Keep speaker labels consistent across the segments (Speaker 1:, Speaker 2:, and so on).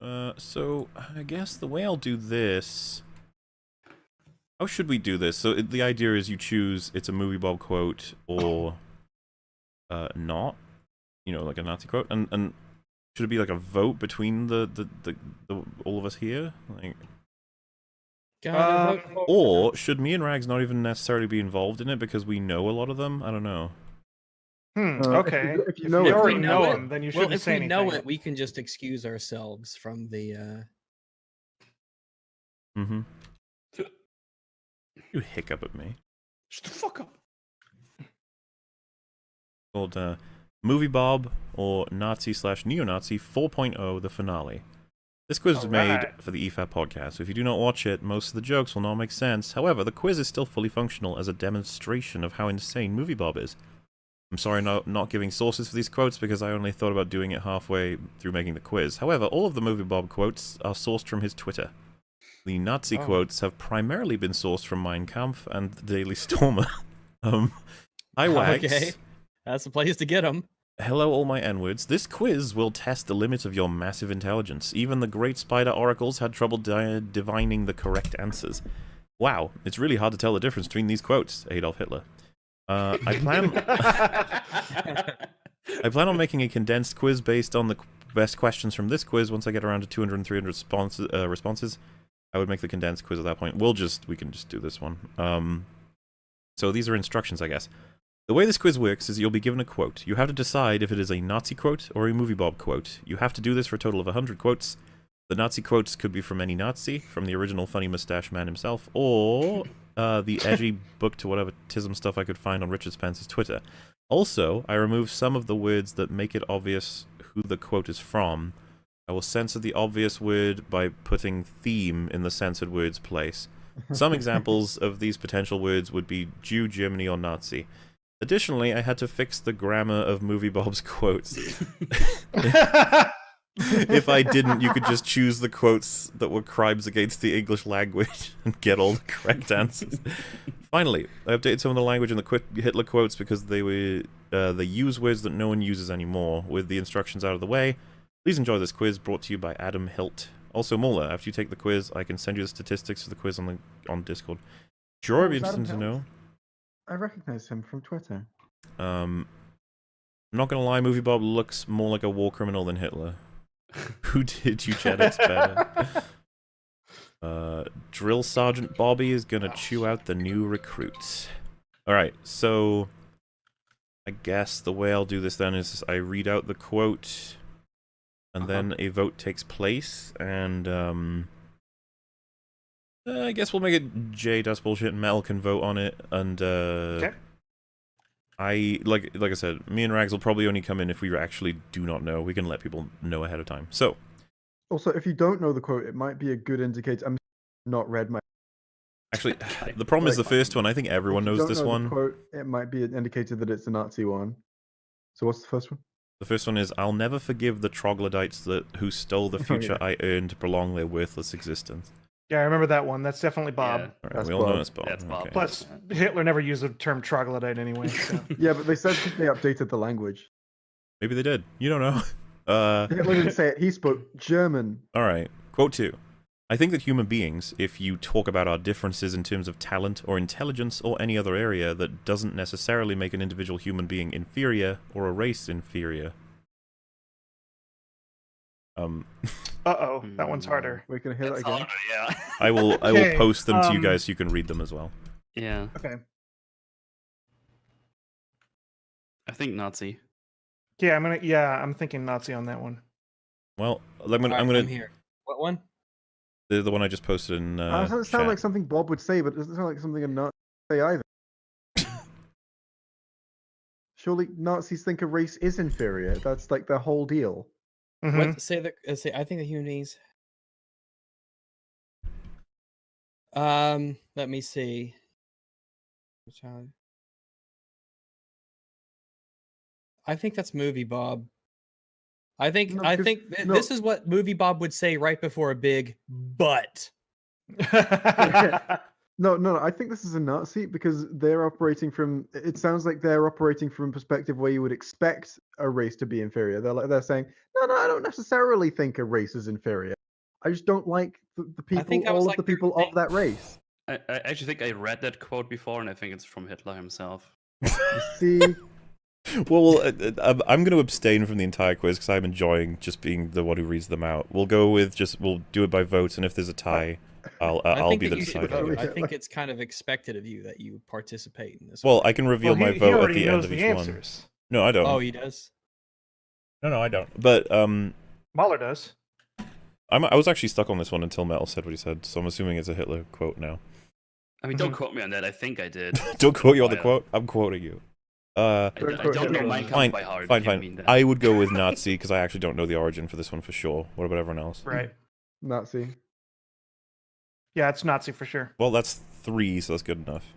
Speaker 1: Uh, so I guess the way I'll do this. How should we do this? So it, the idea is you choose it's a movie Bob quote or uh, not. You know, like a Nazi quote, and and should it be like a vote between the the, the, the all of us here? Like,
Speaker 2: Uh,
Speaker 1: or should me and Rags not even necessarily be involved in it because we know a lot of them? I don't know.
Speaker 2: Hmm.
Speaker 3: Uh, if
Speaker 2: okay.
Speaker 3: you- if you
Speaker 2: If
Speaker 3: know
Speaker 2: you
Speaker 3: it,
Speaker 2: already
Speaker 3: then
Speaker 2: know
Speaker 3: you
Speaker 2: him, then you
Speaker 4: well,
Speaker 2: shouldn't
Speaker 4: if
Speaker 2: say
Speaker 4: we know it, we can just excuse ourselves from the. uh
Speaker 1: Mm-hmm. You hiccup at me.
Speaker 5: Shut the fuck up.
Speaker 1: called uh, Movie Bob or Nazi slash Neo Nazi 4.0 the finale. This quiz was made
Speaker 2: Alright.
Speaker 1: for the E EFAP podcast, so if you do not watch it, most of the jokes will not make sense. However, the quiz is still fully functional as a demonstration of how insane Movie Bob is. I'm sorry not, not giving sources for these quotes because I only thought about doing it halfway through making the quiz. However, all of the Movie Bob quotes are sourced from his Twitter. The Nazi
Speaker 2: Oh.
Speaker 1: quotes have primarily been sourced from Mein Kampf and the Daily Stormer. um, I Wags.
Speaker 4: Okay. That's the place to get them.
Speaker 1: Hello, all my N-words. This quiz will test the limits of your massive intelligence. Even the great spider oracles had trouble di- divining the correct answers. Wow, it's really hard to tell the difference between these quotes, Adolf Hitler. Uh, I plan I plan on making a condensed quiz based on the best questions from this quiz. Once I get around to 200 and 300 responses, uh, responses, I would make the condensed quiz at that point. We'll just we can just do this one. Um, so these are instructions, I guess. The way this quiz works is you'll be given a quote. You have to decide if it is a Nazi quote or a Movie Bob quote. You have to do this for a total of 100 quotes. The Nazi quotes could be from any Nazi, from the original funny mustache man himself, or uh, the edgy book to whatever tism stuff I could find on Richard Spencer's Twitter. Also, I removed some of the words that make it obvious who the quote is from. I will censor the obvious word by putting theme in the censored word's place. Some examples of these potential words would be Jew, Germany, or Nazi. Additionally, I had to fix the grammar of Movie Bob's quotes. if I didn't, you could just choose the quotes that were crimes against the English language and get all the correct answers. Finally, I updated some of the language in the Hitler quotes because they were uh, they use words that no one uses anymore. With the instructions out of the way, please enjoy this quiz brought to you by Adam Hilt. Also, Mauler, after you take the quiz, I can send you the statistics for the quiz on the on Discord. Sure, it'd be
Speaker 3: Oh, is Adam
Speaker 1: interesting to know.
Speaker 3: I recognize him from Twitter.
Speaker 1: Um, I'm not gonna lie, Movie Bob looks more like a war criminal than Hitler. Who did you eugenics better? Uh, Drill Sergeant Bobby is gonna chew out the new recruits. Alright, so I guess the way I'll do this then is I read out the quote and
Speaker 5: Uh-huh.
Speaker 1: then a vote takes place and um uh, I guess we'll make it J Dust Bullshit and Mel can vote on it and uh
Speaker 2: Okay.
Speaker 1: I like like I said, me and Rags will probably only come in if we actually do not know. We can let people know ahead of time. So
Speaker 3: Also, if you don't know the quote, it might be a good indicator. I'm not read my.
Speaker 1: actually the problem is the first one. I think everyone knows this
Speaker 3: know the
Speaker 1: one.
Speaker 3: Quote, it might be an indicator that it's a Nazi one. So what's the first one?
Speaker 1: The first one is I'll never forgive the troglodytes that who stole the
Speaker 3: Oh,
Speaker 1: future
Speaker 3: yeah.
Speaker 1: I earned to prolong their worthless existence.
Speaker 2: Yeah, I remember that one. That's definitely Bob.
Speaker 5: Yeah.
Speaker 1: All right,
Speaker 3: That's
Speaker 1: we all know it's Bob.
Speaker 5: That's Bob.
Speaker 1: Okay.
Speaker 2: Plus, Hitler never used the term troglodyte anyway. So.
Speaker 3: Yeah, but they said they updated the language.
Speaker 1: Maybe they did. You don't know. Uh,
Speaker 3: Hitler didn't say it. He spoke German.
Speaker 1: all right. Quote two. I think that human beings, if you talk about our differences in terms of talent or intelligence or any other area, that doesn't necessarily make an individual human being inferior or a race inferior. Um,
Speaker 2: Uh oh, that one's
Speaker 5: Hmm.
Speaker 2: harder.
Speaker 3: We're gonna hear
Speaker 5: That's
Speaker 3: that again.
Speaker 5: harder, yeah.
Speaker 1: I will I will
Speaker 2: Okay,
Speaker 1: post them to you
Speaker 2: um,
Speaker 1: guys so you can read them as well.
Speaker 5: yeah.
Speaker 2: Okay.
Speaker 5: I think Nazi.
Speaker 2: Yeah, I'm gonna. Yeah, I'm thinking Nazi on that one.
Speaker 1: Well, I'm gonna
Speaker 4: Alright,
Speaker 1: I'm gonna
Speaker 4: I'm here. What one?
Speaker 1: the, the one I just posted in
Speaker 3: Uh,
Speaker 1: uh,
Speaker 3: it doesn't sound
Speaker 1: chat.
Speaker 3: like something Bob would say, but it doesn't sound like something a Nazi would say either. Surely Nazis think a race is inferior. That's like their whole deal.
Speaker 2: Mhm.
Speaker 4: What say the uh, say? I think the human beings. Um, let me see. I think that's movie Bob. I think
Speaker 3: No,
Speaker 4: I think th-
Speaker 3: no.
Speaker 4: this is what movie Bob would say right before a big but.
Speaker 3: No, no, no. I think this is a Nazi because they're operating from. It sounds like they're operating from a perspective where you would expect a race to be inferior. They're like they're saying, no, no, I don't necessarily think a race is inferior. I just don't like the, the people,
Speaker 4: think that was
Speaker 3: all
Speaker 4: like
Speaker 3: of the people
Speaker 4: thing.
Speaker 3: of that race.
Speaker 5: I, I actually think I read that quote before, and I think it's from Hitler himself.
Speaker 3: You see,
Speaker 1: Well, uh, uh, I'm- I'm going to abstain from the entire quiz because I'm enjoying just being the one who reads them out. We'll go with just we'll do it by votes, and if there's a tie, I'll uh,
Speaker 4: I
Speaker 1: I'll be the
Speaker 4: you should
Speaker 1: decider.
Speaker 4: vote. I think it's kind of expected of you that you participate in this.
Speaker 1: Well,
Speaker 4: one.
Speaker 1: I can reveal
Speaker 2: Well,
Speaker 1: my
Speaker 2: he, he
Speaker 1: vote at the end of
Speaker 2: the
Speaker 1: each one. No, I don't.
Speaker 4: oh, he does.
Speaker 1: No, no, I don't. But um,
Speaker 2: Mauler does.
Speaker 1: I'm, I was actually stuck on this one until Metal said what he said, so I'm assuming it's a Hitler quote now.
Speaker 5: I mean, don't
Speaker 2: Mhm.
Speaker 5: quote me on that. I think I did.
Speaker 1: don't quote you on the
Speaker 5: Oh,
Speaker 1: quote. I'm quoting you. Uh,
Speaker 5: I,
Speaker 3: Don't
Speaker 5: d- I
Speaker 3: quote
Speaker 5: don't know
Speaker 3: Hitler.
Speaker 5: Mein Kampf
Speaker 1: fine,
Speaker 5: by heart.
Speaker 1: fine,
Speaker 5: if mean
Speaker 1: fine.
Speaker 5: that.
Speaker 1: I would go with Nazi because I actually don't know the origin for this one for sure. What about everyone else?
Speaker 2: Right.
Speaker 3: Nazi.
Speaker 2: Yeah, it's Nazi for sure.
Speaker 1: Well, that's three, so that's good enough.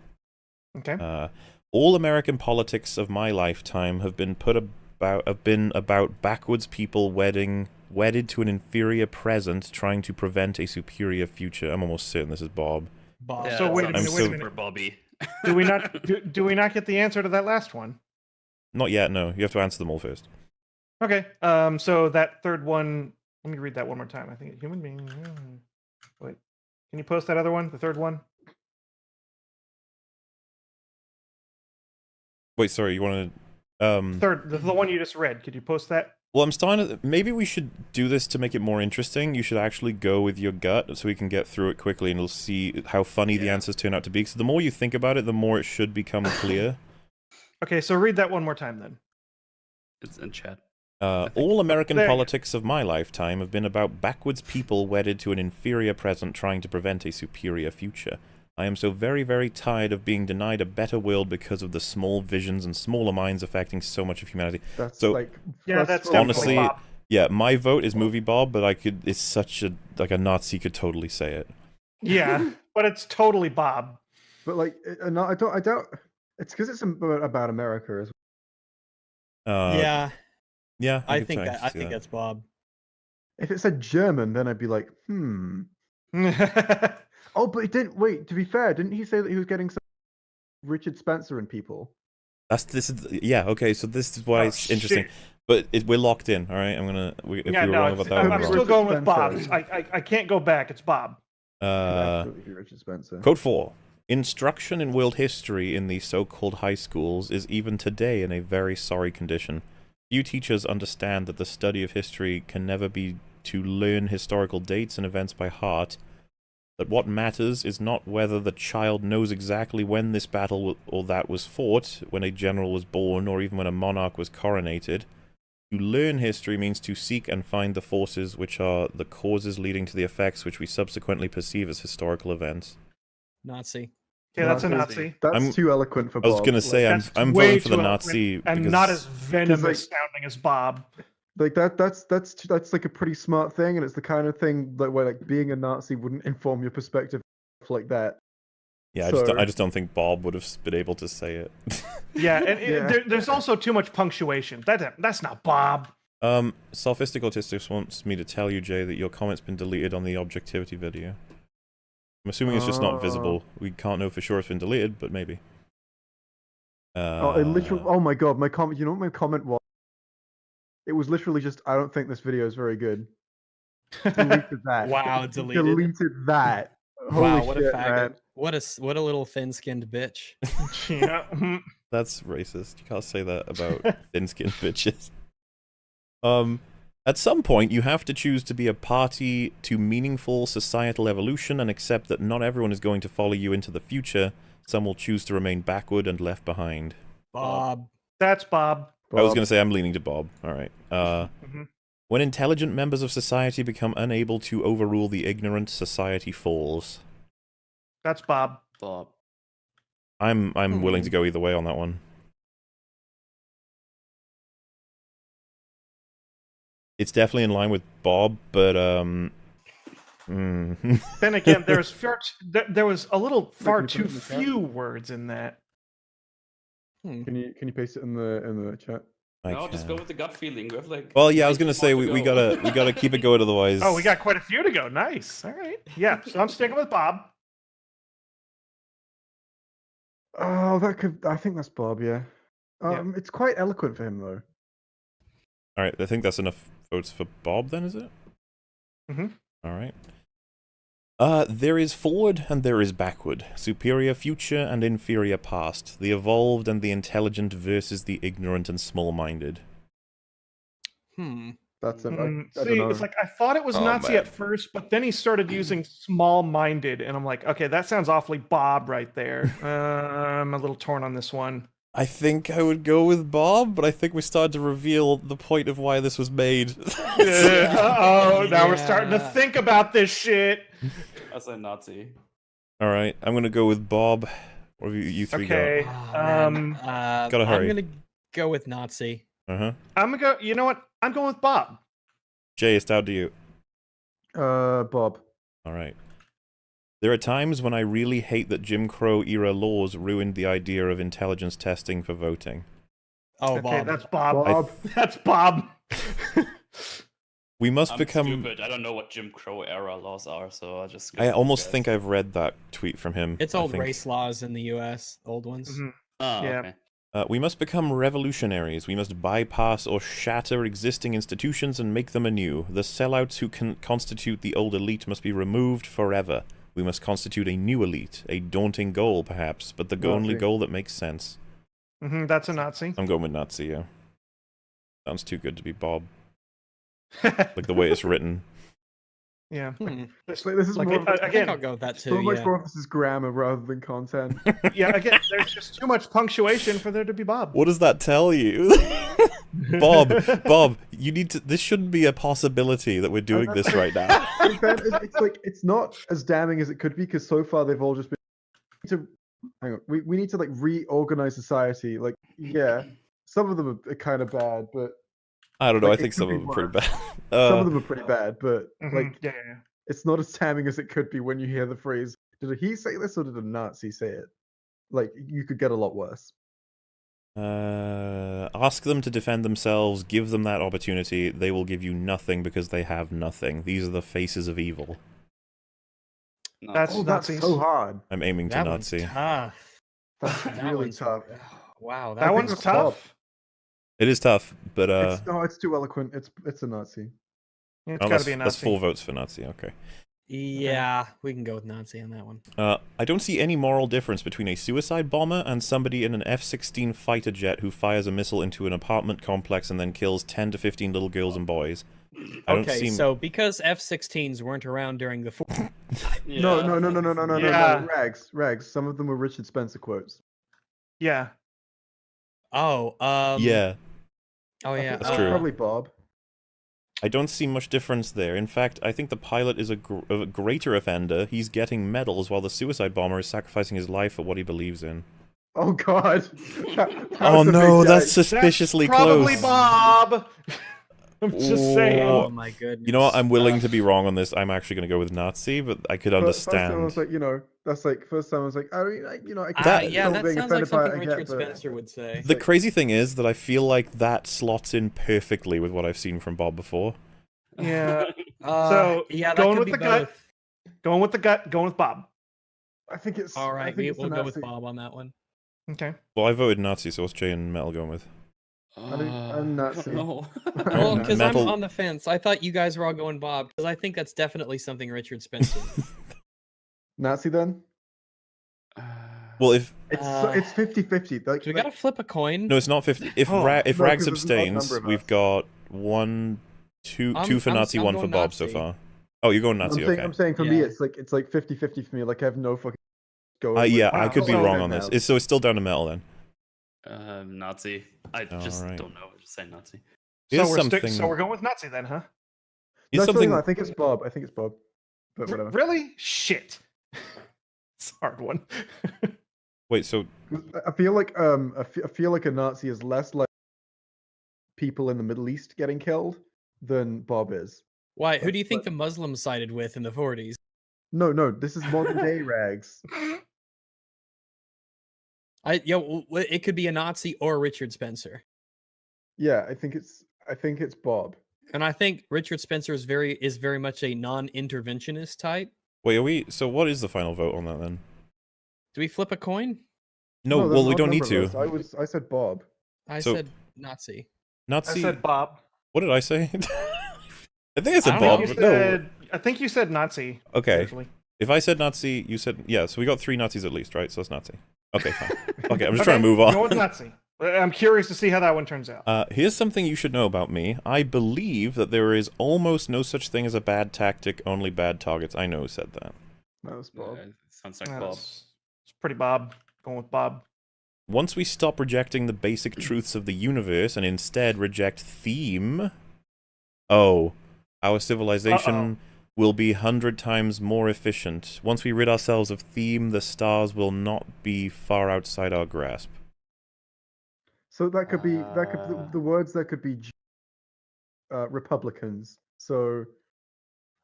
Speaker 2: Okay.
Speaker 1: Uh, all American politics of my lifetime have been put about have been about backwards people wedding wedded to an inferior present, trying to prevent a superior future. I'm almost certain this is Bob.
Speaker 4: Bob.
Speaker 5: Yeah,
Speaker 2: So
Speaker 5: that
Speaker 2: wait a
Speaker 5: sounds
Speaker 2: minute,
Speaker 1: wait a
Speaker 5: super
Speaker 2: minute.
Speaker 5: Bobby.
Speaker 2: do we not do, do we not get the answer to that last one?
Speaker 1: Not yet. No, you have to answer them all first.
Speaker 2: Okay. Um. So that third one. Let me read that one more time. I think human being. Wait. Can you post that other one? The third one.
Speaker 1: Wait, sorry. You want to? Um.
Speaker 2: Third. The, the one you just read. Could you post that?
Speaker 1: Well, I'm starting to. Maybe we should do this to make it more interesting. You should actually go with your gut so we can get through it quickly and we'll see how funny the answers turn out to be. Because the more you think about it, the more it should become clear.
Speaker 2: Okay. So read that one more time then.
Speaker 5: It's in chat.
Speaker 1: Uh, all American
Speaker 2: There
Speaker 1: politics of my lifetime have been about backwards people wedded to an inferior present trying to prevent a superior future. I am so very, very tired of being denied a better world because of the small visions and smaller minds affecting so much of humanity.
Speaker 3: That's
Speaker 1: So-
Speaker 3: like.
Speaker 2: Yeah, that's
Speaker 1: Honestly-
Speaker 2: Bob.
Speaker 1: Yeah, my vote is movie Bob, but I could. It's such a like a Nazi could totally say it.
Speaker 2: Yeah, but it's totally Bob.
Speaker 3: But like, uh, no, I don't. I doubt. It's because it's about, about America as
Speaker 1: Uh,
Speaker 4: yeah,
Speaker 1: yeah.
Speaker 4: I
Speaker 1: could
Speaker 4: think that. I
Speaker 1: see
Speaker 4: think that's Bob.
Speaker 3: If it said German, then I'd be like, hmm. Oh, but it didn't. Wait. To be fair, didn't he say that he was getting some Richard Spencer and people?
Speaker 1: That's this is yeah okay. So this is why
Speaker 2: Oh,
Speaker 1: it's interesting.
Speaker 2: shit.
Speaker 1: But it, we're locked in. All right, I'm gonna. We, if
Speaker 2: yeah,
Speaker 1: we were
Speaker 2: no,
Speaker 1: wrong about that,
Speaker 2: I'm,
Speaker 1: we're
Speaker 2: I'm
Speaker 1: wrong.
Speaker 2: still going with Bob. I, I I can't go back. It's Bob.
Speaker 1: Uh,
Speaker 3: Richard Spencer.
Speaker 1: Code 4. Instruction in world history in the so-called high schools is even today in a very sorry condition. Few teachers understand that the study of history can never be to learn historical dates and events by heart, that what matters is not whether the child knows exactly when this battle or that was fought, when a general was born, or even when a monarch was coronated. To learn history means to seek and find the forces which are the causes leading to the effects which we subsequently perceive as historical events.
Speaker 4: Nazi.
Speaker 2: Okay, that's a
Speaker 3: Nazi.
Speaker 2: Nazi.
Speaker 3: That's
Speaker 1: I'm-
Speaker 3: too eloquent for Bob.
Speaker 1: I was gonna
Speaker 3: like-
Speaker 1: say I'm I'm voting for the Nazi
Speaker 2: eloquent and not as venomous
Speaker 3: like-
Speaker 2: sounding as Bob.
Speaker 3: like that that's that's t- that's like a pretty smart thing and it's the kind of thing that where like being a nazi wouldn't inform your perspective like that
Speaker 1: yeah I just don't, I just don't think Bob would have been able to say it.
Speaker 2: Yeah, and it-
Speaker 3: Yeah.
Speaker 2: There, there's also too much punctuation. That that's not Bob.
Speaker 1: um, Sophistic Autistics wants me to tell you, Jay, that your comment's been deleted on the objectivity video. I'm assuming it's just not visible. We can't know for sure it's been deleted, but maybe. Uh,
Speaker 3: oh it literally oh my god my comment you know what my comment was it was literally just i don't think this video is very good deleted that
Speaker 4: Wow, deleted.
Speaker 3: deleted that Holy
Speaker 4: wow, what
Speaker 3: shit,
Speaker 4: a faggot.
Speaker 3: man.
Speaker 4: What a s- what a little thin-skinned bitch.
Speaker 2: yeah.
Speaker 1: That's racist. You can't say that about thin-skinned bitches. Um, at some point, you have to choose to be a party to meaningful societal evolution and accept that not everyone is going to follow you into the future. Some will choose to remain backward and left behind.
Speaker 4: Bob.
Speaker 2: That's Bob.
Speaker 1: I was going to say I'm leaning to Bob. All right. Uh,
Speaker 2: Mhm.
Speaker 1: when intelligent members of society become unable to overrule the ignorant, society falls.
Speaker 2: That's Bob.
Speaker 5: Bob.
Speaker 1: I'm I'm willing
Speaker 4: Hmm.
Speaker 1: to go either way on that one. It's definitely in line with Bob, but um, mm.
Speaker 2: Then again, there's far t- there, there was a little far
Speaker 3: you put it
Speaker 2: too
Speaker 3: in the chat?
Speaker 2: few words in that.
Speaker 4: Hmm.
Speaker 3: can you can you paste it in the in the chat
Speaker 1: I
Speaker 5: no, just go with the gut feeling. We have like.
Speaker 1: Well, yeah, I was gonna say we,
Speaker 5: to
Speaker 1: we gotta we gotta keep it going, otherwise.
Speaker 2: Oh, we got quite a few to go. Nice. All right. Yeah. So I'm sticking with Bob.
Speaker 3: Oh, that could. I think that's Bob. Yeah.
Speaker 2: Yeah.
Speaker 3: Um, it's quite eloquent for him though.
Speaker 1: All right, I think that's enough votes for Bob. Then is it?
Speaker 2: Mm-hmm.
Speaker 1: All right. Uh, there is forward and there is backward, superior future and inferior past, the evolved and the intelligent versus the ignorant and small-minded.
Speaker 4: Hmm.
Speaker 3: That's him.
Speaker 2: Mm,
Speaker 3: I, I
Speaker 2: see,
Speaker 3: don't know.
Speaker 2: it's like I thought it was
Speaker 1: Oh,
Speaker 2: Nazi
Speaker 1: man.
Speaker 2: at first, but then he started using small-minded, and I'm like, okay, that sounds awfully Bob right there. uh, I'm a little torn on this one.
Speaker 1: I think I would go with Bob, but I think we started to reveal the point of why this was made.
Speaker 2: oh, now we're starting to think about this shit.
Speaker 5: I say Nazi.
Speaker 1: All right, I'm gonna go with Bob. What have you, you three
Speaker 2: Okay,
Speaker 4: Oh,
Speaker 2: um,
Speaker 4: uh,
Speaker 1: Gotta hurry.
Speaker 4: I'm gonna go with Nazi.
Speaker 1: Uh huh.
Speaker 2: I'm gonna go. You know what? I'm going with Bob.
Speaker 1: Jay, it's down to you.
Speaker 3: Uh, Bob.
Speaker 1: All right. There are times when I really hate that Jim Crow era laws ruined the idea of intelligence testing for voting.
Speaker 4: Oh,
Speaker 2: okay,
Speaker 4: Bob.
Speaker 2: that's Bob.
Speaker 3: Bob.
Speaker 2: That's Bob.
Speaker 1: We must
Speaker 5: I'm
Speaker 1: become.
Speaker 5: stupid. I don't know what Jim Crow era laws are, so I just.
Speaker 1: I almost
Speaker 5: guys.
Speaker 1: think I've read that tweet from him.
Speaker 4: It's old race laws in the U.S. Old ones.
Speaker 2: Mhm.
Speaker 5: Oh,
Speaker 2: Yeah.
Speaker 5: okay.
Speaker 1: Uh, we must become revolutionaries. We must bypass or shatter existing institutions and make them anew. The sellouts who can constitute the old elite must be removed forever. We must constitute a new elite. A daunting goal, perhaps, but the go- only goal that makes sense.
Speaker 2: Mm -hmm, that's a Nazi.
Speaker 1: I'm going with Nazi, yeah. Sounds too good to be Bob. Like the way it's written.
Speaker 2: Yeah.
Speaker 4: Hmm.
Speaker 3: It's like, this is
Speaker 2: Like,
Speaker 3: more
Speaker 2: it-
Speaker 3: of a-
Speaker 4: I think
Speaker 2: again,
Speaker 4: I'll go with that
Speaker 3: so
Speaker 4: too.
Speaker 3: much
Speaker 4: Yeah.
Speaker 3: more of this is grammar rather than content.
Speaker 2: yeah. Again, there's just too much punctuation for there to be Bob.
Speaker 1: What does that tell you? Bob, Bob, you need to. This shouldn't be a possibility that we're doing this right now.
Speaker 3: It's, it's like it's not as damning as it could be because so far they've all just been to hang on. We we need to like reorganize society. Like yeah, some of them are, kind of bad, but
Speaker 1: I don't know.
Speaker 3: Like,
Speaker 1: I think some of them are pretty
Speaker 3: worse.
Speaker 1: bad.
Speaker 3: some
Speaker 1: Uh,
Speaker 3: of them are pretty bad. But
Speaker 2: Mhm,
Speaker 3: like
Speaker 2: yeah, yeah, yeah.
Speaker 3: it's not as damning as it could be when you hear the phrase "Did he say this or did a Nazi say it?" Like you could get a lot worse.
Speaker 1: Uh, ask them to defend themselves. Give them that opportunity. They will give you nothing because they have nothing. These are the faces of evil.
Speaker 5: Nazi.
Speaker 2: That's-
Speaker 3: Oh, that's so hard.
Speaker 1: I'm aiming to
Speaker 4: That
Speaker 1: Nazi.
Speaker 4: tough.
Speaker 3: That's
Speaker 4: That
Speaker 3: really
Speaker 4: one's
Speaker 3: tough.
Speaker 4: Wow,
Speaker 2: That
Speaker 3: think
Speaker 2: one's
Speaker 3: that's Bob.
Speaker 2: tough.
Speaker 1: It is tough, but uh,
Speaker 3: it's, no, it's too eloquent. It's it's a Nazi.
Speaker 2: It's
Speaker 1: oh,
Speaker 2: gotta be a Nazi.
Speaker 1: that's
Speaker 2: Nazi.
Speaker 1: four votes for Nazi. Okay.
Speaker 4: Yeah, we can go with Nazi on that one.
Speaker 1: Uh, I don't see any moral difference between a suicide bomber and somebody in an F-16 fighter jet who fires a missile into an apartment complex and then kills 10 to 15 little girls and boys. I don't
Speaker 4: Okay,
Speaker 1: see.
Speaker 4: so because F-16s weren't around during the
Speaker 3: No,
Speaker 5: Yeah,
Speaker 3: no, no, no, no, no, no, no,
Speaker 2: Yeah.
Speaker 3: no. Rags, rags. Some of them were Richard Spencer quotes.
Speaker 2: Yeah.
Speaker 4: oh, um,
Speaker 1: yeah,
Speaker 4: oh yeah,
Speaker 3: think
Speaker 1: That's
Speaker 3: that was
Speaker 1: true.
Speaker 3: Probably Bob.
Speaker 1: I don't see much difference there. In fact, I think the pilot is a, gr- a greater offender. He's getting medals while the suicide bomber is sacrificing his life for what he believes in.
Speaker 3: Oh God. That- that
Speaker 1: Oh
Speaker 3: was a big
Speaker 1: no, that's suspiciously
Speaker 2: That's probably
Speaker 1: close.
Speaker 2: Bob. I'm just saying.
Speaker 1: Oh,
Speaker 4: my goodness.
Speaker 1: You know what? I'm willing
Speaker 4: Uh,
Speaker 1: to be wrong on this. I'm actually going to go with Nazi, but I could
Speaker 3: Fir- First time I
Speaker 1: understand.
Speaker 3: was like, you know, that's like first time I was like, I mean, like, you know, I can
Speaker 4: uh,
Speaker 1: That-
Speaker 4: yeah, that
Speaker 3: being
Speaker 4: sounds like
Speaker 3: offended by it,
Speaker 4: something
Speaker 3: I get,
Speaker 4: Richard
Speaker 3: but-
Speaker 4: Spencer would say.
Speaker 1: The
Speaker 3: like-
Speaker 1: crazy thing is that I feel like that slots in perfectly with what I've seen from Bob before.
Speaker 2: Yeah.
Speaker 4: Uh,
Speaker 2: So,
Speaker 4: yeah, that
Speaker 2: going
Speaker 4: could
Speaker 2: with
Speaker 4: be
Speaker 2: the gut. Going with the gut. Going with Bob.
Speaker 3: I think it's.
Speaker 4: All
Speaker 3: I
Speaker 4: right,
Speaker 3: think
Speaker 4: we,
Speaker 3: it's a
Speaker 4: we'll go with Bob on that one.
Speaker 2: Okay.
Speaker 1: Well, I voted Nazi, so what's Jay and Metal going with?
Speaker 3: I think-
Speaker 5: Uh,
Speaker 3: I'm
Speaker 5: I
Speaker 3: Nazi.
Speaker 5: don't know.
Speaker 4: Well,
Speaker 3: Uh,
Speaker 4: because I'm on the fence. I thought you guys were all going Bob because I think that's definitely something Richard Spencer.
Speaker 3: Nazi then.
Speaker 5: Uh,
Speaker 1: Well, if
Speaker 3: It's
Speaker 4: Uh,
Speaker 3: it's 50-50. Like,
Speaker 4: Do we
Speaker 3: like,
Speaker 4: gotta flip a coin?
Speaker 1: no, it's not fifty. If
Speaker 2: Oh,
Speaker 1: Ra- if
Speaker 3: no,
Speaker 1: Rags
Speaker 3: 'cause there's an odd number
Speaker 1: abstains, we've got one, two,
Speaker 4: I'm-
Speaker 1: two for
Speaker 4: I'm-
Speaker 1: Nazi,
Speaker 4: I'm
Speaker 1: one for
Speaker 4: going
Speaker 1: Bob so far. Oh, you're going
Speaker 3: I'm
Speaker 1: Nazi,
Speaker 3: saying,
Speaker 1: okay?
Speaker 3: I'm saying for me, it's like it's like 50-50 for me. Like I have no fucking. Going
Speaker 1: Uh, yeah, I could be wrong on this. It's, so it's still down to Metal then.
Speaker 5: Um, Nazi. I just
Speaker 1: Alright.
Speaker 5: don't know. Just say Nazi.
Speaker 2: So we're stick-
Speaker 1: something.
Speaker 2: so we're going with Nazi then, huh?
Speaker 1: here's
Speaker 3: No, actually,
Speaker 1: something.
Speaker 3: I think it's Bob. I think it's Bob. But
Speaker 2: R-
Speaker 3: whatever.
Speaker 2: really? Shit. it's a hard one.
Speaker 1: Wait, so
Speaker 3: I- I feel like um I fe- I feel like a Nazi is less like people in the Middle East getting killed than Bob is.
Speaker 4: Why? Who do you think
Speaker 3: but-
Speaker 4: the Muslims sided with in the 40s?
Speaker 3: No, no, this is modern day rags.
Speaker 4: I yo, w- w- it could be a Nazi or Richard Spencer,
Speaker 3: Yeah, I think it's I think it's Bob.
Speaker 4: and I think Richard Spencer is very is very much a non-interventionist type.
Speaker 1: wait, are we? So what is the final vote on that then?
Speaker 4: Do we flip a coin?
Speaker 1: No,
Speaker 3: there's
Speaker 1: well, we don't need to.
Speaker 3: list. I was I said Bob.
Speaker 4: I
Speaker 1: So-
Speaker 4: said Nazi. Nazi.
Speaker 2: I
Speaker 1: Nazi.
Speaker 2: said Bob.
Speaker 1: What did I say? I think I said
Speaker 4: I
Speaker 1: Bob.
Speaker 2: You
Speaker 1: but
Speaker 2: said, I think you said Nazi.
Speaker 1: Okay.
Speaker 2: actually.
Speaker 1: If I said Nazi, you said yeah. So we got three Nazis at least, right? So it's Nazi. Okay, fine. Okay, I'm just
Speaker 2: Okay,
Speaker 1: trying to move
Speaker 2: Go with
Speaker 1: on.
Speaker 2: Nazi. Uh, I'm curious to see how that one turns out.
Speaker 1: Uh, here's something you should know about me. I believe that there is almost no such thing as a bad tactic, only bad targets. I know who said that.
Speaker 3: That was Bob.
Speaker 5: Uh, sounds like
Speaker 2: Yeah,
Speaker 5: Bob.
Speaker 2: It's it's pretty Bob. Going with Bob.
Speaker 1: Once we stop rejecting the basic truths of the universe and instead reject theme, oh, our civilization
Speaker 2: Uh-oh.
Speaker 1: Will be hundred times more efficient. Once we rid ourselves of theme, the stars will not be far outside our grasp.
Speaker 3: So that could be that could the, the words that could be uh, Republicans. So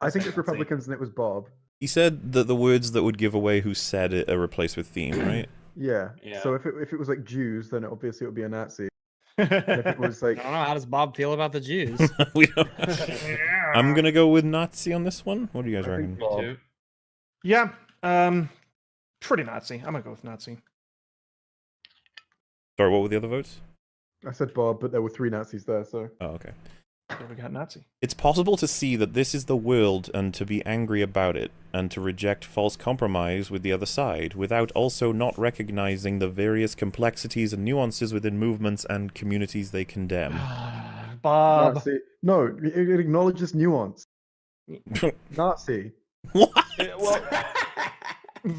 Speaker 3: I think it's Republicans and it was Bob.
Speaker 1: He said that the words that would give away who said it are replaced with theme, right?
Speaker 3: Yeah.
Speaker 5: yeah.
Speaker 3: So if it if it was like Jews, then obviously it would be a Nazi. And if it was
Speaker 4: I
Speaker 3: like
Speaker 4: don't know. How does Bob feel about the Jews?
Speaker 1: we don't. I'm gonna go with Nazi on this one. What do you guys
Speaker 3: I
Speaker 1: reckon?
Speaker 5: Me too.
Speaker 2: Yeah. Um, pretty Nazi. I'm gonna go with Nazi.
Speaker 1: Sorry, what were the other votes?
Speaker 3: I said Bob, but there were three Nazis there. So
Speaker 1: Oh, okay.
Speaker 2: There we got Nazi.
Speaker 1: It's possible to see that this is the world and to be angry about it, and to reject false compromise with the other side, without also not recognizing the various complexities and nuances within movements and communities they condemn.
Speaker 2: Bob.
Speaker 3: Nazi. No, it, it acknowledges nuance. Nazi.
Speaker 1: what?
Speaker 2: Well,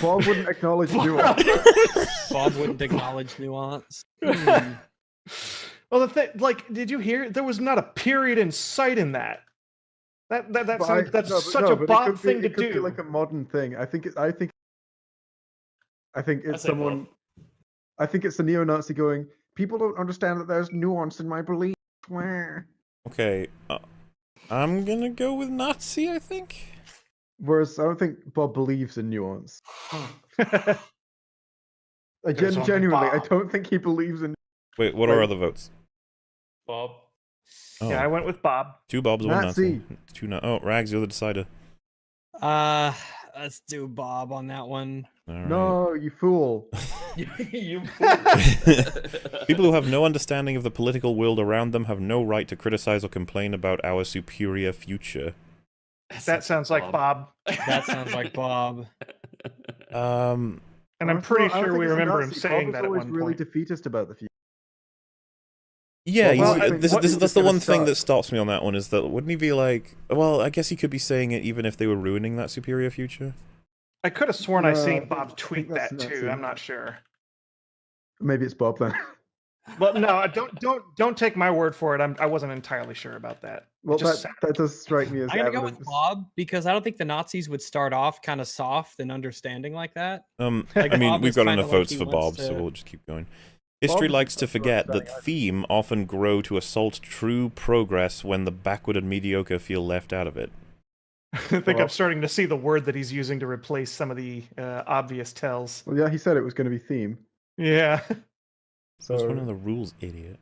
Speaker 3: Bob wouldn't acknowledge nuance.
Speaker 4: Bob wouldn't acknowledge nuance.
Speaker 2: Well, the thing, like, did you hear? There was not a period in sight in that. That that that's
Speaker 3: But I-
Speaker 2: that's
Speaker 3: no,
Speaker 2: such
Speaker 3: no,
Speaker 2: a Bob
Speaker 3: could be-
Speaker 2: thing to
Speaker 3: it could be
Speaker 2: do.
Speaker 3: like a modern thing. I think it, I think I think it's
Speaker 5: say
Speaker 3: someone
Speaker 5: Bob.
Speaker 3: I think it's a neo-Nazi going, people don't understand that there's nuance in my beliefs. Wah."
Speaker 1: Okay, uh, I'm gonna go with Nazi, I think.
Speaker 3: Whereas I don't think Bob believes in nuance. I gen-
Speaker 2: on
Speaker 3: genuinely, I don't think he believes in
Speaker 1: Wait, what are other votes?
Speaker 5: Bob.
Speaker 1: Oh,
Speaker 2: Yeah, I went with Bob.
Speaker 1: two Bobs, one Nazi.
Speaker 3: Nazi.
Speaker 1: Two na- Oh, Rags, you're the decider.
Speaker 4: Uh, let's do Bob on that one.
Speaker 1: All right.
Speaker 3: No, you fool.
Speaker 5: you
Speaker 1: People who have no understanding of the political world around them have no right to criticize or complain about our superior future.
Speaker 2: That sounds like Bob.
Speaker 4: That sounds like Bob.
Speaker 1: Um,
Speaker 2: And I'm pretty
Speaker 3: I
Speaker 2: sure we remember him saying
Speaker 3: Bob
Speaker 2: that
Speaker 3: is
Speaker 2: at
Speaker 3: always
Speaker 2: one
Speaker 3: really
Speaker 2: point.
Speaker 3: defeatist about the future.
Speaker 1: Yeah,
Speaker 3: Well,
Speaker 2: well,
Speaker 1: uh, this, this,
Speaker 3: is
Speaker 1: that's the
Speaker 3: gonna
Speaker 1: one thing that stops me on that one is that wouldn't he be like, well, I guess he could be saying it even if they were ruining that superior future.
Speaker 2: I could have sworn I
Speaker 3: I
Speaker 2: seen Bob tweet
Speaker 3: think that's
Speaker 2: that too.
Speaker 3: Nazi.
Speaker 2: I'm not sure.
Speaker 3: Maybe it's Bob then.
Speaker 2: Well, no, don't don't don't take my word for it. I'm I wasn't entirely sure about that.
Speaker 3: well,
Speaker 2: just
Speaker 3: that, that does strike me as
Speaker 4: I'm gonna go with Bob because I don't think the Nazis would start off kind of soft and understanding like that.
Speaker 1: Um,
Speaker 2: Like
Speaker 1: I mean,
Speaker 4: Bob
Speaker 1: we've got enough
Speaker 4: like
Speaker 1: votes
Speaker 4: he
Speaker 1: for
Speaker 4: wants
Speaker 1: Bob, so we'll just keep going. History likes to forget that theme often grow to assault true progress when the backward and mediocre feel left out of it.
Speaker 2: I think
Speaker 3: Well-
Speaker 2: I'm starting to see the word that he's using to replace some of the uh, obvious tells.
Speaker 3: Well, yeah, he said it was going to be theme.
Speaker 2: Yeah,
Speaker 3: So
Speaker 1: That's one of the rules, idiot.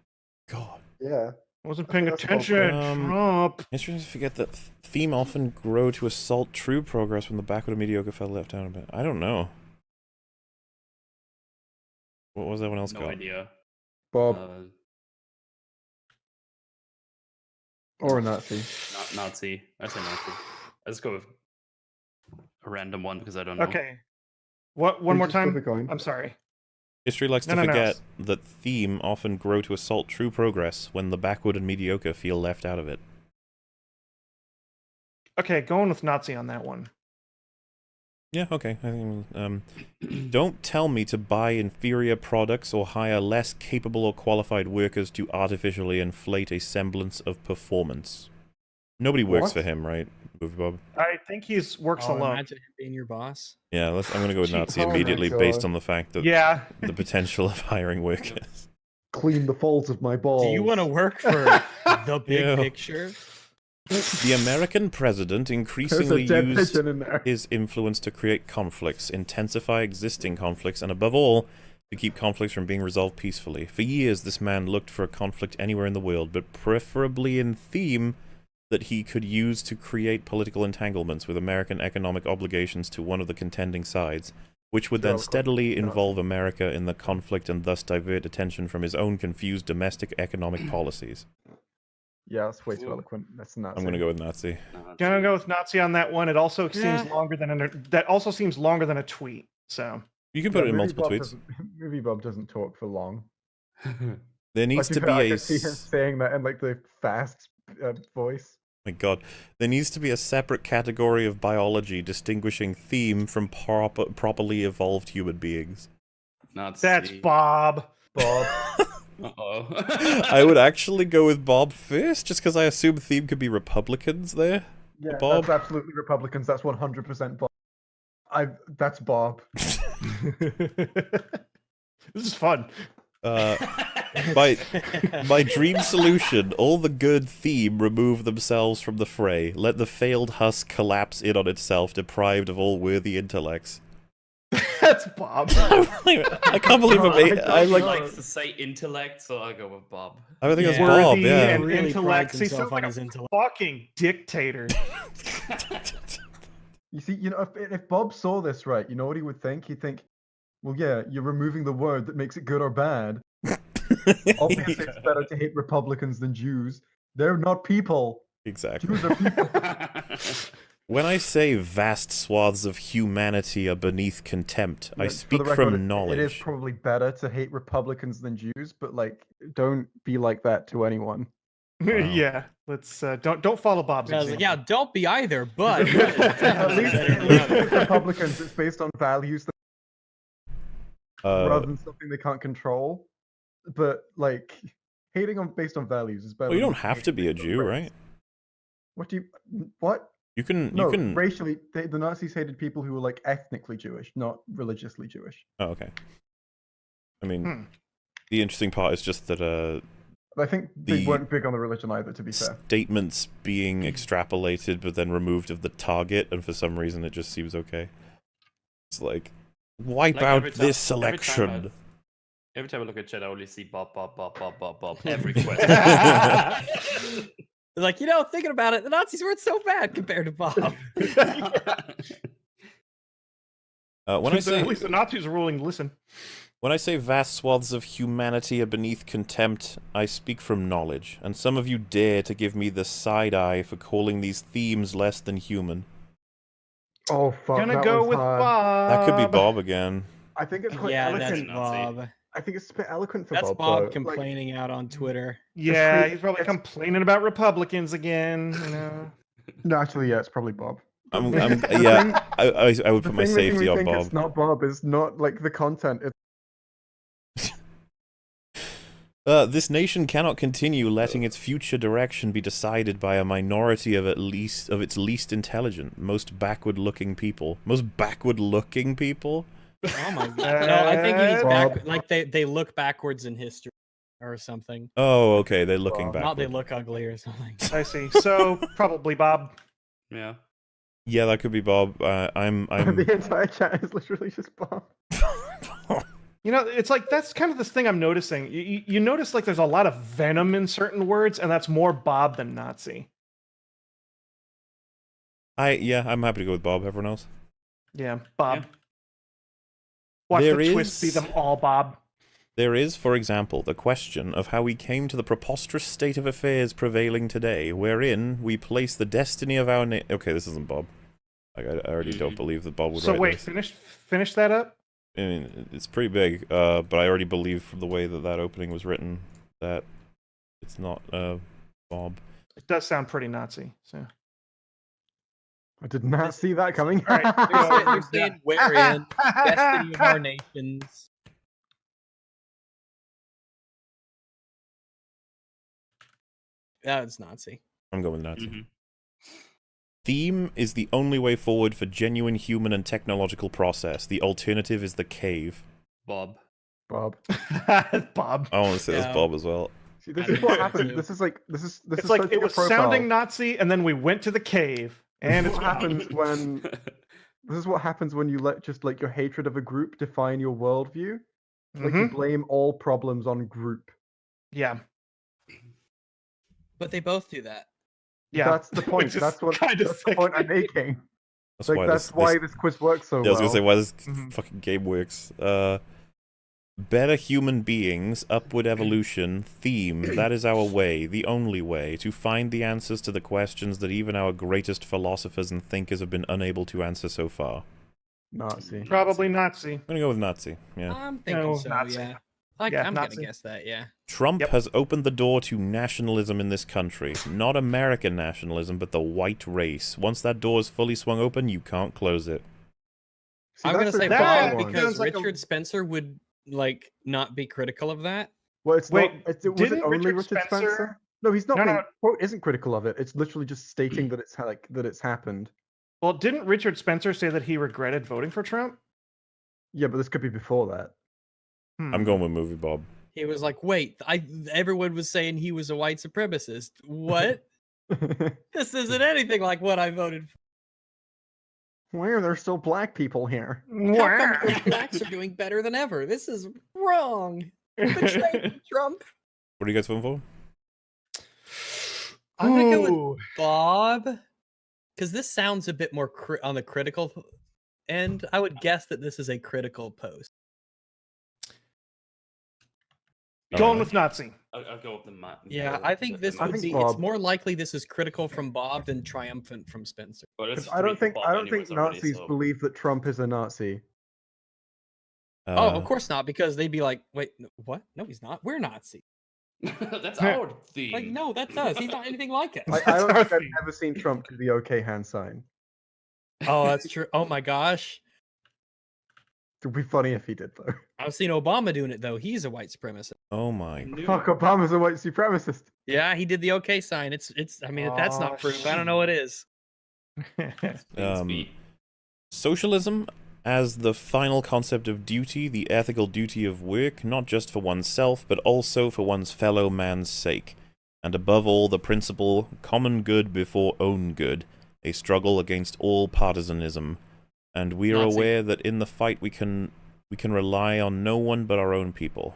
Speaker 1: God.
Speaker 3: yeah, I wasn't
Speaker 2: paying
Speaker 3: think that's
Speaker 2: attention.
Speaker 1: Um,
Speaker 2: Trump.
Speaker 1: History likes to forget that theme often grow to assault true progress when the backward and mediocre fell left out of it. I don't know. What was everyone else
Speaker 5: no
Speaker 1: called?
Speaker 5: idea.
Speaker 3: Bob
Speaker 5: Uh,
Speaker 3: or a Nazi.
Speaker 5: not Nazi. I say Nazi. Let's go with a random one because I don't know.
Speaker 2: Okay. What? One
Speaker 3: You
Speaker 2: more
Speaker 3: just flip
Speaker 2: time.
Speaker 3: a coin.
Speaker 2: I'm sorry.
Speaker 1: History likes
Speaker 2: No,
Speaker 1: to
Speaker 2: no, no.
Speaker 1: forget that theme often grow to assault true progress when the backward and mediocre feel left out of it.
Speaker 2: Okay, going with Nazi on that one.
Speaker 1: Yeah, okay. I think, um, don't tell me to buy inferior products or hire less capable or qualified workers to artificially inflate a semblance of performance. Nobody works
Speaker 3: What?
Speaker 1: for him, right, Movie Bob?
Speaker 2: I think he's works
Speaker 4: Oh,
Speaker 2: alone.
Speaker 4: Imagine him being your boss.
Speaker 1: Yeah, let's, I'm going to go with
Speaker 2: Gee,
Speaker 1: Nazi
Speaker 3: oh
Speaker 1: immediately based on the fact that
Speaker 2: Yeah.
Speaker 1: the potential of hiring workers.
Speaker 3: Clean the folds of my balls.
Speaker 4: Do you want to work for the big
Speaker 1: Ew.
Speaker 4: picture?
Speaker 1: The American president increasingly used
Speaker 3: in
Speaker 1: his influence to create conflicts, intensify existing conflicts, and above all, to keep conflicts from being resolved peacefully. For years, this man looked for a conflict anywhere in the world, but preferably in theme that he could use to create political entanglements with American economic obligations to one of the contending sides. which would then steadily involve America in the conflict and thus divert attention from his own confused domestic economic policies.
Speaker 3: Yeah, that's way too
Speaker 5: Ooh.
Speaker 3: eloquent. That's not.
Speaker 1: I'm going to go with Nazi.
Speaker 5: No, that's
Speaker 2: Gonna go with Nazi on that one. It also seems longer than an, that also seems longer than a tweet. So
Speaker 1: You can put it in multiple
Speaker 3: Bob
Speaker 1: tweets.
Speaker 3: Movie Bob doesn't talk for long.
Speaker 1: There needs
Speaker 3: Like,
Speaker 1: to be
Speaker 3: know, I
Speaker 1: a.
Speaker 3: see him saying that in like the fast uh, voice.
Speaker 1: My God, there needs to be a separate category of biology distinguishing theme from proper, properly evolved human beings.
Speaker 5: Nazi.
Speaker 2: that's Bob.
Speaker 3: Bob.
Speaker 5: Uh-oh.
Speaker 1: I would actually go with Bob first, just because I assume theme could be Republicans there.
Speaker 3: Yeah,
Speaker 1: Bob?
Speaker 3: that's absolutely Republicans. That's one hundred percent Bob. I. That's Bob.
Speaker 2: this is fun.
Speaker 1: Uh, my my dream solution: all the good theme remove themselves from the fray. Let the failed husk collapse in on itself, deprived of all worthy intellects.
Speaker 2: That's Bob.
Speaker 1: I can't believe I'm.
Speaker 3: I
Speaker 1: a- I'm
Speaker 5: He
Speaker 1: like,
Speaker 5: likes to say intellect, so I'll go with Bob.
Speaker 1: I think it's Bob.
Speaker 2: Worthy
Speaker 1: Yeah.
Speaker 2: and-
Speaker 4: really
Speaker 2: intellect.
Speaker 4: prides
Speaker 2: He sounds like a
Speaker 4: intellect.
Speaker 2: Fucking dictator.
Speaker 3: You see, you know, if, if Bob saw this right, you know what he would think? He'd think, well, yeah, you're removing the word that makes it good or bad. Obviously, it's better to hate Republicans than Jews. They're not people.
Speaker 1: exactly.
Speaker 3: Jews are people.
Speaker 1: When I say vast swaths of humanity are beneath contempt, I
Speaker 3: Yeah, for
Speaker 1: speak
Speaker 3: record,
Speaker 1: from
Speaker 3: it- It is probably better to hate Republicans than Jews, but like, don't be like that to anyone.
Speaker 2: yeah. Let's uh, don't don't follow Bob's
Speaker 4: I like,
Speaker 2: example.
Speaker 4: yeah, don't be either, but
Speaker 3: at least, at least Republicans, it's based on values that,
Speaker 1: Uh,
Speaker 3: rather than something they can't control. But like, hating on based on values is better.
Speaker 1: well, you don't have to be a Jew,
Speaker 3: race.
Speaker 1: right?
Speaker 3: What do you? What?
Speaker 1: You can.
Speaker 3: No,
Speaker 1: you can.
Speaker 3: racially, they, the Nazis hated people who were like ethnically Jewish, not religiously Jewish.
Speaker 1: Oh, okay. I mean,
Speaker 2: Hmm.
Speaker 1: the interesting part is just that uh,
Speaker 3: I think they
Speaker 1: The-
Speaker 3: weren't big on the religion either. To be fair,
Speaker 1: statements being extrapolated but then removed of the target, and for some reason it just seems okay. It's like wipe
Speaker 5: Like,
Speaker 1: out
Speaker 5: time-
Speaker 1: this
Speaker 5: every time I-
Speaker 1: selection.
Speaker 5: Every time I look at chat, I only see Bob, Bob, Bob, Bob, Bob, Bob. Every question.
Speaker 4: like, you know, thinking about it, the Nazis weren't so bad compared to Bob.
Speaker 1: Uh, when I say
Speaker 2: at least the Nazis are ruling. Listen.
Speaker 1: when I say vast swaths of humanity are beneath contempt, I speak from knowledge, and some of you dare to give me the side eye for calling these themes less than human.
Speaker 3: oh fuck,
Speaker 2: Gonna
Speaker 3: that
Speaker 2: go
Speaker 3: one's
Speaker 2: with
Speaker 3: hard.
Speaker 2: Bob.
Speaker 1: That could be Bob again.
Speaker 3: I think it's quite
Speaker 4: yeah, that's Bob.
Speaker 3: I think it's a bit eloquent for Bob.
Speaker 4: That's
Speaker 3: Bob.
Speaker 4: Bob
Speaker 3: though. Like,
Speaker 4: complaining out on Twitter.
Speaker 2: Yeah,
Speaker 3: tweet-
Speaker 2: he's probably complaining about Republicans again. You know.
Speaker 3: no, actually, yeah, it's probably Bob.
Speaker 1: I'm, I'm, yeah, I, I, I would
Speaker 3: The
Speaker 1: put my safety on Bob.
Speaker 3: It's not Bob. It's not like the content. It's
Speaker 1: Uh, this nation cannot continue letting its future direction be decided by a minority of at least of its least intelligent, most backward-looking people. Most backward-looking people.
Speaker 4: Oh my god. No, I think he's back. Like they they look backwards in history or something.
Speaker 1: Oh, okay, they're looking
Speaker 3: Well,
Speaker 1: back.
Speaker 4: Not they look ugly or something.
Speaker 2: I see. So probably Bob.
Speaker 5: yeah.
Speaker 1: Yeah, that could be Bob. Uh, I'm. I'm.
Speaker 3: the entire chat is literally just Bob.
Speaker 2: You know, it's like that's kind of this thing I'm noticing. You, you, you notice like there's a lot of venom in certain words, and that's more Bob than Nazi.
Speaker 1: I yeah, I'm happy to go with Bob. Everyone else.
Speaker 2: Yeah, Bob.
Speaker 5: Yeah.
Speaker 2: Watch
Speaker 1: There
Speaker 2: the twist be
Speaker 1: is-
Speaker 2: them all Bob.
Speaker 1: There is, for example, the question of how we came to the preposterous state of affairs prevailing today, wherein we place the destiny of our na- Okay, this isn't Bob. Like, I, I already don't
Speaker 5: Mhm.
Speaker 1: believe that Bob would
Speaker 2: So
Speaker 1: write
Speaker 2: wait,
Speaker 1: this.
Speaker 2: finish finish that up.
Speaker 1: I mean, it's pretty big, uh, but I already believe from the way that that opening was written that it's not uh, Bob.
Speaker 2: It does sound pretty Nazi. So
Speaker 3: I did not see that coming.
Speaker 2: All right,
Speaker 4: They're, saying-
Speaker 2: So-
Speaker 4: they're saying wherein destiny of our nations. That's Nazi.
Speaker 1: I'm going with Nazi.
Speaker 5: Mhm.
Speaker 1: Theme is the only way forward for genuine human and technological process. The alternative is the cave.
Speaker 5: Bob.
Speaker 3: Bob.
Speaker 2: Bob.
Speaker 1: I want to say
Speaker 4: Yeah.
Speaker 1: that's Bob as well.
Speaker 3: See, this
Speaker 5: I
Speaker 3: is what happened.
Speaker 5: too.
Speaker 3: This is like this is this
Speaker 2: it's
Speaker 3: is
Speaker 2: like it was
Speaker 3: profile.
Speaker 2: sounding Nazi, and then we went to the cave, and
Speaker 3: This
Speaker 2: it's
Speaker 3: is what happens when this is what happens when you let just like your hatred of a group define your worldview. Like you
Speaker 2: Mhm.
Speaker 3: blame all problems on group.
Speaker 2: Yeah,
Speaker 4: But they both do that.
Speaker 2: yeah.
Speaker 3: That's the point. That's what
Speaker 2: kinda
Speaker 3: that's the point I'm making.
Speaker 1: That's
Speaker 3: like
Speaker 1: why
Speaker 3: that's
Speaker 1: this,
Speaker 3: why
Speaker 1: this,
Speaker 3: this quiz works so
Speaker 1: yeah, I was gonna say why this
Speaker 2: Mhm.
Speaker 1: fucking game works. Uh, better human beings, upward evolution, theme. That is our way, the only way, to find the answers to the questions that even our greatest philosophers and thinkers have been unable to answer so far.
Speaker 3: Nazi.
Speaker 2: Probably Nazi.
Speaker 1: I'm gonna go with Nazi. Yeah.
Speaker 4: I'm thinking
Speaker 2: No,
Speaker 4: so.
Speaker 2: Nazi.
Speaker 4: Yeah. Like,
Speaker 2: Yeah,
Speaker 4: I'm
Speaker 2: Nazi.
Speaker 4: gonna guess that. Yeah.
Speaker 1: Trump
Speaker 2: Yep.
Speaker 1: has opened the door to nationalism in this country. Not American nationalism, but the white race. Once that door is fully swung open, you can't close it.
Speaker 3: See,
Speaker 4: I'm gonna say
Speaker 3: bad
Speaker 4: Bob because
Speaker 2: sounds like a-
Speaker 4: Richard Spencer would like not be critical of that.
Speaker 3: Well, it's
Speaker 2: Wait,
Speaker 3: not. It's, was it
Speaker 2: didn't
Speaker 3: only
Speaker 2: Richard
Speaker 3: Richard, Spencer?
Speaker 2: Spencer-
Speaker 3: No, he's not.
Speaker 2: No,
Speaker 3: being,
Speaker 2: no.
Speaker 3: quote isn't critical of it. It's literally just stating that it's like that it's happened.
Speaker 2: Well, didn't Richard Spencer say that he regretted voting for Trump?
Speaker 3: Yeah, but this could be before that.
Speaker 2: Hmm.
Speaker 1: I'm going with movie Bob.
Speaker 4: He was like, "Wait, I everyone was saying he was a white supremacist. What? this isn't anything like what I voted for.
Speaker 3: Why are there still black people here?
Speaker 4: How come the blacks are doing better than ever? This is wrong. Betrayed Trump."
Speaker 1: What are you guys voting for?
Speaker 4: I'm gonna go with Bob because this sounds a bit more cri- on the critical end. I would guess that this is a critical post.
Speaker 2: Uh,
Speaker 1: Going
Speaker 2: with Nazi.
Speaker 5: I'll, I'll go with the ma-
Speaker 4: Yeah, I think this would
Speaker 5: Nazi.
Speaker 3: think
Speaker 4: be. It's more likely this is critical from Bob than triumphant from Spencer.
Speaker 5: But it's
Speaker 3: 'Cause I don't think
Speaker 5: for
Speaker 3: I don't think
Speaker 5: anyways already,
Speaker 3: Nazis
Speaker 5: so-
Speaker 3: believe that Trump is a Nazi.
Speaker 1: Uh,
Speaker 4: oh, of course not, because they'd be like, "Wait, what? No, he's not. We're Nazi."
Speaker 5: That's our theme.
Speaker 4: Like, no, that's us. He's not anything like us.
Speaker 3: I, I don't
Speaker 2: our
Speaker 3: think I've ever seen Trump do the OK hand sign.
Speaker 4: oh, that's true. Oh my gosh,
Speaker 3: It would be funny if he did though.
Speaker 4: I've seen Obama doing it though. He's a white supremacist.
Speaker 1: Oh my.
Speaker 3: Fuck. Obama's a white supremacist.
Speaker 4: Yeah, he did the OK sign. It's it's. I mean, if that's not proof, I don't know what is.
Speaker 1: Um, Socialism as the final concept of duty, the ethical duty of work, not just for oneself, but also for one's fellow man's sake. And above all, the principle common good before own good, a struggle against all partisanism. And we are
Speaker 4: Nazi.
Speaker 1: aware that in the fight we can we can rely on no one but our own people.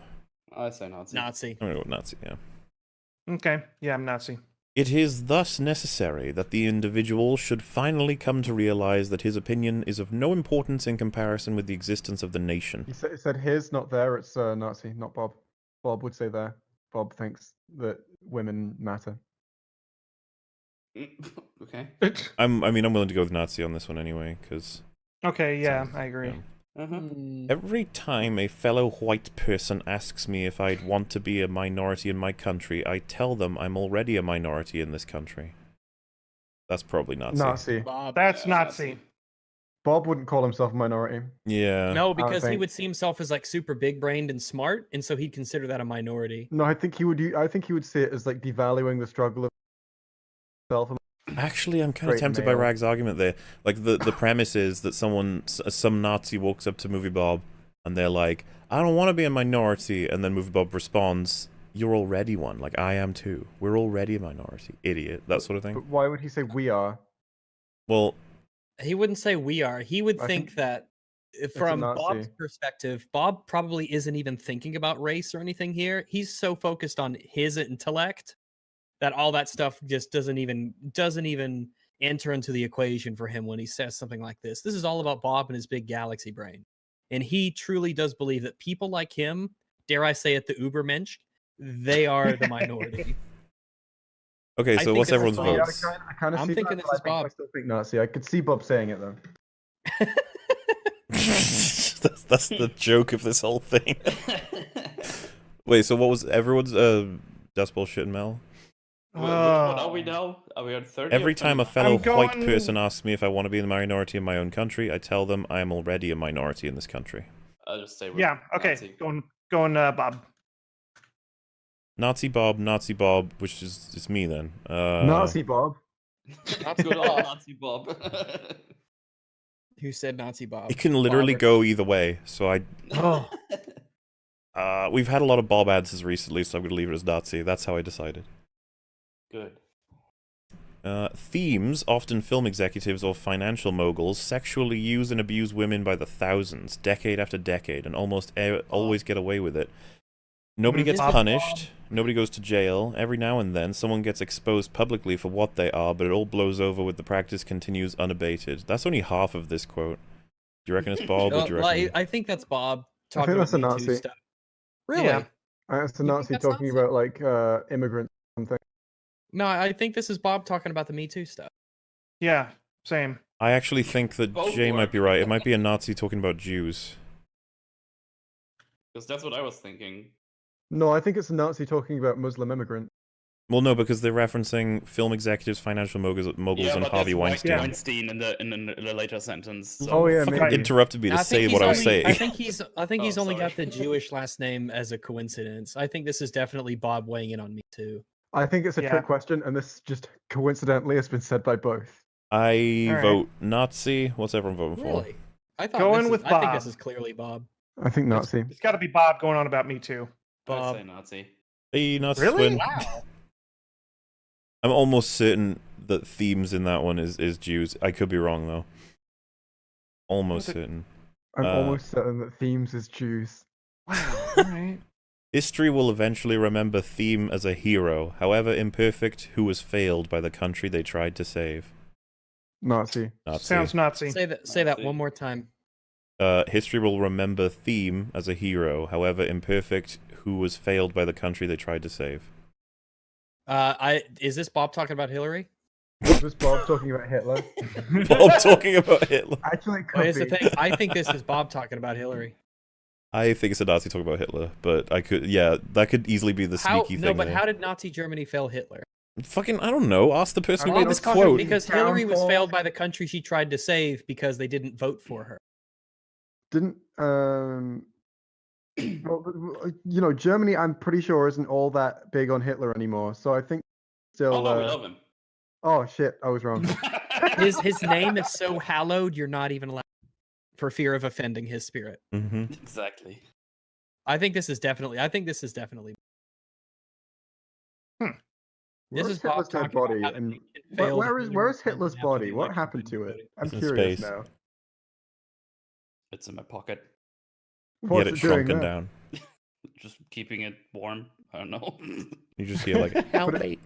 Speaker 5: I say Nazi.
Speaker 4: Nazi.
Speaker 1: I'm gonna go with Nazi, yeah.
Speaker 2: okay. Yeah, I'm Nazi.
Speaker 1: It is thus necessary that the individual should finally come to realize that his opinion is of no importance in comparison with the existence of the nation.
Speaker 3: He said, said his, not there. It's uh, Nazi, not Bob. Bob would say there. Bob thinks that women matter.
Speaker 5: Mm, okay.
Speaker 1: I'm, I mean, I'm willing to go with Nazi on this one anyway, because
Speaker 2: okay, yeah, I agree.
Speaker 5: Uh-huh.
Speaker 4: Hmm.
Speaker 1: every time a fellow white person asks me if I'd want to be a minority in my country, I tell them I'm already a minority in this country. That's probably Nazi.
Speaker 3: Nazi.
Speaker 4: Bob.
Speaker 2: That's
Speaker 5: Yeah,
Speaker 2: Nazi.
Speaker 3: Bob wouldn't call himself a minority.
Speaker 1: Yeah.
Speaker 4: No, because he would see himself as like super big brained and smart, and so he'd consider that a minority.
Speaker 3: No, I think he would. I think he would see it as like devaluing the struggle of self.
Speaker 1: Actually, I'm kind of
Speaker 3: Great
Speaker 1: tempted by. Rag's argument there. Like the the premise is that someone, some Nazi, walks up to Movie Bob, and they're like, "I don't want to be a minority," and then Movie Bob responds, "You're already one. Like I am too. We're already a minority, idiot." That sort of thing.
Speaker 3: But why would he say we are?
Speaker 1: Well,
Speaker 4: He wouldn't say we are. He would think
Speaker 3: think
Speaker 4: that uh, from Bob's perspective, Bob probably isn't even thinking about race or anything here. He's so focused on his intellect that all that stuff just doesn't even doesn't even enter into the equation for him when he says something like this. This is all about Bob and his big galaxy brain. And he truly does believe that people like him, dare I say it, the Ubermensch, they are the minority.
Speaker 1: okay. So what's everyone's
Speaker 4: Bob.
Speaker 3: Yeah, I
Speaker 1: votes?
Speaker 3: kind, I kind of
Speaker 4: I'm
Speaker 3: see
Speaker 4: thinking
Speaker 3: that,
Speaker 4: this
Speaker 3: but I
Speaker 4: is
Speaker 3: think- I
Speaker 4: Bob.
Speaker 3: still think Nazi. I could see Bob saying it though.
Speaker 1: that's that's the joke of this whole thing. Wait. So what was everyone's? Uh, that's bullshit, Mel.
Speaker 5: Wh- Which one are we
Speaker 2: Oh.
Speaker 5: now? Are we on 30?
Speaker 1: Every time a
Speaker 5: 29?
Speaker 1: fellow white
Speaker 2: going-
Speaker 1: person asks me if I want to be in the minority in my own country, I tell them I am already a minority in this country.
Speaker 5: I'll just say we're
Speaker 2: Yeah, okay.
Speaker 5: Nazi.
Speaker 2: Going going uh Bob.
Speaker 1: Nazi Bob, Nazi Bob, which is is me then. Uh,
Speaker 3: Nazi Bob.
Speaker 4: Nazi
Speaker 5: Good old Nazi Bob.
Speaker 4: Who said Nazi Bob?
Speaker 1: It can literally
Speaker 4: Bob or-
Speaker 1: go either way. So I,
Speaker 2: Oh.
Speaker 1: uh, we've had a lot of Bob answers recently, so I'm gonna leave it as Nazi. That's how I decided.
Speaker 5: Good.
Speaker 1: Uh, themes, often film executives or financial moguls, sexually use and abuse women by the thousands, decade after decade, and almost e- always get away with it. Nobody gets punished. Nobody goes to jail. Every now and then, someone gets exposed publicly for what they are, but it all blows over with the practice continues unabated. That's only half of this quote. Do you reckon it's Bob, or
Speaker 4: Uh,
Speaker 1: do you
Speaker 4: well, I,
Speaker 1: reckon...
Speaker 4: I think that's Bob
Speaker 3: I think
Speaker 4: talking
Speaker 3: that's a
Speaker 4: about
Speaker 3: Nazi.
Speaker 4: stuff. Really?
Speaker 2: Yeah.
Speaker 3: It's a Nazi
Speaker 4: that's
Speaker 3: talking
Speaker 4: Nazi?
Speaker 3: about like uh, immigrants. or Something.
Speaker 4: No, I think this is Bob talking about the Me Too stuff.
Speaker 2: yeah, same.
Speaker 1: I actually think that
Speaker 5: Both
Speaker 1: Jay might be right. It might be a Nazi talking about Jews.
Speaker 5: Because that's what I was thinking.
Speaker 3: No, I think it's a Nazi talking about Muslim immigrants.
Speaker 1: Well, no, because they're referencing film executives, financial moguls, moguls
Speaker 5: yeah,
Speaker 1: and Harvey Weinstein.
Speaker 2: Yeah.
Speaker 5: Weinstein in the in, in the later sentence. So.
Speaker 3: Oh, yeah,
Speaker 1: Fucking
Speaker 3: maybe.
Speaker 1: interrupted me to
Speaker 4: I
Speaker 1: say what
Speaker 4: he's
Speaker 1: I was saying.
Speaker 4: I think he's I think
Speaker 5: Oh,
Speaker 4: he's only got the. Jewish last name as a coincidence. I think this is definitely Bob weighing in on Me Too.
Speaker 3: I think it's a
Speaker 2: Yeah.
Speaker 3: trick question, and this just coincidentally has been said by both.
Speaker 1: I
Speaker 2: Alright.
Speaker 1: vote Nazi. What's everyone voting for?
Speaker 4: Really? I thought
Speaker 2: Going
Speaker 4: this is-
Speaker 2: with
Speaker 4: I think this is clearly Bob.
Speaker 3: I think Nazi.
Speaker 2: It's got to be Bob going on about me too.
Speaker 5: I would
Speaker 4: Bob.
Speaker 5: say Nazi.
Speaker 1: Hey, Nazi
Speaker 2: Really?
Speaker 1: win.
Speaker 4: Wow.
Speaker 1: I'm almost certain that themes in that one is, is Jews. I could be wrong though. Almost certain.
Speaker 3: I'm
Speaker 1: Uh,
Speaker 3: almost certain that themes is Jews.
Speaker 2: Wow. All right.
Speaker 1: History will eventually remember Theme as a hero, however imperfect, who was failed by the country they tried to save.
Speaker 3: Nazi.
Speaker 1: Nazi.
Speaker 2: Sounds Nazi.
Speaker 4: say that say that one more time.
Speaker 1: Uh, history will remember Theme as a hero, however imperfect, who was failed by the country they tried to save.
Speaker 4: Uh, I is this Bob talking about Hillary?
Speaker 3: Was Bob talking about Hitler?
Speaker 1: Bob talking about Hitler.
Speaker 3: Actually, it
Speaker 4: Well,
Speaker 3: could
Speaker 4: here's the thing. I think this is Bob talking about Hillary.
Speaker 1: I think it's a Nazi talking about Hitler, but I could, yeah, that could easily be the
Speaker 4: How
Speaker 1: sneaky
Speaker 4: no,
Speaker 1: thing.
Speaker 4: but
Speaker 1: there.
Speaker 4: how did Nazi Germany fail Hitler?
Speaker 1: Fucking, I don't know. Ask the person who
Speaker 3: I
Speaker 1: made this quote.
Speaker 4: Because Hillary was failed by the country she tried to save because they didn't vote for her.
Speaker 3: Didn't um. Well, you know, Germany, I'm pretty sure isn't all that big on Hitler anymore. So I think still.
Speaker 5: oh no, we
Speaker 3: uh,
Speaker 5: love him.
Speaker 3: oh shit, I was wrong.
Speaker 4: His his name is so hallowed, you're not even allowed for fear of offending his spirit.
Speaker 1: hmm
Speaker 5: exactly.
Speaker 4: I think this is definitely. I think this is definitely.
Speaker 2: Hmm.
Speaker 4: This
Speaker 3: Where's
Speaker 4: is
Speaker 3: Hitler's dead body? And where, where is where is Hitler's body? What happened to it? I'm
Speaker 1: It's
Speaker 3: curious
Speaker 1: space.
Speaker 3: now.
Speaker 5: It's in my pocket.
Speaker 1: He
Speaker 3: What's
Speaker 1: had it
Speaker 3: it
Speaker 1: shrunken
Speaker 3: there?
Speaker 1: down.
Speaker 5: Just keeping it warm. I don't know.
Speaker 1: You just hear like, help
Speaker 3: Put it-
Speaker 1: me.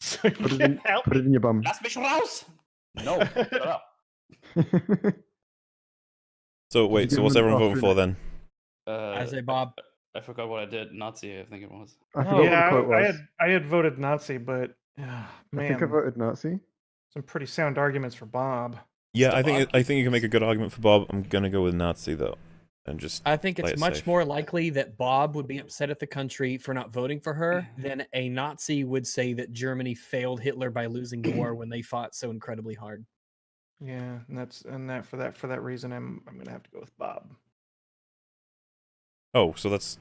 Speaker 2: So
Speaker 3: Put it in,
Speaker 2: help
Speaker 3: put it in your bum.
Speaker 5: Lass mich raus! No, shut up.
Speaker 1: So wait, so what's everyone voting for then?
Speaker 5: Uh,
Speaker 4: I say Bob.
Speaker 5: I forgot what I did. Nazi, I think it was.
Speaker 3: I
Speaker 4: Oh,
Speaker 2: yeah,
Speaker 3: what the
Speaker 2: I, I had I had voted Nazi, but uh,
Speaker 3: I
Speaker 2: man,
Speaker 3: think I voted Nazi.
Speaker 2: some pretty sound arguments for Bob.
Speaker 1: Yeah,
Speaker 5: Still
Speaker 1: I think
Speaker 5: Bob.
Speaker 1: I think you can make a good argument for Bob. I'm gonna go with Nazi though, and just
Speaker 4: I think it's
Speaker 1: it
Speaker 4: much
Speaker 1: safe.
Speaker 4: more likely that Bob would be upset at the country for not voting for her than a Nazi would say that Germany failed Hitler by losing the war when they fought so incredibly hard.
Speaker 2: Yeah, and that's and that for that for that reason, I'm I'm gonna have to go with Bob.
Speaker 1: oh, so that's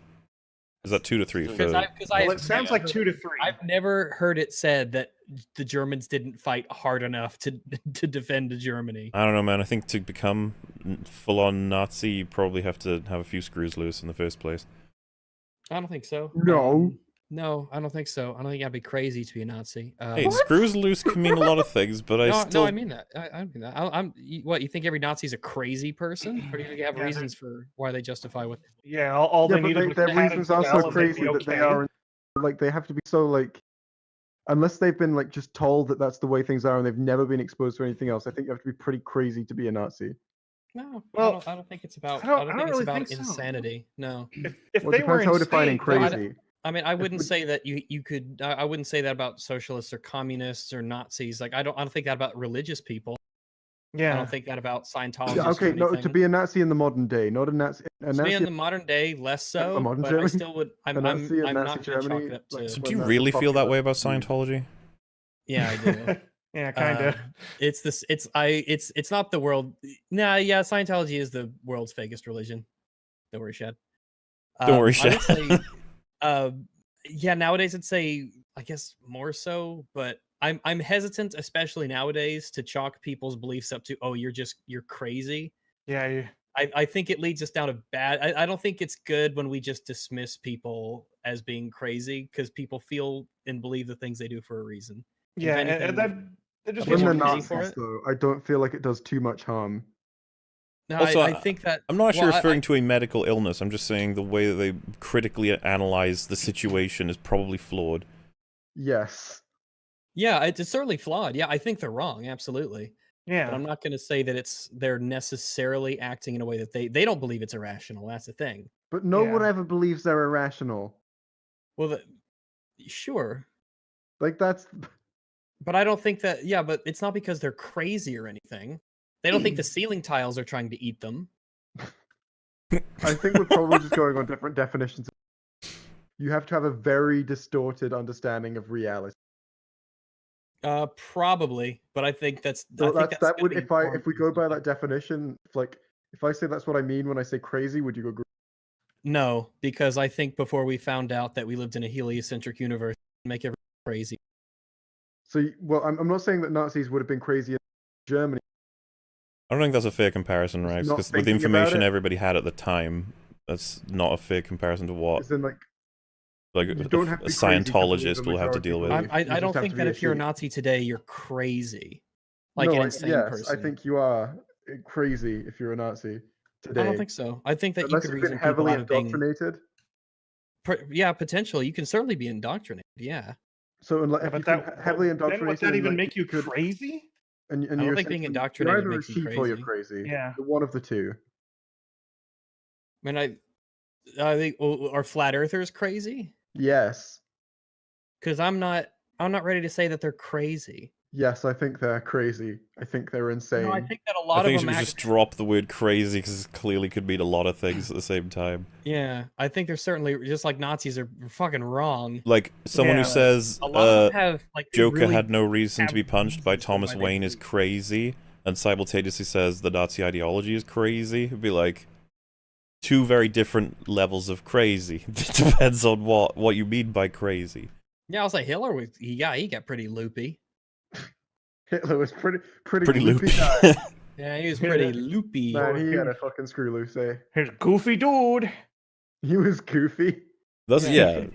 Speaker 1: is that two to three
Speaker 5: Because
Speaker 1: for?
Speaker 4: I,
Speaker 2: Well, it sounds like two to three.
Speaker 4: I've never heard it said that the Germans didn't fight hard enough to to defend Germany.
Speaker 1: I don't know, man. I think to become full on Nazi, you probably have to have a few screws loose in the first place.
Speaker 4: I don't think so.
Speaker 3: No.
Speaker 4: Um, Um, no, I don't think so. I don't think I'd be crazy to be a Nazi. Uh,
Speaker 1: Hey, screws loose can mean a lot of things, but I
Speaker 4: no,
Speaker 1: still
Speaker 4: no, I mean that. I, I mean that. I, I'm. you- What you think? Every Nazi's a crazy person, or do you think they have
Speaker 2: Yeah,
Speaker 4: reasons for why they justify what?
Speaker 2: yeah, all, all
Speaker 3: yeah,
Speaker 2: they
Speaker 3: but
Speaker 2: needed
Speaker 3: they, their
Speaker 2: the
Speaker 3: reasons are so crazy
Speaker 2: be
Speaker 3: that they are like they have to be so like unless they've been like just told that that's the way things are and they've never been exposed to anything else. I think you have to be pretty crazy to be a Nazi.
Speaker 4: No,
Speaker 2: Well,
Speaker 4: I don't. I don't think it's about.
Speaker 2: I
Speaker 4: I
Speaker 2: don't-
Speaker 4: don't,
Speaker 2: I
Speaker 4: think
Speaker 2: don't
Speaker 4: it's
Speaker 2: really
Speaker 4: about
Speaker 2: think so.
Speaker 4: insanity. No,
Speaker 2: If, if
Speaker 3: Well,
Speaker 2: they were
Speaker 3: depends how we're defining
Speaker 2: insane, then-
Speaker 3: crazy.
Speaker 4: I mean, I wouldn't say that you you could. I I wouldn't say that about socialists or communists or Nazis. Like I don't. I don't think that about religious people.
Speaker 2: Yeah, I
Speaker 4: don't think that about Scientology.
Speaker 3: Okay, no, to be a Nazi in the modern day, not a Nazi. A
Speaker 4: To be in the modern day, less so.
Speaker 3: modern
Speaker 4: but I
Speaker 3: Germany?
Speaker 4: still would. I'm.
Speaker 3: A
Speaker 4: I'm,
Speaker 3: Nazi in
Speaker 4: I'm
Speaker 3: Nazi
Speaker 4: not gonna chalk
Speaker 3: Germany,
Speaker 4: it up
Speaker 3: like,
Speaker 4: to.
Speaker 1: So do you really feel that way about
Speaker 3: Mm.
Speaker 1: Scientology?
Speaker 4: Yeah, I do.
Speaker 2: yeah, kind of.
Speaker 4: Uh, it's this. It's I. It's it's not the world. Nah, yeah. Scientology is the world's fakest religion. Don't worry, Shad.
Speaker 1: Don't worry,
Speaker 4: Um, I would
Speaker 1: Shad.
Speaker 4: say, uh, yeah. Nowadays, I'd say I guess more so, but I'm I'm hesitant, especially nowadays, to chalk people's beliefs up to oh, you're just you're crazy.
Speaker 2: yeah, you-
Speaker 4: I, I think it leads us down a bad. I, I don't think it's good when we just dismiss people as being crazy because people feel and believe the things they do for a reason.
Speaker 2: Yeah, and,
Speaker 4: anything,
Speaker 2: and that that just
Speaker 4: When
Speaker 2: makes
Speaker 3: When
Speaker 2: you
Speaker 3: they're
Speaker 4: pity
Speaker 2: crazy.
Speaker 4: for
Speaker 3: Nazis,
Speaker 4: it?
Speaker 3: though, I don't feel like it does too much harm.
Speaker 4: No,
Speaker 1: Also,
Speaker 4: I,
Speaker 1: I-
Speaker 4: I think that
Speaker 1: I'm not actually
Speaker 4: well, I-
Speaker 1: referring
Speaker 4: I-
Speaker 1: to a medical illness. I'm just saying the way that they critically analyze the situation is probably flawed.
Speaker 3: Yes.
Speaker 4: Yeah, it's it's certainly flawed. Yeah, I think they're wrong. Absolutely.
Speaker 2: Yeah.
Speaker 4: But I'm not going to say that it's they're necessarily acting in a way that they they don't believe it's irrational. That's the thing.
Speaker 3: But no one ever believes they're irrational.
Speaker 4: Well, the, sure,
Speaker 3: Like that's
Speaker 4: but I don't think that. Yeah, but it's not because they're crazy or anything. They don't think the ceiling tiles are trying to eat them.
Speaker 3: I think we're probably just going on different definitions. You have to have a very distorted understanding of reality.
Speaker 4: Uh, probably, but I think that's. I
Speaker 3: So
Speaker 4: think
Speaker 3: that's,
Speaker 4: that's
Speaker 3: that would if I if we go by that definition, if, like if I say that's what I mean when I say crazy, would you agree?
Speaker 4: No, because I think before we found out that we lived in a heliocentric universe, make everyone crazy.
Speaker 3: So well, I'm, I'm not saying that Nazis would have been crazy in Germany.
Speaker 1: I don't think that's a fair comparison,
Speaker 3: Just
Speaker 1: Rex, because with the information everybody had at the time, that's not a fair comparison to what
Speaker 3: As in, like
Speaker 1: like a,
Speaker 3: don't
Speaker 1: a
Speaker 3: have to be crazy to believe
Speaker 1: Scientologist will have to deal with.
Speaker 3: believe.
Speaker 4: I, I, I don't think that if you're a. Nazi today, you're crazy, like
Speaker 3: no,
Speaker 4: an
Speaker 3: I-
Speaker 4: insane
Speaker 3: yes,
Speaker 4: person.
Speaker 3: I think you are uh, crazy if you're a Nazi today.
Speaker 4: I don't think so. I think that
Speaker 3: Unless
Speaker 4: you could
Speaker 3: you've
Speaker 4: reason
Speaker 3: been
Speaker 4: people
Speaker 3: heavily
Speaker 4: out of being,
Speaker 3: indoctrinated.
Speaker 4: yeah, potentially. You can certainly be indoctrinated. Yeah,
Speaker 3: So unless
Speaker 2: Yeah, but that
Speaker 3: he- heavily
Speaker 2: then
Speaker 3: indoctrinated,
Speaker 2: would that even
Speaker 3: like,
Speaker 2: make you
Speaker 3: could-
Speaker 2: crazy?
Speaker 3: And, and
Speaker 4: I don't
Speaker 3: you're
Speaker 4: think being indoctrinated
Speaker 3: you're either
Speaker 4: makes
Speaker 3: a
Speaker 4: you
Speaker 3: sheep or you're
Speaker 4: crazy.
Speaker 3: crazy.
Speaker 2: Yeah.
Speaker 3: You're one of the two.
Speaker 4: I mean, I, I think oh, are flat earthers crazy?
Speaker 3: Yes.
Speaker 4: Because I'm not. I'm not ready to say that they're crazy.
Speaker 3: Yes, I think they're crazy. I think they're insane.
Speaker 4: No, I think that a lot
Speaker 1: I think
Speaker 4: of
Speaker 1: you
Speaker 4: them.
Speaker 1: should just drop the word crazy because it clearly could mean a lot of things at the same time.
Speaker 4: yeah, I think they're certainly just like Nazis are fucking wrong.
Speaker 1: Like someone
Speaker 2: Yeah,
Speaker 1: who
Speaker 2: like,
Speaker 1: says
Speaker 4: A lot of
Speaker 1: uh,
Speaker 4: them have like
Speaker 1: Joker
Speaker 4: really
Speaker 1: had no reason to be punched by Thomas
Speaker 4: why they
Speaker 1: Wayne is crazy, and simultaneously says the Nazi ideology is crazy. It'd be like two very different levels of crazy. It depends on what what you mean by crazy.
Speaker 4: Yeah, I'll say Hitler was. He got he got pretty loopy.
Speaker 3: Hitler was pretty pretty,
Speaker 1: Pretty
Speaker 3: loopy
Speaker 1: loopy.
Speaker 4: Yeah, he was
Speaker 2: Yeah.
Speaker 4: pretty loopy.
Speaker 3: Man, he had a fucking screw loose, eh?
Speaker 2: Here's a goofy dude.
Speaker 3: He was goofy.
Speaker 1: That's
Speaker 4: Yeah,
Speaker 1: yeah.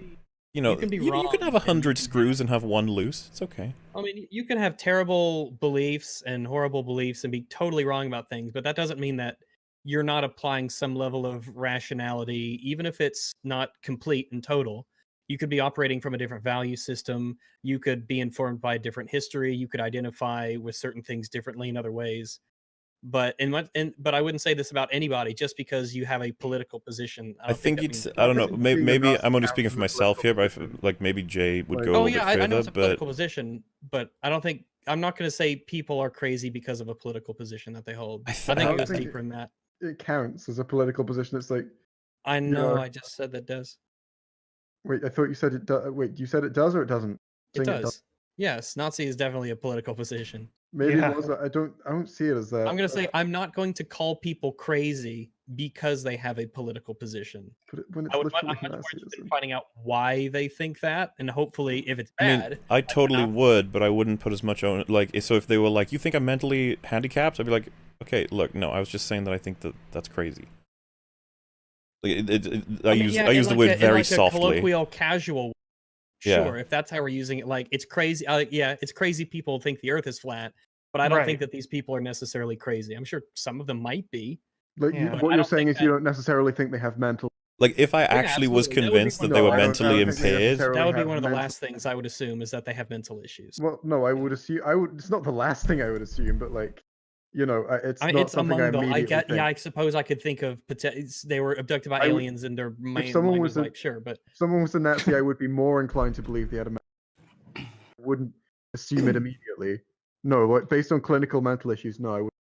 Speaker 1: You know, you
Speaker 4: can be
Speaker 1: you, can have a hundred screws and have one loose. It's okay.
Speaker 4: I mean, you can have terrible beliefs and horrible beliefs and be totally wrong about things, but that doesn't mean that you're not applying some level of rationality, even if it's not complete and total. You could be operating from a different value system. You could be informed by a different history. You could identify with certain things differently in other ways. But in what, and but I wouldn't say this about anybody just because you have a political position. I,
Speaker 1: I
Speaker 4: don't
Speaker 1: think
Speaker 4: it's
Speaker 1: you'd.
Speaker 4: means-
Speaker 1: s- I don't know. Maybe, maybe I'm only speaking for myself here, but I
Speaker 3: political
Speaker 1: f- like maybe Jay would
Speaker 3: Like-
Speaker 1: go
Speaker 3: Oh,
Speaker 1: a
Speaker 4: Oh
Speaker 1: little
Speaker 4: yeah, I,
Speaker 1: bit
Speaker 4: I know it's a
Speaker 1: But
Speaker 4: political position, but I don't think I'm not going to say people are crazy because of a political position that they hold.
Speaker 1: I
Speaker 4: I, think
Speaker 1: I
Speaker 4: it goes
Speaker 3: think
Speaker 4: deeper than that.
Speaker 3: It counts as a political position. It's like,
Speaker 4: I know.
Speaker 3: Yeah.
Speaker 4: I just said that does.
Speaker 3: Wait, I thought you said it. Do- wait, you said it does or it doesn't?
Speaker 4: It
Speaker 3: Saying
Speaker 4: does. Yes, Nazi is definitely a political position.
Speaker 3: Maybe
Speaker 2: Yeah.
Speaker 3: it was. I don't. I don't see it as that.
Speaker 4: I'm going to uh, say I'm not going to call people crazy because they have a political position.
Speaker 3: But it- when it's
Speaker 4: I would, I'm much more interested in
Speaker 3: Nazism.
Speaker 4: finding out why they think that, and hopefully, if it's
Speaker 1: I mean,
Speaker 4: bad,
Speaker 1: I totally
Speaker 4: not-
Speaker 1: would, but I wouldn't put as much on. Like, so if they were like, "You think I'm mentally handicapped?" I'd be like, "Okay, look, no, I was just saying that I think that that's crazy." Like, it, it, it- I,
Speaker 4: mean,
Speaker 1: use
Speaker 4: yeah,
Speaker 1: I use the
Speaker 4: like
Speaker 1: word
Speaker 4: a- in
Speaker 1: very
Speaker 4: like a
Speaker 1: softly.
Speaker 4: colloquial, casual.
Speaker 1: Yeah.
Speaker 4: Sure, if that's how we're using it, like it's crazy. Uh, yeah, it's crazy. People think the Earth is flat, but I don't
Speaker 2: Right.
Speaker 4: think that these people are necessarily crazy. I'm sure some of them might be.
Speaker 3: Like
Speaker 2: Yeah.
Speaker 3: what you're saying
Speaker 4: think
Speaker 3: is you don't necessarily think they have mental.
Speaker 1: Like, if I actually was
Speaker 4: absolutely, that
Speaker 1: convinced that they
Speaker 4: of
Speaker 1: were
Speaker 4: the-
Speaker 3: I don't- I
Speaker 1: mentally
Speaker 3: don't think they
Speaker 1: impaired,
Speaker 4: That would be one of the
Speaker 3: mental-
Speaker 4: last things I would assume is that they have mental issues.
Speaker 3: Well, no, I would assume. I would. It's not the last thing I would assume, but like, you know, uh, it's
Speaker 4: I mean,
Speaker 3: not
Speaker 4: it's
Speaker 3: something
Speaker 4: among
Speaker 3: I
Speaker 4: the. I get.
Speaker 3: think.
Speaker 4: Yeah, I suppose I could think of. pote- They were abducted by
Speaker 3: I would-
Speaker 4: aliens, and their mind,
Speaker 3: someone was
Speaker 4: was
Speaker 3: a-
Speaker 4: like, sure, but
Speaker 3: If someone was a Nazi, I would be more inclined to believe they had a. wouldn't assume it immediately. No, like based on clinical mental issues, no, I would,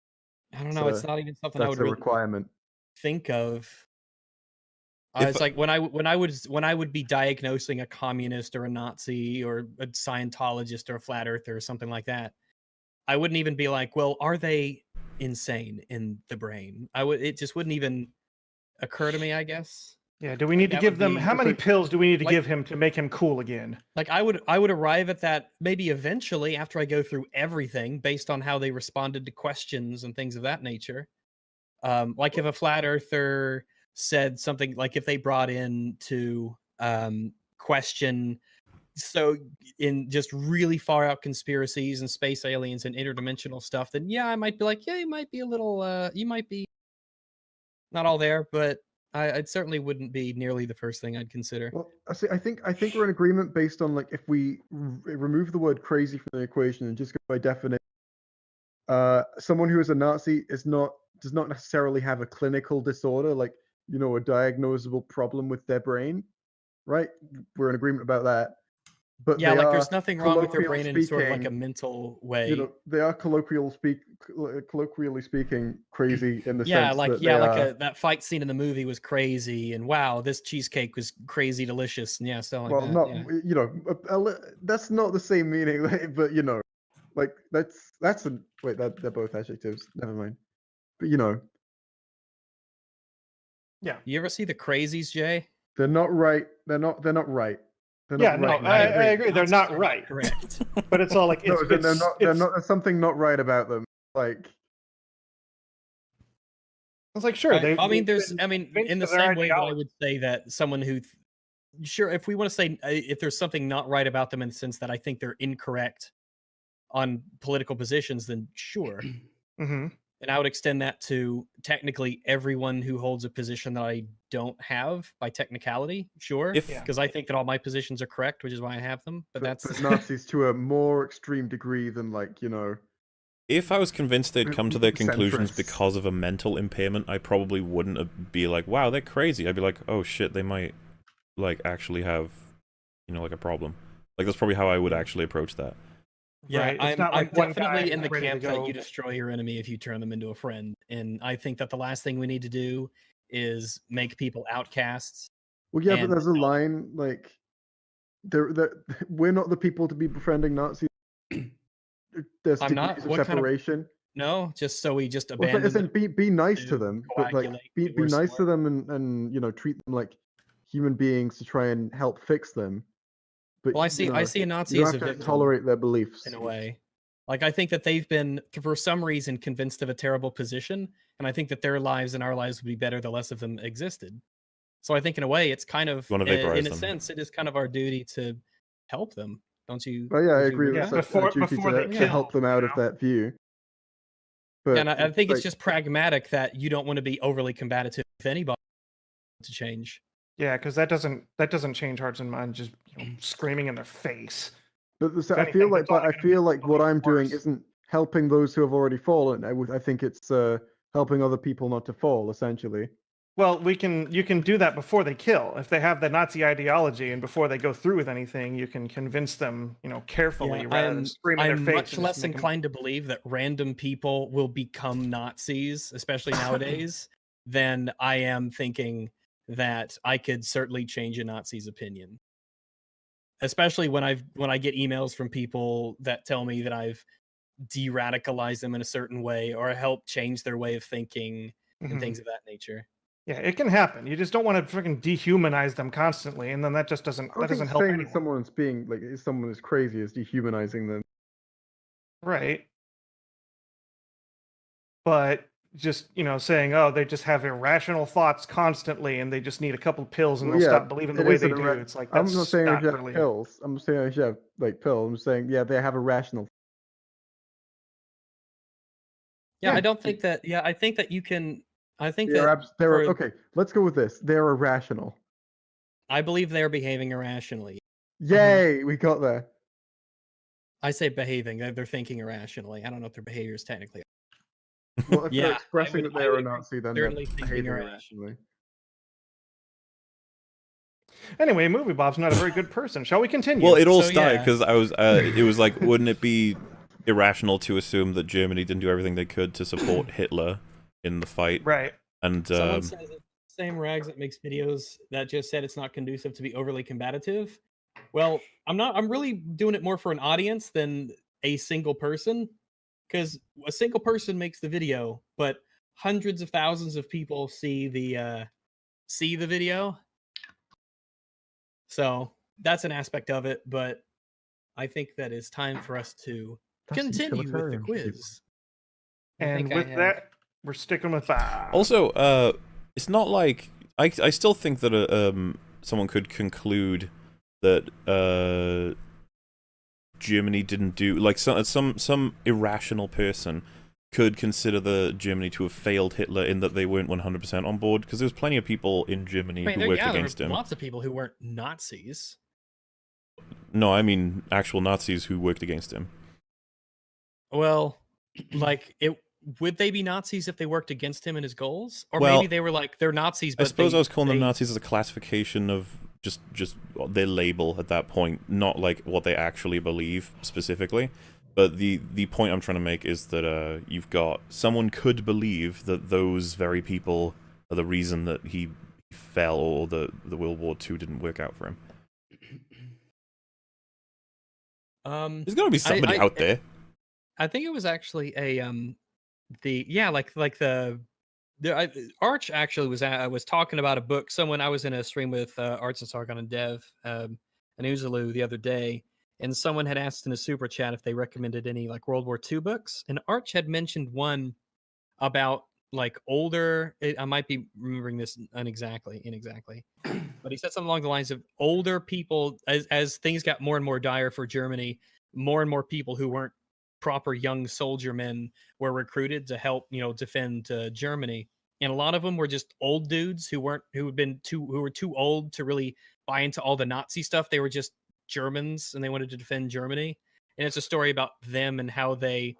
Speaker 4: I don't know. It's
Speaker 3: So,
Speaker 4: not even something I would
Speaker 3: a
Speaker 4: really
Speaker 3: requirement.
Speaker 4: think of. Uh,
Speaker 1: If
Speaker 4: it's like when I when I would when I would be diagnosing a communist or a Nazi or a Scientologist or a flat earther or something like that. I wouldn't even be like, well, are they insane in the brain? I would. It just wouldn't even occur to me. I guess.
Speaker 2: Yeah. Do we need to give them how many pills do we need to
Speaker 4: like-
Speaker 2: give him to make him cool again?
Speaker 4: Like I would I would arrive at that maybe eventually after I go through everything based on how they responded to questions and things of that nature. Um, like if a flat earther said something like if they brought in to um, question so in just really far out conspiracies and space aliens and interdimensional stuff, then yeah, I might be like, yeah, you might be a little uh you might be not all there, but I, certainly wouldn't be nearly the first thing I'd consider.
Speaker 3: Well, I see. I think I think we're in agreement based on like if we remove the word crazy from the equation and just go by definition, uh, someone who is a Nazi is not does not necessarily have a clinical disorder, like you know, a diagnosable problem with their brain, right? We're in agreement about that. But
Speaker 4: yeah, like there's nothing wrong with their
Speaker 3: colloquially
Speaker 4: brain in sort of like a mental way.
Speaker 3: You know, they are colloquial speak, uh, colloquially speaking, crazy in the
Speaker 4: yeah,
Speaker 3: sense
Speaker 4: like
Speaker 3: that
Speaker 4: yeah, like
Speaker 3: are-
Speaker 4: a, that fight scene in the movie was crazy, and wow, this cheesecake was crazy delicious, and yeah, so like
Speaker 3: well,
Speaker 4: that.
Speaker 3: not
Speaker 4: yeah.
Speaker 3: you know, a, a li- that's not the same meaning, but you know, like that's that's a wait, that they're both adjectives. Never mind. But you know, yeah.
Speaker 4: You ever see the Crazies, Jay?
Speaker 3: they're not right. They're not. They're not right. They're
Speaker 2: Yeah,
Speaker 3: not
Speaker 2: no,
Speaker 3: right.
Speaker 2: I, I
Speaker 3: now.
Speaker 2: agree. They're not right,
Speaker 4: Correct.
Speaker 2: but it's all like it's,
Speaker 3: no, they're, they're
Speaker 2: it's-
Speaker 3: not. They're not. There's something not right about them. Like
Speaker 2: It's like sure.
Speaker 4: I,
Speaker 2: They,
Speaker 4: I mean, there's. I mean, in the same way that I would say that someone who, sure, if we want to say uh, if there's something not right about them in the sense that I think they're incorrect on political positions, then sure.
Speaker 2: Mhm.
Speaker 4: And I would extend that to technically everyone who holds a position that I don't have by technicality, sure.
Speaker 1: If-
Speaker 2: Yeah.
Speaker 4: Because I think that all my positions are correct, which is why I have them. But
Speaker 3: but,
Speaker 4: that's
Speaker 3: but Nazis to a more extreme degree than like you know.
Speaker 1: If I was convinced they'd come to their conclusions
Speaker 3: Centrists.
Speaker 1: because of a mental impairment, I probably wouldn't be like, "Wow, they're crazy." I'd be like, "Oh shit, they might like actually have, you know, like a problem." Like that's probably how I would hmm. actually approach that.
Speaker 4: Yeah,
Speaker 2: Right,
Speaker 4: I'm,
Speaker 2: not like
Speaker 4: I'm definitely in the camp that you destroy your enemy if you turn them into a friend. And I think that the last thing we need to do is make people outcasts.
Speaker 3: Well, yeah, but there's a line like, there, there, we're not the people to be befriending Nazis. There's
Speaker 4: I'm not.
Speaker 3: degrees of
Speaker 4: What kind of
Speaker 3: separation.
Speaker 4: No, just so we just abandon.
Speaker 3: as in,
Speaker 4: them.
Speaker 3: be be nice
Speaker 4: to
Speaker 3: to them, but like be be
Speaker 4: worst
Speaker 3: nice to them and and you know treat them like human beings to try and help fix them. But
Speaker 4: Well, I
Speaker 3: you
Speaker 4: see. I see a Nazi
Speaker 3: you
Speaker 4: as
Speaker 3: don't
Speaker 4: a
Speaker 3: have to tolerate their beliefs.
Speaker 4: in a way. Like I think that they've been, for some reason, convinced of a terrible position, and I think that their lives and our lives would be better the less of them existed. So I think, in a way, it's kind of,
Speaker 1: You wanna vaporize
Speaker 4: in a sense, it is kind of our duty to help them. Don't you?
Speaker 3: Oh yeah, I agree
Speaker 4: with
Speaker 3: with
Speaker 2: Yeah,
Speaker 3: that.
Speaker 4: that?
Speaker 3: Before,
Speaker 2: before-
Speaker 3: duty
Speaker 2: before
Speaker 3: to,
Speaker 2: they
Speaker 3: to help them out
Speaker 2: you
Speaker 3: of that view. But
Speaker 4: and I, I think it's just pragmatic that you don't want to be overly combative with anybody to change.
Speaker 2: Yeah, because that doesn't that doesn't change hearts and minds. Just you know, screaming in their face.
Speaker 3: But the- so
Speaker 2: If
Speaker 3: I
Speaker 2: anything,
Speaker 3: feel like, but I feel like what I'm doing
Speaker 2: worse.
Speaker 3: isn't helping those who have already fallen. I would, I think it's uh, helping other people not to fall, essentially.
Speaker 2: Well, we can you can do that before they kill. If they have the Nazi ideology and before they go through with anything, you can convince them, you know, carefully
Speaker 4: Yeah,
Speaker 2: rather
Speaker 4: I'm,
Speaker 2: than scream in
Speaker 4: I'm
Speaker 2: their face.
Speaker 4: much
Speaker 2: and just
Speaker 4: less
Speaker 2: make 'em-
Speaker 4: inclined to believe that random people will become Nazis, especially nowadays, than I am thinking that I could certainly change a Nazi's opinion. Especially when I've when I get emails from people that tell me that I've de-radicalized them in a certain way or help change their way of thinking and
Speaker 2: Mhm.
Speaker 4: things of that nature.
Speaker 2: Yeah, it can happen. You just don't want to freaking dehumanize them constantly, and then that just doesn't that doesn't help
Speaker 3: saying
Speaker 2: anyone.
Speaker 3: someone's being like is someone is crazy is dehumanizing them.
Speaker 2: Right. But just, you know, saying, oh, they just have irrational thoughts constantly and they just need a couple pills and they'll
Speaker 3: yeah,
Speaker 2: stop believing the way they
Speaker 3: an
Speaker 2: do. It's like
Speaker 3: I'm
Speaker 2: that's
Speaker 3: not saying I
Speaker 2: not
Speaker 3: should have
Speaker 2: really
Speaker 3: pills. I'm saying I should have like pill. I'm saying yeah, they have a rational.
Speaker 4: Yeah,
Speaker 3: Yeah,
Speaker 4: I don't think that yeah, I think that you can I think
Speaker 3: They're,
Speaker 4: that
Speaker 3: abs- they're
Speaker 4: for-
Speaker 3: okay. Let's go with this. They're irrational.
Speaker 4: I believe they're behaving irrationally.
Speaker 3: Yay, we got there.
Speaker 4: I say behaving, they're, they're thinking irrationally. I don't know if their behavior is technically.
Speaker 3: Well, if
Speaker 4: Yeah,
Speaker 3: they're expressing
Speaker 4: would-
Speaker 3: that they're a Nazi, then they're
Speaker 4: certainly
Speaker 3: behaving
Speaker 4: irrational.
Speaker 3: irrationally.
Speaker 2: Anyway, Movie Bob's not a very good person. Shall we continue?
Speaker 1: Well, it all
Speaker 4: So,
Speaker 1: started
Speaker 4: yeah.
Speaker 1: because I was. Uh, it was like, wouldn't it be irrational to assume that Germany didn't do everything they could to support Hitler in the fight?
Speaker 2: right.
Speaker 1: And
Speaker 4: Someone
Speaker 1: um,
Speaker 4: says it's the same rags that makes videos that just said it's not conducive to be overly combative. Well, I'm not. I'm really doing it more for an audience than a single person, because a single person makes the video, but hundreds of thousands of people see the uh, see the video. So that's an aspect of it, but I think that it's time for us to
Speaker 3: That's
Speaker 4: continue with the quiz.
Speaker 2: And with that, we're sticking with Bob.
Speaker 1: also, uh, it's not like I. I still think that uh, um someone could conclude that uh Germany didn't do like some some some irrational person could consider the Germany to have failed Hitler in that they weren't 100% on board because there was plenty of people in Germany
Speaker 4: I mean,
Speaker 1: who
Speaker 4: there,
Speaker 1: worked
Speaker 4: yeah, there
Speaker 1: against him.
Speaker 4: lots of people who weren't Nazis.
Speaker 1: No, I mean actual Nazis who worked against him.
Speaker 4: Well, like it would they be Nazis if they worked against him and his goals, or
Speaker 1: Well,
Speaker 4: maybe they were like they're Nazis?
Speaker 1: I suppose
Speaker 4: they-
Speaker 1: I was calling them Nazis as a classification of just just their label at that point, not like what they actually believe specifically. But the the point I'm trying to make is that uh, you've got someone could believe that those very people are the reason that he fell or the the World War II didn't work out for him.
Speaker 4: Um,
Speaker 1: There's got to be somebody
Speaker 4: I-
Speaker 1: out there.
Speaker 4: I think it was actually a um, the yeah, like like the the I, Arch actually was I was talking about a book. Someone I was in a stream with uh, Arch and Sargon and Dev um, and Uzalu the other day, and someone had asked in a super chat if they recommended any like World War II books, and Arch had mentioned one about like older. I I might be remembering this unexactly, inexactly, but he said something along the lines of older people as as things got more and more dire for Germany. More and more people who weren't proper young soldier men were recruited to help you know defend uh, Germany, and a lot of them were just old dudes who weren't who had been too who were too old to really buy into all the Nazi stuff. They were just Germans and they wanted to defend Germany, and it's a story about them and how they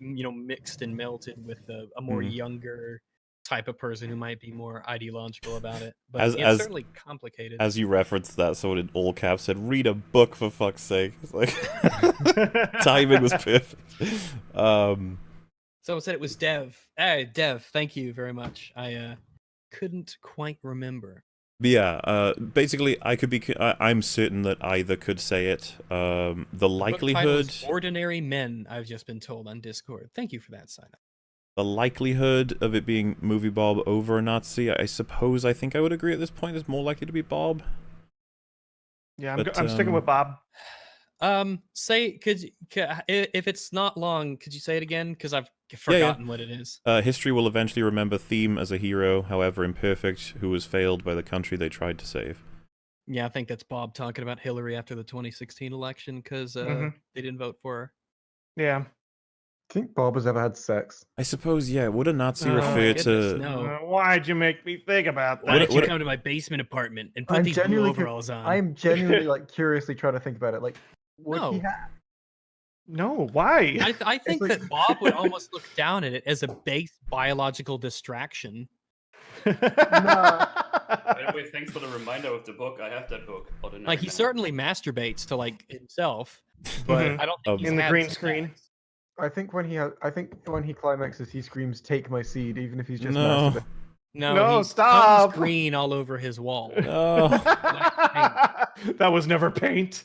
Speaker 4: you know mixed and melted with a, a more
Speaker 1: Mhm.
Speaker 4: younger type of person who might be more ideological about it. But
Speaker 1: As-
Speaker 4: it's
Speaker 1: as-
Speaker 4: certainly complicated.
Speaker 1: As you referenced that, someone in all caps said, "Read a book for fuck's sake." It's like timing was perfect. Um,
Speaker 4: Someone said it was Dev. Hey, Dev, thank you very much. I uh, couldn't quite remember.
Speaker 1: Yeah, uh, basically, I could be. I, I'm certain that either could say it. Um, the
Speaker 4: is
Speaker 1: likelihood,
Speaker 4: Ordinary Men, I've just been told on Discord. Thank you for that sign up.
Speaker 1: The likelihood of it being movie Bob over a Nazi. I suppose I think I would agree at this point. Is more likely to be Bob.
Speaker 2: yeah, I'm,
Speaker 1: But,
Speaker 2: I'm sticking
Speaker 1: um,
Speaker 2: with Bob.
Speaker 4: Um, say, could, you- ca- i if it's not long, could you say it again? Because I've
Speaker 1: yeah.
Speaker 4: forgotten what it is.
Speaker 1: Uh, history will eventually remember Theme as a hero, however imperfect, who was failed by the country they tried to save.
Speaker 4: Yeah, I think that's Bob talking about Hillary after the 2016 election because uh,
Speaker 2: Mhm.
Speaker 4: they didn't vote for her.
Speaker 2: Yeah.
Speaker 3: Think Bob has ever had sex.
Speaker 1: I suppose, yeah. Would a Nazi
Speaker 2: Oh
Speaker 1: refer
Speaker 4: goodness,
Speaker 1: to?
Speaker 4: no.
Speaker 2: Uh, why'd you make me think about that?
Speaker 4: don't you
Speaker 1: what-
Speaker 4: come to my basement apartment and put
Speaker 3: I'm
Speaker 4: these blue
Speaker 3: genuinely
Speaker 4: overalls on?
Speaker 3: I'm genuinely like curiously trying to think about it. Like, would he
Speaker 4: No.
Speaker 3: have?
Speaker 2: No, why?
Speaker 4: I, th- I think
Speaker 3: like-
Speaker 4: that Bob would almost look down at it as a base biological distraction.
Speaker 5: By the way, thanks for the reminder of the book. I have that book.
Speaker 4: Like he
Speaker 5: Men.
Speaker 4: certainly masturbates to like himself, but
Speaker 2: Mhm.
Speaker 4: I don't
Speaker 1: Um,
Speaker 4: think he's
Speaker 2: In the
Speaker 4: had
Speaker 2: green
Speaker 4: sex.
Speaker 2: screen.
Speaker 3: I think when he has, I think when he climaxes, he screams, "Take my seed," even if he's just
Speaker 1: No.
Speaker 3: masturbating.
Speaker 4: No,
Speaker 2: No,
Speaker 4: he
Speaker 2: stop.
Speaker 4: green all over his wall.
Speaker 1: No.
Speaker 2: that was never paint.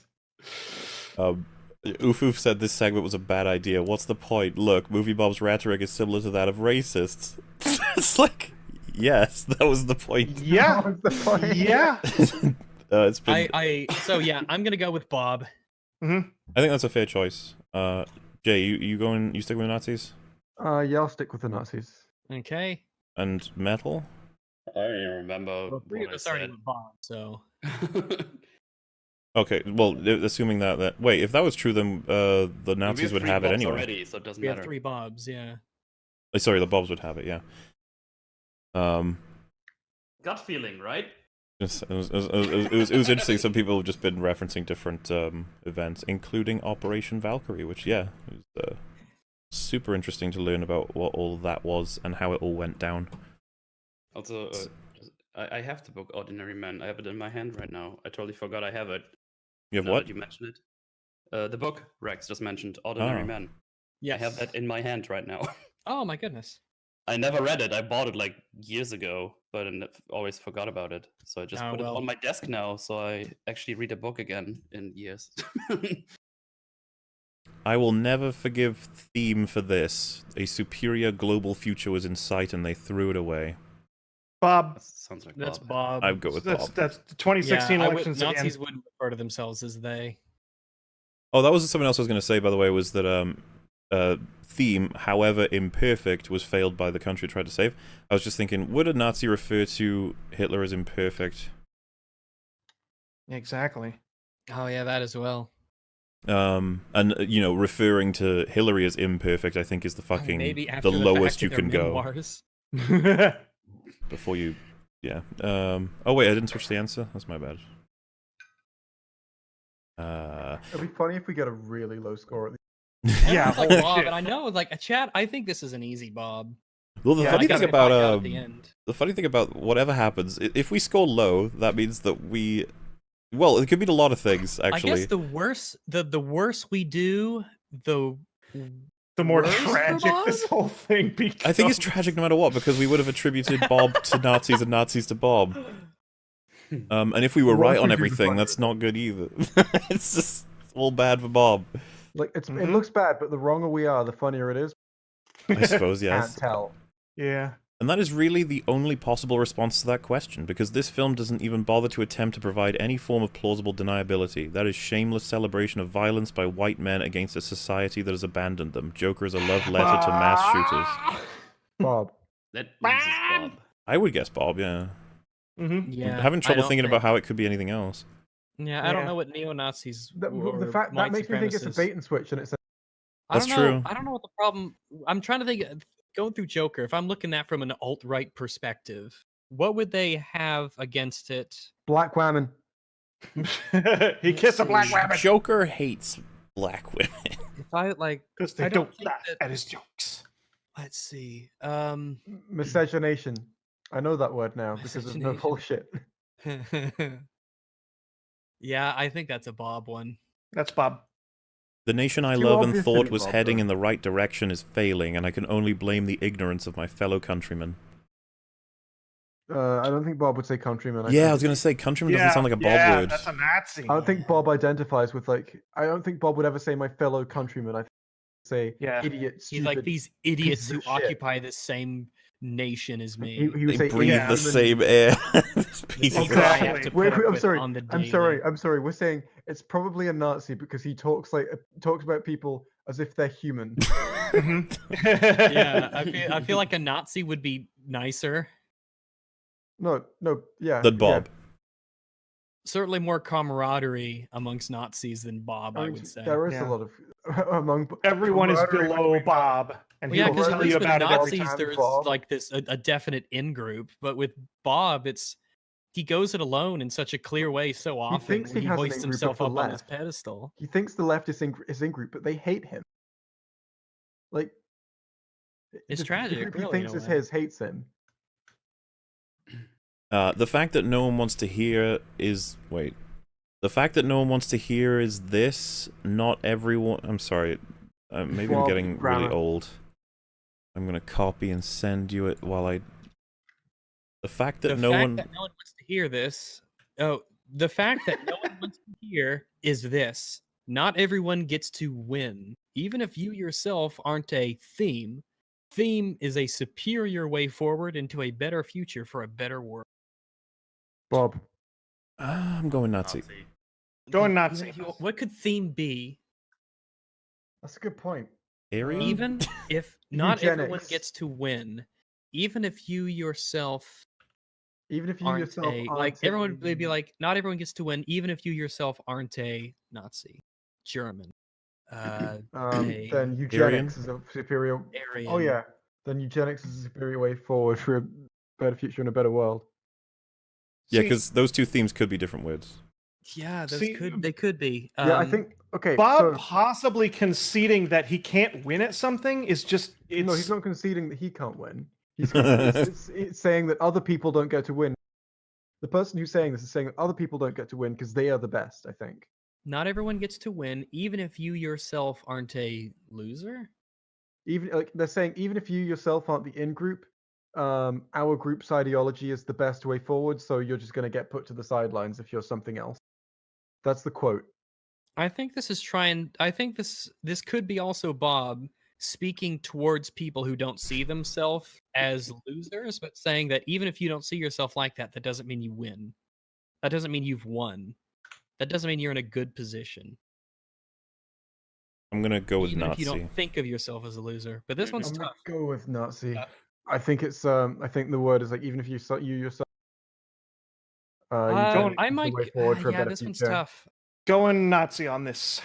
Speaker 1: Um, Oof Oof said this segment was a bad idea. What's the point? Look, Movie Bob's rhetoric is similar to that of racists. it's like, yes, that was the point.
Speaker 2: Yeah.
Speaker 3: That was the point.
Speaker 2: Yeah.
Speaker 1: uh, it's been.
Speaker 4: I, I so yeah, I'm gonna go with Bob. Hmm.
Speaker 1: I think that's a fair choice. Uh, Jay, you you going? You stick with the Nazis
Speaker 3: Uh, yeah, I'll stick with the Nazis.
Speaker 4: Okay,
Speaker 1: and metal?
Speaker 5: I don't even remember
Speaker 4: well, three
Speaker 5: what
Speaker 4: of
Speaker 5: I
Speaker 4: us already
Speaker 5: said.
Speaker 4: with Bob. So
Speaker 1: Okay, well, assuming that that wait, if that was true, then uh, the
Speaker 5: We
Speaker 1: Nazis would
Speaker 5: three
Speaker 1: have it
Speaker 5: Bobs
Speaker 1: anyway.
Speaker 5: Already, so it doesn't
Speaker 4: we have three Bobs. Yeah.
Speaker 1: Uh, sorry, the Bobs would have it. Yeah. Um,
Speaker 5: Gut feeling, right?
Speaker 1: It's- It was, it, was, it, was, it, was, interesting. Some people have just been referencing different um, events, including Operation Valkyrie, which, yeah, it was uh, super interesting to learn about what all that was and how it all went down.
Speaker 5: Also, uh, I, I have the book Ordinary Men. I have it in my hand right now. I totally forgot I have it.
Speaker 1: You have
Speaker 5: now
Speaker 1: what?
Speaker 5: You mentioned it. Uh, the book Rex just mentioned, Ordinary
Speaker 1: Oh.
Speaker 5: Men.
Speaker 4: Yes.
Speaker 5: I have that in my hand right now.
Speaker 4: Oh my goodness.
Speaker 5: I never read it. I bought it like years ago, but I always forgot about it. So I just
Speaker 4: Oh,
Speaker 5: put
Speaker 4: well.
Speaker 5: it on my desk now, so I actually read a book again in years.
Speaker 1: I will never forgive Theme for this. A superior global future was in sight and they threw it away.
Speaker 2: Bob.
Speaker 5: That sounds like
Speaker 4: That's
Speaker 5: Bob.
Speaker 4: Bob.
Speaker 1: I'd go with
Speaker 2: That's
Speaker 1: Bob.
Speaker 2: that's the 2016
Speaker 4: yeah, I would-
Speaker 2: elections
Speaker 4: Nazis
Speaker 2: again.
Speaker 4: wouldn't refer to themselves as they.
Speaker 1: Oh, that was something else I was going to say, by the way, was that um, uh, Theme, however imperfect, was failed by the country it tried to save. I was just thinking, would a Nazi refer to Hitler as imperfect?
Speaker 2: Exactly.
Speaker 4: Oh yeah, that as well.
Speaker 1: Um, and uh, you know, referring to Hillary as imperfect, I think is the fucking
Speaker 4: Maybe after
Speaker 1: the
Speaker 4: the
Speaker 1: lowest
Speaker 4: fact
Speaker 1: you can go
Speaker 4: memoirs.
Speaker 1: before you. Yeah. Um. Oh wait, I didn't switch the answer. That's my bad. Uh.
Speaker 3: It'd be funny if we get a really low score at the
Speaker 2: Yeah,
Speaker 4: It's like
Speaker 2: holy
Speaker 4: Bob, and I know, like a chat. I think this is an easy Bob.
Speaker 1: Well, the
Speaker 2: Yeah,
Speaker 1: funny thing about
Speaker 4: find out at
Speaker 1: um,
Speaker 4: the end.
Speaker 1: the funny thing about whatever happens, if we score low, that means that we. Well, it could mean a lot of things
Speaker 4: I
Speaker 1: actually.
Speaker 4: guess the worse the the worse we do, the
Speaker 2: the more
Speaker 4: Worse
Speaker 2: tragic this whole thing becomes.
Speaker 1: I think it's tragic no matter what because we would have attributed Bob to Nazis and Nazis to Bob. Um, and if we were
Speaker 3: What
Speaker 1: right on
Speaker 3: we do the
Speaker 1: everything, that's not good either. it's just it's all bad for Bob.
Speaker 3: Like it's
Speaker 2: Mhm.
Speaker 3: it looks bad, but the wronger we are, the funnier it is.
Speaker 1: I suppose, yes.
Speaker 3: Can't tell.
Speaker 2: Yeah.
Speaker 1: And that is really the only possible response to that question, because this film doesn't even bother to attempt to provide any form of plausible deniability. That is shameless celebration of violence by white men against a society that has abandoned them. Joker is a love letter to mass shooters.
Speaker 3: Bob.
Speaker 5: That loses Bob.
Speaker 1: I would guess Bob, yeah.
Speaker 2: Mm-hmm.
Speaker 4: yeah,
Speaker 1: I'm having trouble thinking
Speaker 4: think-
Speaker 1: about how it could be anything else.
Speaker 4: Yeah, I don't know what neo Nazis.
Speaker 3: The, the fact that makes me think it's a bait and switch, and it's a,
Speaker 4: I
Speaker 1: That's
Speaker 4: don't know.
Speaker 1: true.
Speaker 4: I don't know what the problem. I'm trying to think. uh, Going through Joker, if I'm looking at from an alt right perspective, what would they have against it?
Speaker 3: black woman.
Speaker 2: he kissed a black rabbit
Speaker 1: Joker hates black women.
Speaker 4: If I like,
Speaker 2: because
Speaker 4: I
Speaker 2: they
Speaker 4: don't
Speaker 2: don't laugh
Speaker 4: that-
Speaker 2: at his jokes.
Speaker 4: let's see. Um,
Speaker 3: Miscegenation. I know that word now because of the bullshit.
Speaker 4: yeah, I think that's a Bob one.
Speaker 2: That's Bob.
Speaker 1: The nation I
Speaker 3: Too
Speaker 1: love and thought was
Speaker 3: Bob,
Speaker 1: heading
Speaker 3: though.
Speaker 1: in the right direction is failing, and I can only blame the ignorance of my fellow countrymen.
Speaker 3: Uh, I don't think Bob would say countryman. I
Speaker 1: Yeah, I was gonna say countryman
Speaker 2: yeah,
Speaker 1: doesn't sound like a Bob
Speaker 2: yeah,
Speaker 1: word.
Speaker 2: That's a Nazi.
Speaker 3: I don't think Bob identifies with like. I don't think Bob would ever say my fellow countrymen. I think he'd say
Speaker 2: Yeah.
Speaker 3: idiot,
Speaker 4: He's like these idiots who
Speaker 3: shit."
Speaker 4: occupy the same nation as me.
Speaker 3: He, he
Speaker 1: They
Speaker 3: would
Speaker 1: breathe
Speaker 2: yeah.
Speaker 1: the
Speaker 3: inhuman-
Speaker 1: same air. This piece of
Speaker 4: These guys
Speaker 2: Exactly.
Speaker 3: Wait, wait, I'm sorry.
Speaker 4: on the
Speaker 3: I'm sorry. I'm sorry. We're saying it's probably a Nazi because he talks like uh, talks about people as if they're human.
Speaker 2: Mhm.
Speaker 4: yeah, I feel, I feel like a Nazi would be nicer.
Speaker 3: no, no, yeah.
Speaker 1: Than
Speaker 3: yeah.
Speaker 1: Bob.
Speaker 4: Certainly more camaraderie amongst Nazis than Bob, I
Speaker 3: mean,
Speaker 4: would say.
Speaker 3: There is
Speaker 2: Yeah.
Speaker 3: a lot of among
Speaker 2: Everyone is below
Speaker 3: between-
Speaker 2: Bob, and
Speaker 4: Well,
Speaker 2: he
Speaker 4: yeah, because at
Speaker 2: tell you
Speaker 4: least with
Speaker 2: about it every
Speaker 4: Nazis,
Speaker 3: time,
Speaker 4: there's
Speaker 3: Bob.
Speaker 4: like this a, a definite in group, but with Bob, it's he goes it alone in such a clear way so often.
Speaker 3: thinks he
Speaker 4: he,
Speaker 3: has
Speaker 4: hoists
Speaker 3: in-group
Speaker 4: himself
Speaker 3: the
Speaker 4: up on his pedestal.
Speaker 3: He thinks the left is in is in group, but they hate him. Like
Speaker 4: It's
Speaker 3: the-
Speaker 4: tragic,
Speaker 3: The group
Speaker 4: really,
Speaker 3: he thinks
Speaker 4: in a
Speaker 3: is
Speaker 4: way.
Speaker 3: his hates him.
Speaker 1: Uh, the fact that no one wants to hear is wait. The fact that no one wants to hear is this. Not everyone. I'm sorry. Uh, maybe I'm
Speaker 3: Well,
Speaker 1: getting really old. I'm gonna copy and send you it while I. The fact that
Speaker 4: the
Speaker 1: no
Speaker 4: fact
Speaker 1: one.
Speaker 4: that no one wants to hear this. Oh, the fact that no one wants to hear is this. Not everyone gets to win, even if you yourself aren't a theme. Theme is a superior way forward into a better future for a better world.
Speaker 3: Bob.
Speaker 1: Ah, I'm going Nazi.
Speaker 2: Going Nazi.
Speaker 4: What could theme be?
Speaker 3: That's a good point.
Speaker 1: Aryan?
Speaker 4: Even if not everyone gets to win, even if you yourself
Speaker 3: Even if you
Speaker 4: aren't
Speaker 3: yourself
Speaker 4: a like everyone may be like not everyone gets to win even if you yourself aren't a nazi german uh
Speaker 3: um,
Speaker 4: a
Speaker 3: then eugenics is a superior.
Speaker 4: aryan
Speaker 3: Oh yeah, then eugenics is a superior way forward for a better future and a better world.
Speaker 1: Yeah, because those two themes could be different words.
Speaker 4: yeah those
Speaker 2: See,
Speaker 4: could they could be
Speaker 3: yeah, I
Speaker 4: Um,
Speaker 3: think okay.
Speaker 2: Bob
Speaker 3: so,
Speaker 2: possibly conceding that he can't win at something is just it's
Speaker 3: no, he's not conceding that he can't win. He's it's, it's, it's saying that other people don't get to win. The person who's saying this is saying that other people don't get to win because they are the best. I think.
Speaker 4: not everyone gets to win even if you yourself aren't a loser
Speaker 3: even like they're saying even if you yourself aren't the in group um our group's ideology is the best way forward so you're just going to get put to the sidelines if you're something else that's the quote
Speaker 4: i think this is trying i think this this could be also bob speaking towards people who don't see themselves as losers but saying that even if you don't see yourself like that that doesn't mean you win. That doesn't mean you've won. That doesn't mean you're in a good position.
Speaker 1: I'm gonna go with
Speaker 4: even if
Speaker 1: Nazi.
Speaker 4: you don't think of yourself as a loser but this one's
Speaker 3: i'm
Speaker 4: tough.
Speaker 3: go with nazi.
Speaker 4: Yeah.
Speaker 3: i think it's um i think the word is like even if you so- you yourself uh,
Speaker 4: Uh,
Speaker 3: eugenics
Speaker 4: I might
Speaker 3: way
Speaker 4: uh,
Speaker 3: for a
Speaker 4: yeah
Speaker 3: better
Speaker 4: this one's tough
Speaker 2: going Nazi on this.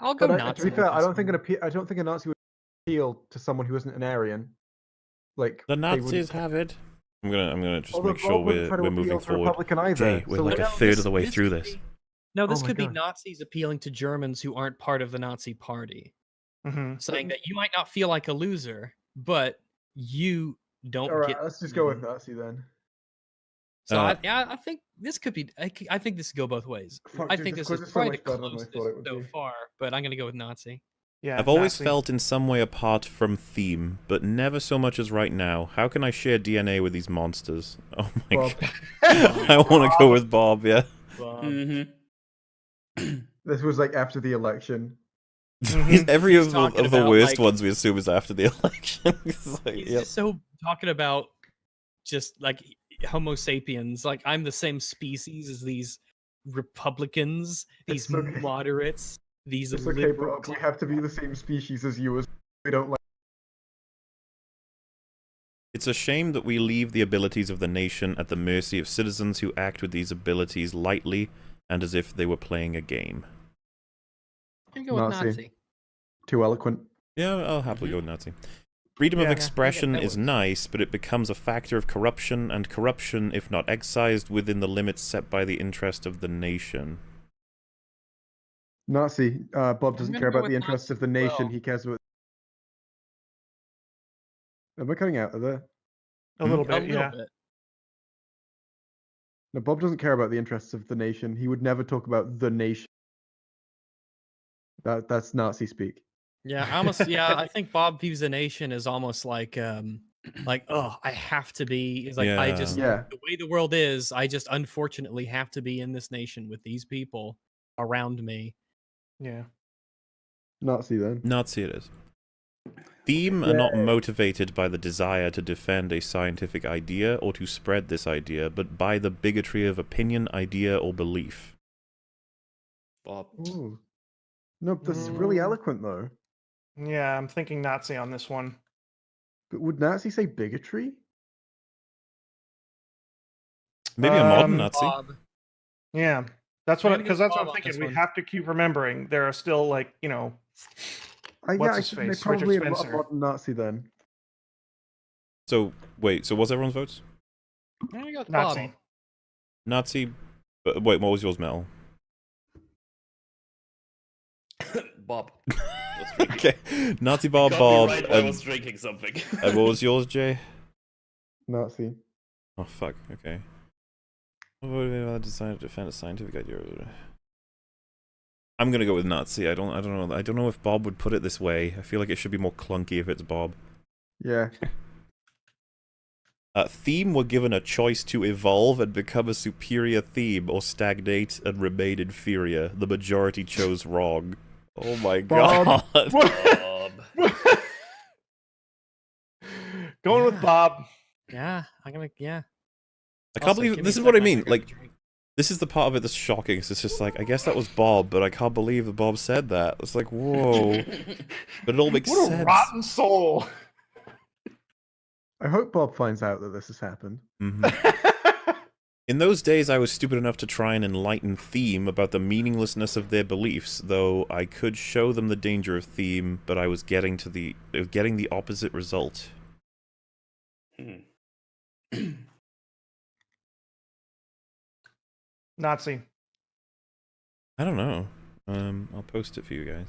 Speaker 4: I'll go
Speaker 3: But I,
Speaker 4: Nazi.
Speaker 3: to be fair, I don't think an appeal. I don't think a Nazi would appeal to someone who isn't an Aryan. Like
Speaker 1: The
Speaker 3: they wouldn't-
Speaker 1: Nazis have it. I'm gonna I'm gonna just
Speaker 3: although
Speaker 1: make sure we're we're moving forward.
Speaker 3: Republican either.
Speaker 1: Jay, we're
Speaker 3: so
Speaker 1: like a third
Speaker 4: this-
Speaker 1: of the way
Speaker 4: this
Speaker 1: through this.
Speaker 4: be- No, this
Speaker 3: my
Speaker 4: could be Nazis appealing to Germans who aren't part of the Nazi party,
Speaker 2: Mhm.
Speaker 4: saying that you might not feel like a loser, but you don't
Speaker 3: all right,
Speaker 4: get.
Speaker 3: let's just go with
Speaker 4: treated.
Speaker 3: Nazi then.
Speaker 4: So
Speaker 1: Uh,
Speaker 4: I, yeah, I think this could be. I think this could go both ways.
Speaker 3: Fuck,
Speaker 4: I
Speaker 3: dude,
Speaker 4: think
Speaker 3: this
Speaker 4: this is
Speaker 3: is so
Speaker 4: probably the
Speaker 3: better than I
Speaker 4: closest
Speaker 3: thought
Speaker 4: so
Speaker 3: be.
Speaker 4: far, but I'm gonna go with Nazi.
Speaker 2: Yeah.
Speaker 1: I've always
Speaker 2: Nazi.
Speaker 1: felt in some way apart from theme, but never so much as right now. How can I share DNA with these monsters? Oh my
Speaker 3: Bob.
Speaker 1: god. I want to go with Bob, yeah.
Speaker 5: Mm-hmm.
Speaker 3: This was like after the election.
Speaker 2: Mhm.
Speaker 1: every
Speaker 4: He's
Speaker 1: of the, of the worst
Speaker 4: like-
Speaker 1: ones we assume is after the election. It's like,
Speaker 4: He's
Speaker 1: yep.
Speaker 4: just so talking about just like Homo sapiens. Like I'm the same species as these Republicans, these
Speaker 3: okay.
Speaker 4: moderates, these
Speaker 3: It's okay,
Speaker 4: liberal.
Speaker 3: Bob. We have to be the same species as you. As we don't like.
Speaker 1: It's a shame that we leave the abilities of the nation at the mercy of citizens who act with these abilities lightly and as if they were playing a game.
Speaker 4: I'm gonna go with
Speaker 3: Nazi.
Speaker 4: Nazi.
Speaker 3: Too eloquent.
Speaker 1: Yeah, I'll happily
Speaker 5: Mhm.
Speaker 1: go with Nazi. Freedom
Speaker 2: Yeah,
Speaker 1: of
Speaker 2: yeah, I
Speaker 4: get
Speaker 1: expression is nice, but it becomes a factor of corruption, and corruption, if not excised within the limits set by the interest of the nation.
Speaker 3: Nazi. Uh, Bob doesn't care about the interests
Speaker 4: Nazi
Speaker 3: of the nation.
Speaker 4: well.
Speaker 3: He cares about. Am I cutting out of there?
Speaker 2: a little
Speaker 1: Hmm?
Speaker 4: A
Speaker 2: bit.
Speaker 4: little
Speaker 2: Yeah.
Speaker 4: bit.
Speaker 3: No, Bob doesn't care about the interests of the nation. He would never talk about the nation. That that's Nazi speak.
Speaker 4: Yeah, I almost. yeah, I think Bob views the nation is almost like, um, like, oh, I have to be. It's like I just
Speaker 3: Yeah.
Speaker 4: the way the world is. I just unfortunately have to be in this nation with these people around me.
Speaker 2: Yeah.
Speaker 3: Nazi then.
Speaker 1: Nazi it is. Theme are not motivated by the desire to defend a scientific idea or to spread this idea, but by the bigotry of opinion, idea, or belief.
Speaker 5: Bob.
Speaker 3: Ooh. No, this is really
Speaker 2: Mm.
Speaker 3: eloquent though.
Speaker 2: Yeah. I'm thinking Nazi on this one.
Speaker 3: But would Nazi say bigotry?
Speaker 1: Maybe a modern
Speaker 2: Um,
Speaker 1: Nazi.
Speaker 4: Bob.
Speaker 2: Yeah. That's what
Speaker 4: I'm
Speaker 2: because
Speaker 4: go
Speaker 2: that's what I'm thinking. We
Speaker 4: one.
Speaker 2: have to keep remembering there are still like you know
Speaker 3: Uh, yeah,
Speaker 2: What's
Speaker 3: I
Speaker 2: his
Speaker 3: think they're
Speaker 2: face? Richard
Speaker 3: probably a,
Speaker 2: Spencer.
Speaker 3: modern Nazi then.
Speaker 1: So, wait, so what's everyone's votes?
Speaker 4: I'm gonna go with
Speaker 2: Nazi.
Speaker 4: Bob.
Speaker 1: Nazi. Uh, wait, what was yours, Mel?
Speaker 5: Bob. Let's drink.
Speaker 1: Okay. Nazi Bob, Bob.
Speaker 5: right I was drinking something.
Speaker 1: and what was yours, Jay?
Speaker 3: Nazi.
Speaker 1: Oh, fuck. Okay. What would be about decided to defend a scientific idea? I'm gonna go with Nazi. I don't. I don't know. I don't know if Bob would put it this way. I feel like it should be more clunky if it's Bob.
Speaker 3: Yeah.
Speaker 1: Uh, theme were given a choice to evolve and become a superior theme or stagnate and remain inferior. The majority chose wrong. Oh my
Speaker 3: Bob.
Speaker 1: god.
Speaker 5: Bob.
Speaker 2: Going with Bob.
Speaker 4: Yeah, I'm gonna. Yeah.
Speaker 1: I can't
Speaker 4: Also,
Speaker 1: believe this is what I mean. Like
Speaker 4: drink.
Speaker 1: this is the part of it that's shocking. 'cause It's just like I guess that was Bob, but I can't believe that Bob said that. It's like whoa, but it all makes sense.
Speaker 2: What a
Speaker 1: sense.
Speaker 2: rotten soul.
Speaker 3: I hope Bob finds out that this has happened.
Speaker 1: Mhm. In those days, I was stupid enough to try and enlighten Theme about the meaninglessness of their beliefs, though I could show them the danger of Theme, but I was getting to the uh, getting the opposite result.
Speaker 5: Hmm.
Speaker 2: Nazi.
Speaker 1: I don't know. Um, I'll post it for you guys.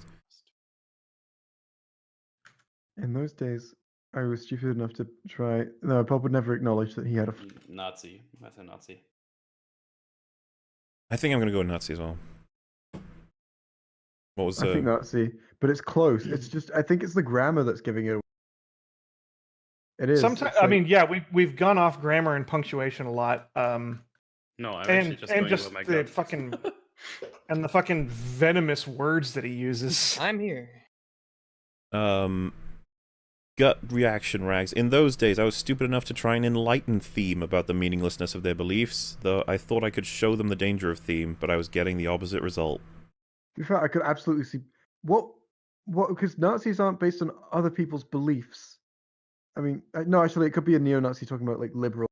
Speaker 3: In those days, I was stupid enough to try. No, Bob would never acknowledge that he had a. f-
Speaker 5: Nazi. I said Nazi.
Speaker 1: I think I'm gonna go with Nazi as well. What was
Speaker 3: I
Speaker 1: uh,
Speaker 3: think Nazi, but it's close. It's just. I think it's the grammar that's giving it. away. It is.
Speaker 2: Sometimes
Speaker 3: it's
Speaker 2: I mean, yeah, we we've gone off grammar and punctuation a lot. Um,
Speaker 5: No, I'm
Speaker 2: and
Speaker 5: just
Speaker 2: and
Speaker 5: going
Speaker 2: just
Speaker 5: my
Speaker 2: the fucking and the fucking venomous words that he uses.
Speaker 4: I'm here.
Speaker 1: um gut reaction rags in those days i was stupid enough to try and enlighten theme about the meaninglessness of their beliefs though i thought i could show them the danger of theme but i was getting the opposite result
Speaker 3: To be fair, I could absolutely see what what because Nazis aren't based on other people's beliefs. I mean, uh, no, actually, it could be a neo-Nazi talking about like liberal.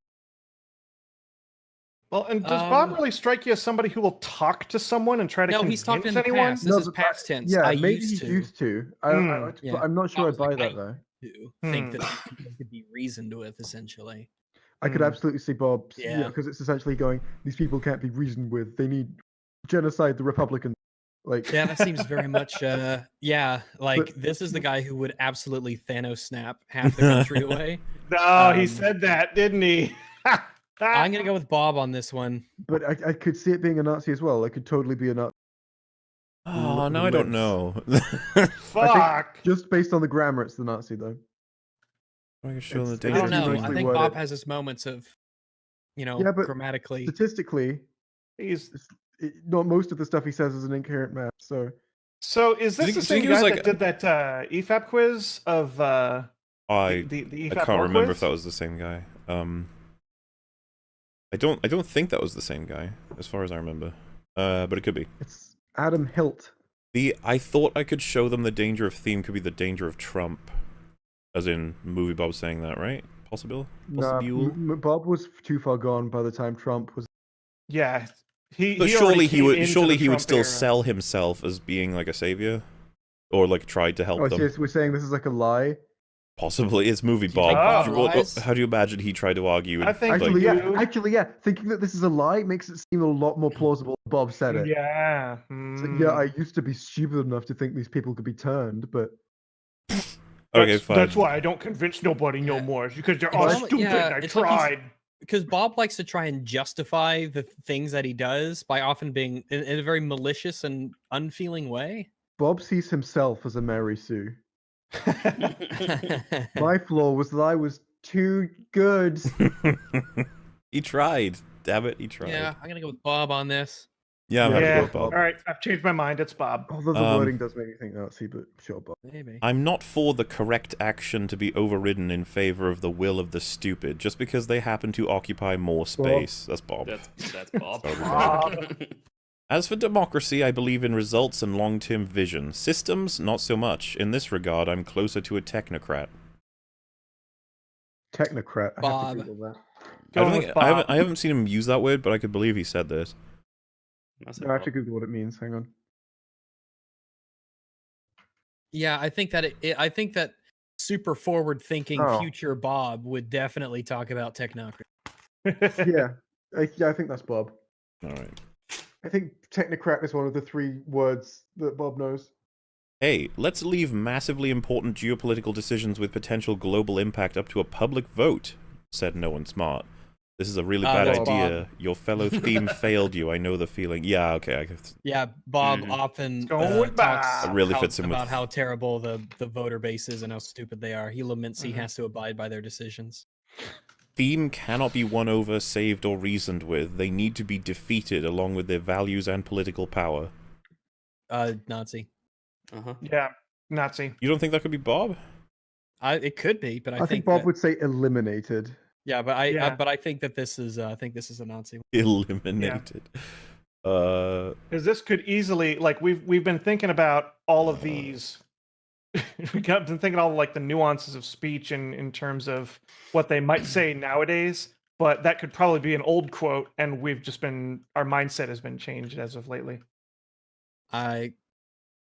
Speaker 2: Well, and does Bob
Speaker 4: Um,
Speaker 2: really strike you as somebody who will talk to someone and try to
Speaker 4: No,
Speaker 2: convince
Speaker 4: he's talking in the
Speaker 2: anyone?
Speaker 4: past. This
Speaker 3: No,
Speaker 4: is past tense.
Speaker 3: Yeah,
Speaker 4: I
Speaker 3: maybe
Speaker 4: used
Speaker 3: he's
Speaker 4: to.
Speaker 3: used to. I, I,
Speaker 2: Hmm.
Speaker 3: I,
Speaker 4: Yeah.
Speaker 3: I'm not sure
Speaker 4: I
Speaker 3: I buy
Speaker 4: like,
Speaker 3: that
Speaker 4: I-
Speaker 3: though.
Speaker 4: To think
Speaker 2: Hmm.
Speaker 4: that people could be reasoned with, essentially.
Speaker 3: I could
Speaker 2: Hmm.
Speaker 3: absolutely see Bob. Yeah,
Speaker 4: Yeah.
Speaker 3: because it's essentially going. These people can't be reasoned with. They need genocide the Republicans. Like
Speaker 4: Yeah, that seems very much. uh Yeah, like
Speaker 3: But-
Speaker 4: this is the guy who would absolutely Thanos snap half the country away.
Speaker 2: No, he
Speaker 4: Um,
Speaker 2: said that, didn't he?
Speaker 4: I'm gonna go with Bob on this one.
Speaker 3: But I, I could see it being a Nazi as well. It could totally be a Nazi,
Speaker 1: Oh,
Speaker 3: Look
Speaker 1: now
Speaker 3: at
Speaker 1: I don't know.
Speaker 2: Fuck.
Speaker 3: just based on the grammar. It's the Nazi though.
Speaker 1: I can show the
Speaker 3: It's-
Speaker 4: I
Speaker 1: danger
Speaker 4: don't know. I think
Speaker 3: worded.
Speaker 4: Bob has his moments of, you know,
Speaker 3: Yeah, but
Speaker 4: grammatically.
Speaker 3: Statistically,
Speaker 2: He's
Speaker 3: it, not most of the stuff he says is an incoherent math. So
Speaker 2: so is this the
Speaker 1: think- do you
Speaker 2: same
Speaker 1: think was
Speaker 2: guy
Speaker 1: like
Speaker 2: that did that uh, EFAP quiz of uh,
Speaker 1: I
Speaker 2: the, the
Speaker 1: I can't remember
Speaker 2: quiz?
Speaker 1: if that was the same guy. Um, I don't I don't think that was the same guy, as far as I remember. Uh, but it could be.
Speaker 3: it's Adam Hilt.
Speaker 1: The I thought I could show them the danger of theme could be the danger of Trump, as in movie Bob saying that, right? Possible.
Speaker 3: Nah,
Speaker 1: Possible.
Speaker 3: M- M- Bob was too far gone by the time Trump was.
Speaker 2: Yeah, he.
Speaker 1: But
Speaker 2: he
Speaker 1: surely he would surely
Speaker 2: the
Speaker 1: he would still
Speaker 2: era.
Speaker 1: sell himself as being like a savior, or like tried to help
Speaker 3: Oh,
Speaker 1: them.
Speaker 3: so we're saying this is like a lie.
Speaker 1: Possibly, it's movie
Speaker 4: Do you think
Speaker 1: Bob.
Speaker 2: Bob
Speaker 1: Do you- what-
Speaker 4: lies?
Speaker 1: how do you imagine he tried to argue?
Speaker 2: I
Speaker 1: and,
Speaker 2: think
Speaker 1: like,
Speaker 3: Actually, yeah.
Speaker 2: you-
Speaker 3: Actually, yeah. Thinking that this is a lie makes it seem a lot more plausible. Bob said it.
Speaker 2: Yeah.
Speaker 3: It's like, yeah,
Speaker 2: mm.
Speaker 3: I used to be stupid enough to think these people could be turned, but
Speaker 1: okay,
Speaker 2: that's,
Speaker 1: fine.
Speaker 2: That's why I don't convince nobody no
Speaker 4: Yeah.
Speaker 2: more. Because they're
Speaker 4: It's
Speaker 2: all stupid.
Speaker 4: yeah,
Speaker 2: I
Speaker 4: it's like
Speaker 2: tried.
Speaker 4: because Bob likes to try and justify the things that he does by often being in, in a very malicious and unfeeling way.
Speaker 3: Bob sees himself as a Mary Sue. My flaw was that I was too good.
Speaker 1: he tried. Damn it, he tried.
Speaker 4: yeah, I'm gonna go with Bob on this.
Speaker 1: Yeah, I'm
Speaker 3: Yeah.
Speaker 1: happy to go with Bob.
Speaker 2: All right, I've changed my mind. It's Bob.
Speaker 3: Although the
Speaker 1: Um,
Speaker 3: wording does make me think Nazi, but sure, Bob.
Speaker 4: Maybe.
Speaker 1: I'm not for the correct action to be overridden in favor of the will of the stupid, just because they happen to occupy more space. That's Bob.
Speaker 5: That's that's Bob.
Speaker 2: Bob.
Speaker 1: As for democracy, I believe in results and long-term vision. Systems, not so much. In this regard, I'm closer to a technocrat.
Speaker 3: Technocrat. I
Speaker 4: Bob.
Speaker 3: have to Google that.
Speaker 1: I don't think
Speaker 2: with
Speaker 1: I haven't, I haven't seen him use that word, but I could believe he said this.
Speaker 5: I
Speaker 3: No, I have to Google what it means. Hang on.
Speaker 4: Yeah, I think that it, it- I think that super forward-thinking
Speaker 3: Oh.
Speaker 4: future Bob would definitely talk about technocracy.
Speaker 3: yeah, I, yeah, I think that's Bob.
Speaker 1: All right.
Speaker 3: I think technocrat is one of the three words that Bob knows.
Speaker 1: Hey, let's leave massively important geopolitical decisions with potential global impact up to a public vote, said no one smart. This is a really
Speaker 4: Uh,
Speaker 1: bad
Speaker 3: that's
Speaker 1: idea. Your fellow theme failed you. I know the feeling. Yeah, okay. I guess.
Speaker 4: Yeah, Bob
Speaker 5: Mhm.
Speaker 4: often uh, talks
Speaker 1: really
Speaker 4: how-
Speaker 1: fits in with-
Speaker 4: about how terrible the the voter base is and how stupid they are. He laments he
Speaker 2: Mhm.
Speaker 4: has to abide by their decisions.
Speaker 1: Theme cannot be won over, saved, or reasoned with. They need to be defeated along with their values and political power.
Speaker 4: Uh, Nazi.
Speaker 5: Uh-huh.
Speaker 2: yeah, Nazi.
Speaker 1: You don't think that could be Bob?
Speaker 4: I it could be, but I,
Speaker 3: I, think, Bob
Speaker 4: that-
Speaker 3: would say eliminated.
Speaker 4: Yeah, but I,
Speaker 2: Yeah.
Speaker 4: I but I think that this is uh, I think this is a Nazi.
Speaker 1: Eliminated. Uh,
Speaker 2: Because this could easily, like, we've we've been thinking about all of these. we got been thinking all like the nuances of speech and in terms of what they might say nowadays. But that could probably be an old quote, and we've just been our mindset has been changed as of lately.
Speaker 4: I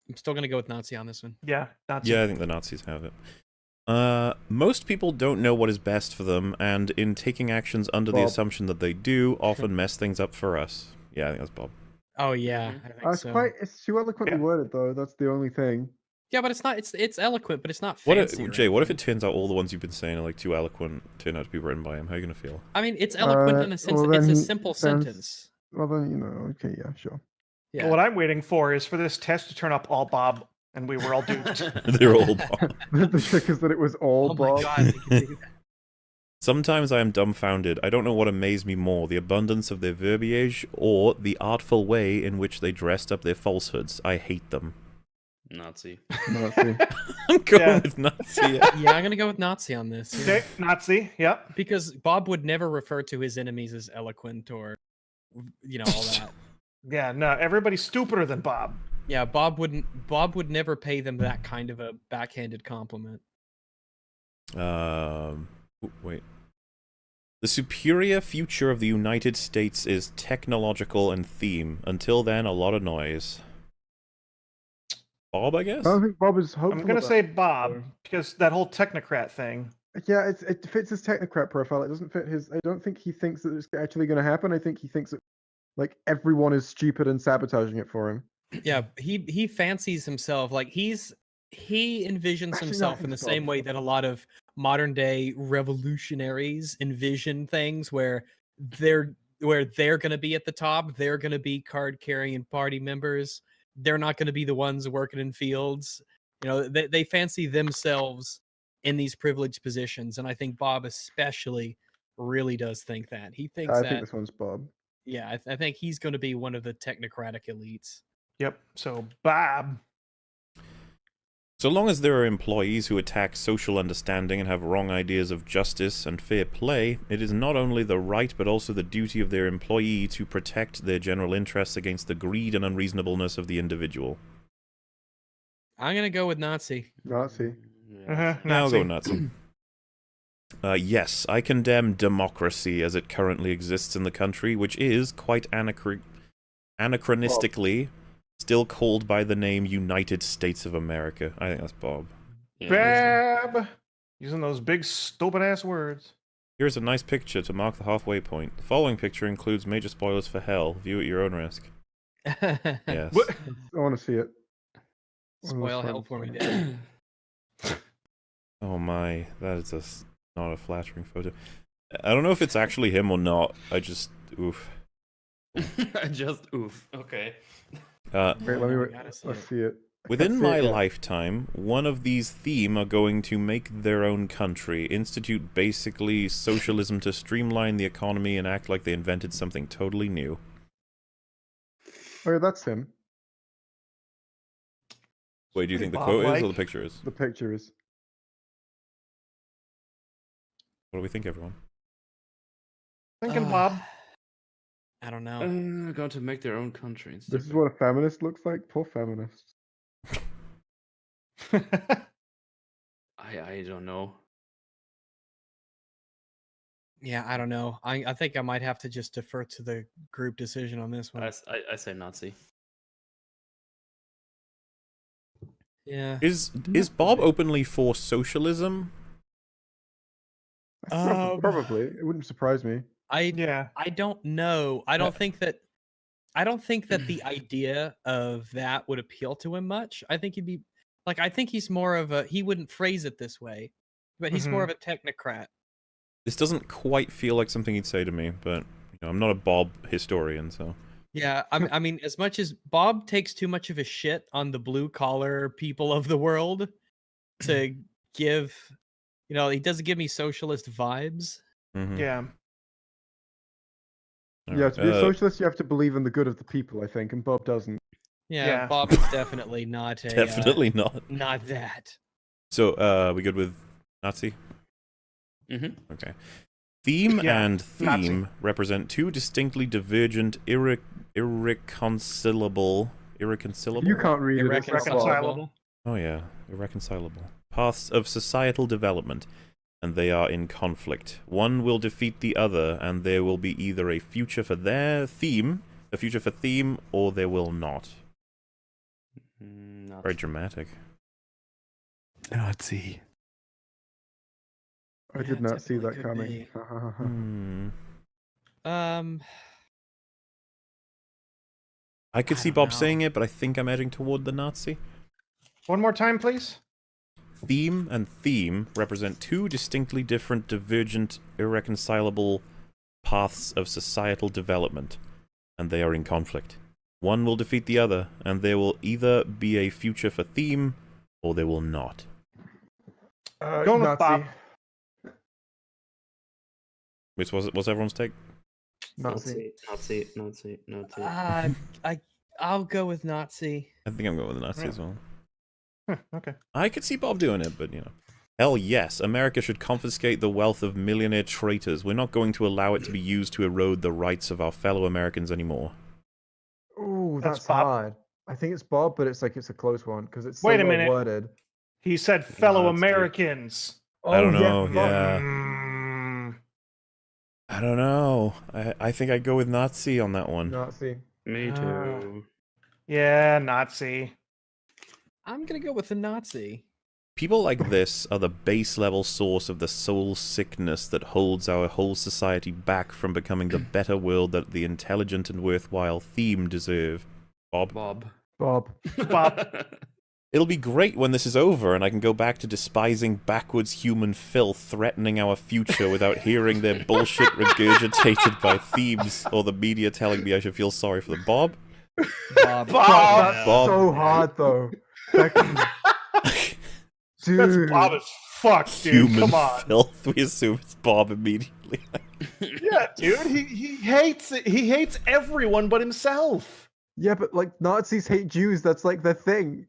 Speaker 4: I'm still gonna go with Nazi on this one.
Speaker 2: Yeah, Nazi.
Speaker 1: yeah, I think the Nazis have it. Uh, most people don't know what is best for them, and in taking actions under the assumption that they do, often mess things up for us. Yeah, I think that's Bob.
Speaker 4: Oh yeah,
Speaker 5: Mhm.
Speaker 4: I think
Speaker 3: Uh, it's
Speaker 4: so.
Speaker 3: quite. It's too eloquently
Speaker 2: Yeah.
Speaker 3: worded, though. That's the only thing.
Speaker 4: Yeah, but it's not. It's it's eloquent, but it's not
Speaker 1: What if, Jay? What if it turns out all the ones you've been saying are like too eloquent, turn out to be written by him? How are you gonna feel?
Speaker 4: I mean, it's eloquent
Speaker 3: Uh,
Speaker 4: in a sense.
Speaker 3: well,
Speaker 4: that it's a simple
Speaker 3: sounds-
Speaker 4: sentence.
Speaker 3: Well, then you know. Okay, yeah, sure.
Speaker 4: Yeah.
Speaker 2: What I'm waiting for is for this test to turn up all Bob, and we were all duped.
Speaker 1: They're all Bob.
Speaker 3: the trick is that it was all
Speaker 4: oh
Speaker 3: Bob.
Speaker 4: my god. they could do that.
Speaker 1: Sometimes I am dumbfounded. I don't know what amazed me more, the abundance of their verbiage or the artful way in which they dressed up their falsehoods. I hate them.
Speaker 5: Nazi.
Speaker 3: Nazi.
Speaker 1: I'm going
Speaker 2: Yeah.
Speaker 1: with Nazi. yeah.
Speaker 4: yeah, I'm gonna go with Nazi on this. yeah.
Speaker 2: okay, Nazi. Yep.
Speaker 4: Because Bob would never refer to his enemies as eloquent or, you know, all that.
Speaker 2: Yeah. No, everybody's stupider than Bob.
Speaker 4: yeah, Bob wouldn't. Bob would never pay them that kind of a backhanded compliment.
Speaker 1: Um, wait. The superior future of the United States is technological and theme. Until then, a lot of noise. Bob, I guess?
Speaker 3: I don't think Bob is hopeful.
Speaker 2: I'm gonna say
Speaker 3: it,
Speaker 2: Bob
Speaker 3: so-
Speaker 2: because that whole technocrat thing.
Speaker 3: Yeah, it's, it fits his technocrat profile. It doesn't fit his. I don't think he thinks that it's actually going to happen. I think he thinks that like everyone is stupid and sabotaging it for him.
Speaker 4: Yeah, he he fancies himself like he's he envisions
Speaker 3: Actually, no,
Speaker 4: himself in the
Speaker 3: it's
Speaker 4: same way that a lot of modern day revolutionaries envision things where they're where they're going to be at the top, they're going to be card carrying party members. They're not going to be the ones working in fields. You know, they they fancy themselves in these privileged positions and I think Bob especially really does think that. He thinks
Speaker 3: I
Speaker 4: that
Speaker 3: think this one's Bob.
Speaker 4: yeah, I, th- I think he's going to be one of the technocratic elites.
Speaker 2: Yep. So Bob.
Speaker 1: So long as there are employees who attack social understanding and have wrong ideas of justice and fair play, it is not only the right but also the duty of their employee to protect their general interests against the greed and unreasonableness of the individual.
Speaker 4: I'm going to go with Nazi.
Speaker 3: Nazi.
Speaker 5: Yeah.
Speaker 2: Uh-huh,
Speaker 1: Yeah, I'll go
Speaker 2: Nazi.
Speaker 1: Nazi. Uh, yes, I condemn democracy as it currently exists in the country, which is quite anachro- anachronistically still called by the name United States of America. I think that's Bob.
Speaker 5: Yeah,
Speaker 2: Bab. Using those big stupid ass words.
Speaker 1: Here's a nice picture to mark the halfway point. The following picture includes major spoilers for Hell. View at your own risk. Yes.
Speaker 2: What?
Speaker 3: I want to see it. One of those
Speaker 4: Spoil hell for me, Dad.
Speaker 1: Oh my, that is a s not a flattering photo. I don't know if it's actually him or not. I just oof.
Speaker 5: I just oof. Okay.
Speaker 1: Uh,
Speaker 3: Wait, let me.
Speaker 4: See
Speaker 3: let's
Speaker 4: it.
Speaker 3: see it.
Speaker 1: Within my
Speaker 3: it yet.
Speaker 1: lifetime, one of these theme are going to make their own country, institute basically socialism to streamline the economy and act like they invented something totally new.
Speaker 3: Oh, yeah, that's him.
Speaker 1: Wait, do you think the
Speaker 2: Bob
Speaker 1: quote is or the picture is?
Speaker 3: The picture is.
Speaker 1: What do we think, everyone?
Speaker 2: Thinking
Speaker 4: Uh,
Speaker 2: Bob.
Speaker 4: I don't know.
Speaker 5: Uh, going to make their own country. and
Speaker 3: This is what a feminist looks like. Poor feminists.
Speaker 5: I I don't know.
Speaker 4: yeah, I don't know. I, I think I might have to just defer to the group decision on this one.
Speaker 5: I I say Nazi.
Speaker 4: yeah.
Speaker 1: Is is Bob openly for socialism?
Speaker 3: Prob-
Speaker 4: Um,
Speaker 3: Probably. It wouldn't surprise me.
Speaker 4: I
Speaker 2: yeah.
Speaker 4: I don't know. I don't think that I don't think that the idea of that would appeal to him much. I think he'd be like I think he's more of a he wouldn't phrase it this way, but he's more of a technocrat.
Speaker 1: This doesn't quite feel like something he'd say to me, but you know, I'm not a Bob historian, so
Speaker 4: Yeah, I mean, I mean, as much as Bob takes too much of a shit on the blue collar people of the world to give, you know, he doesn't give me socialist vibes.
Speaker 1: mhm.
Speaker 2: Yeah.
Speaker 1: All
Speaker 3: yeah,
Speaker 1: right,
Speaker 3: to be a
Speaker 1: uh,
Speaker 3: socialist, you have to believe in the good of the people, I think, and Bob doesn't.
Speaker 4: Yeah,
Speaker 2: Yeah.
Speaker 4: Bob is definitely not a uh,
Speaker 1: definitely not.
Speaker 4: not that.
Speaker 1: So, uh, we good with Nazi?
Speaker 5: Mm-hmm.
Speaker 1: Okay. Theme
Speaker 2: Yeah,
Speaker 1: and
Speaker 2: Nazi.
Speaker 1: theme represent two distinctly divergent, irre- irreconcilable, irreconcilable.
Speaker 3: You can't read it. it's not Bob.
Speaker 2: Irreconcilable.
Speaker 1: Oh yeah, irreconcilable paths of societal development, and they are in conflict. One will defeat the other, and there will be either a future for their theme, a future for theme, or there will not.
Speaker 5: Mm,
Speaker 1: Very dramatic.
Speaker 6: Nazi.
Speaker 3: I
Speaker 4: Yeah,
Speaker 3: did not see that coming.
Speaker 1: Hmm.
Speaker 4: Um,
Speaker 1: I could
Speaker 4: I
Speaker 1: see Bob
Speaker 4: know.
Speaker 1: saying it, but I think I'm edging toward the Nazi.
Speaker 2: One more time, please.
Speaker 1: Theme and theme represent two distinctly different, divergent, irreconcilable paths of societal development, and they are in conflict. One will defeat the other, and there will either be a future for theme, or there will not.
Speaker 3: Uh,
Speaker 2: Going with
Speaker 3: Nazi.
Speaker 2: Bob.
Speaker 1: Which was what's everyone's take?
Speaker 3: Nazi.
Speaker 5: Nazi, Nazi, Nazi.
Speaker 4: uh, I I'll go with Nazi.
Speaker 1: I think I'm going with the Nazi
Speaker 2: Yeah.
Speaker 1: as well.
Speaker 2: Huh, okay.
Speaker 1: I could see Bob doing it, but you know. Hell yes, America should confiscate the wealth of millionaire traitors. We're not going to allow it to be used to erode the rights of our fellow Americans anymore.
Speaker 3: Oh,
Speaker 2: That's
Speaker 3: that's,
Speaker 2: Bob.
Speaker 3: hard. I think it's Bob, but it's like it's a close one because it's so
Speaker 2: Wait a
Speaker 3: well
Speaker 2: minute.
Speaker 3: worded.
Speaker 2: He said fellow
Speaker 5: Nazi.
Speaker 2: Americans.
Speaker 1: I don't
Speaker 3: Oh,
Speaker 1: know,
Speaker 3: Bob.
Speaker 1: yeah.
Speaker 2: Mm,
Speaker 1: I don't know. I I think I'd go with Nazi on that one.
Speaker 3: Nazi.
Speaker 5: Me
Speaker 2: Ah.
Speaker 5: too.
Speaker 2: Yeah, Nazi.
Speaker 4: I'm gonna go with the Nazi.
Speaker 1: People like this are the base level source of the soul sickness that holds our whole society back from becoming the better world that the intelligent and worthwhile theme deserve. Bob?
Speaker 5: Bob.
Speaker 3: Bob.
Speaker 2: Bob.
Speaker 1: It'll be great when this is over and I can go back to despising backwards human filth threatening our future without hearing their bullshit regurgitated by themes or the media telling me I should feel sorry for them. Bob?
Speaker 4: Bob.
Speaker 2: Bob.
Speaker 3: That's
Speaker 1: Bob.
Speaker 3: so hard though. That Dude.
Speaker 2: That's Bob as fuck, dude.
Speaker 1: human
Speaker 2: Come on.
Speaker 1: filth. We assume it's Bob immediately.
Speaker 2: Yeah, dude. He he hates it. He hates everyone but himself.
Speaker 3: Yeah, but like Nazis hate Jews. That's like the thing.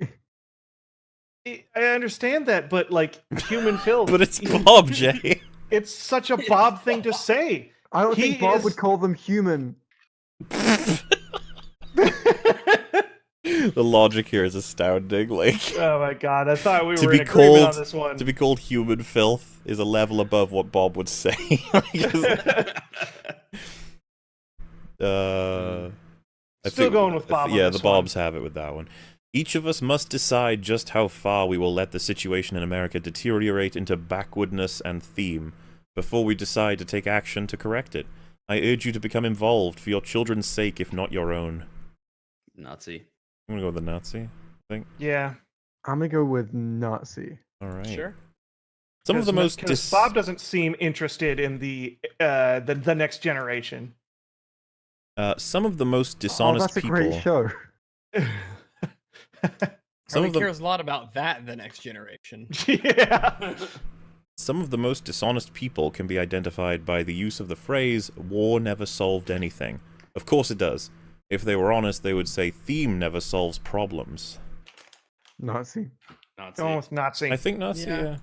Speaker 2: I I understand that, but like human filth.
Speaker 1: but it's Bob, Jay.
Speaker 2: It's such a Bob thing to say.
Speaker 3: I don't
Speaker 2: He
Speaker 3: think Bob
Speaker 2: is-
Speaker 3: would call them human.
Speaker 1: The logic here is astounding. Like
Speaker 2: Oh my god! I thought we
Speaker 1: To
Speaker 2: were
Speaker 1: be
Speaker 2: in
Speaker 1: called-
Speaker 2: on this one.
Speaker 1: to be called human filth is a level above what Bob would say. uh,
Speaker 2: Still
Speaker 1: think-
Speaker 2: going with Bob on
Speaker 1: Yeah,
Speaker 2: this
Speaker 1: the Bobs have it with that one. Each of us must decide just how far we will let the situation in America deteriorate into backwardness and theme before we decide to take action to correct it. I urge you to become involved for your children's sake, if not your own.
Speaker 5: Nazi.
Speaker 1: I'm gonna go with the Nazi. I think.
Speaker 2: Yeah.
Speaker 3: I'm gonna go with Nazi.
Speaker 1: All right.
Speaker 4: Sure.
Speaker 1: Some of the
Speaker 2: 'Cause-
Speaker 1: most
Speaker 2: 'cause
Speaker 1: dis-
Speaker 2: Bob doesn't seem interested in the uh the, the next generation.
Speaker 1: uh, some of the most
Speaker 3: Oh,
Speaker 1: dishonest
Speaker 3: that's a
Speaker 1: people.
Speaker 3: great show.
Speaker 1: Some
Speaker 4: Probably
Speaker 1: of the
Speaker 4: cares a lot about that the next generation.
Speaker 2: yeah.
Speaker 1: Some of the most dishonest people can be identified by the use of the phrase, war never solved anything. Of course it does. If they were honest, they would say, theme never solves problems.
Speaker 3: Nazi.
Speaker 5: Nazi.
Speaker 2: Going with Nazi.
Speaker 1: I think Nazi,
Speaker 4: Yeah.
Speaker 1: yeah.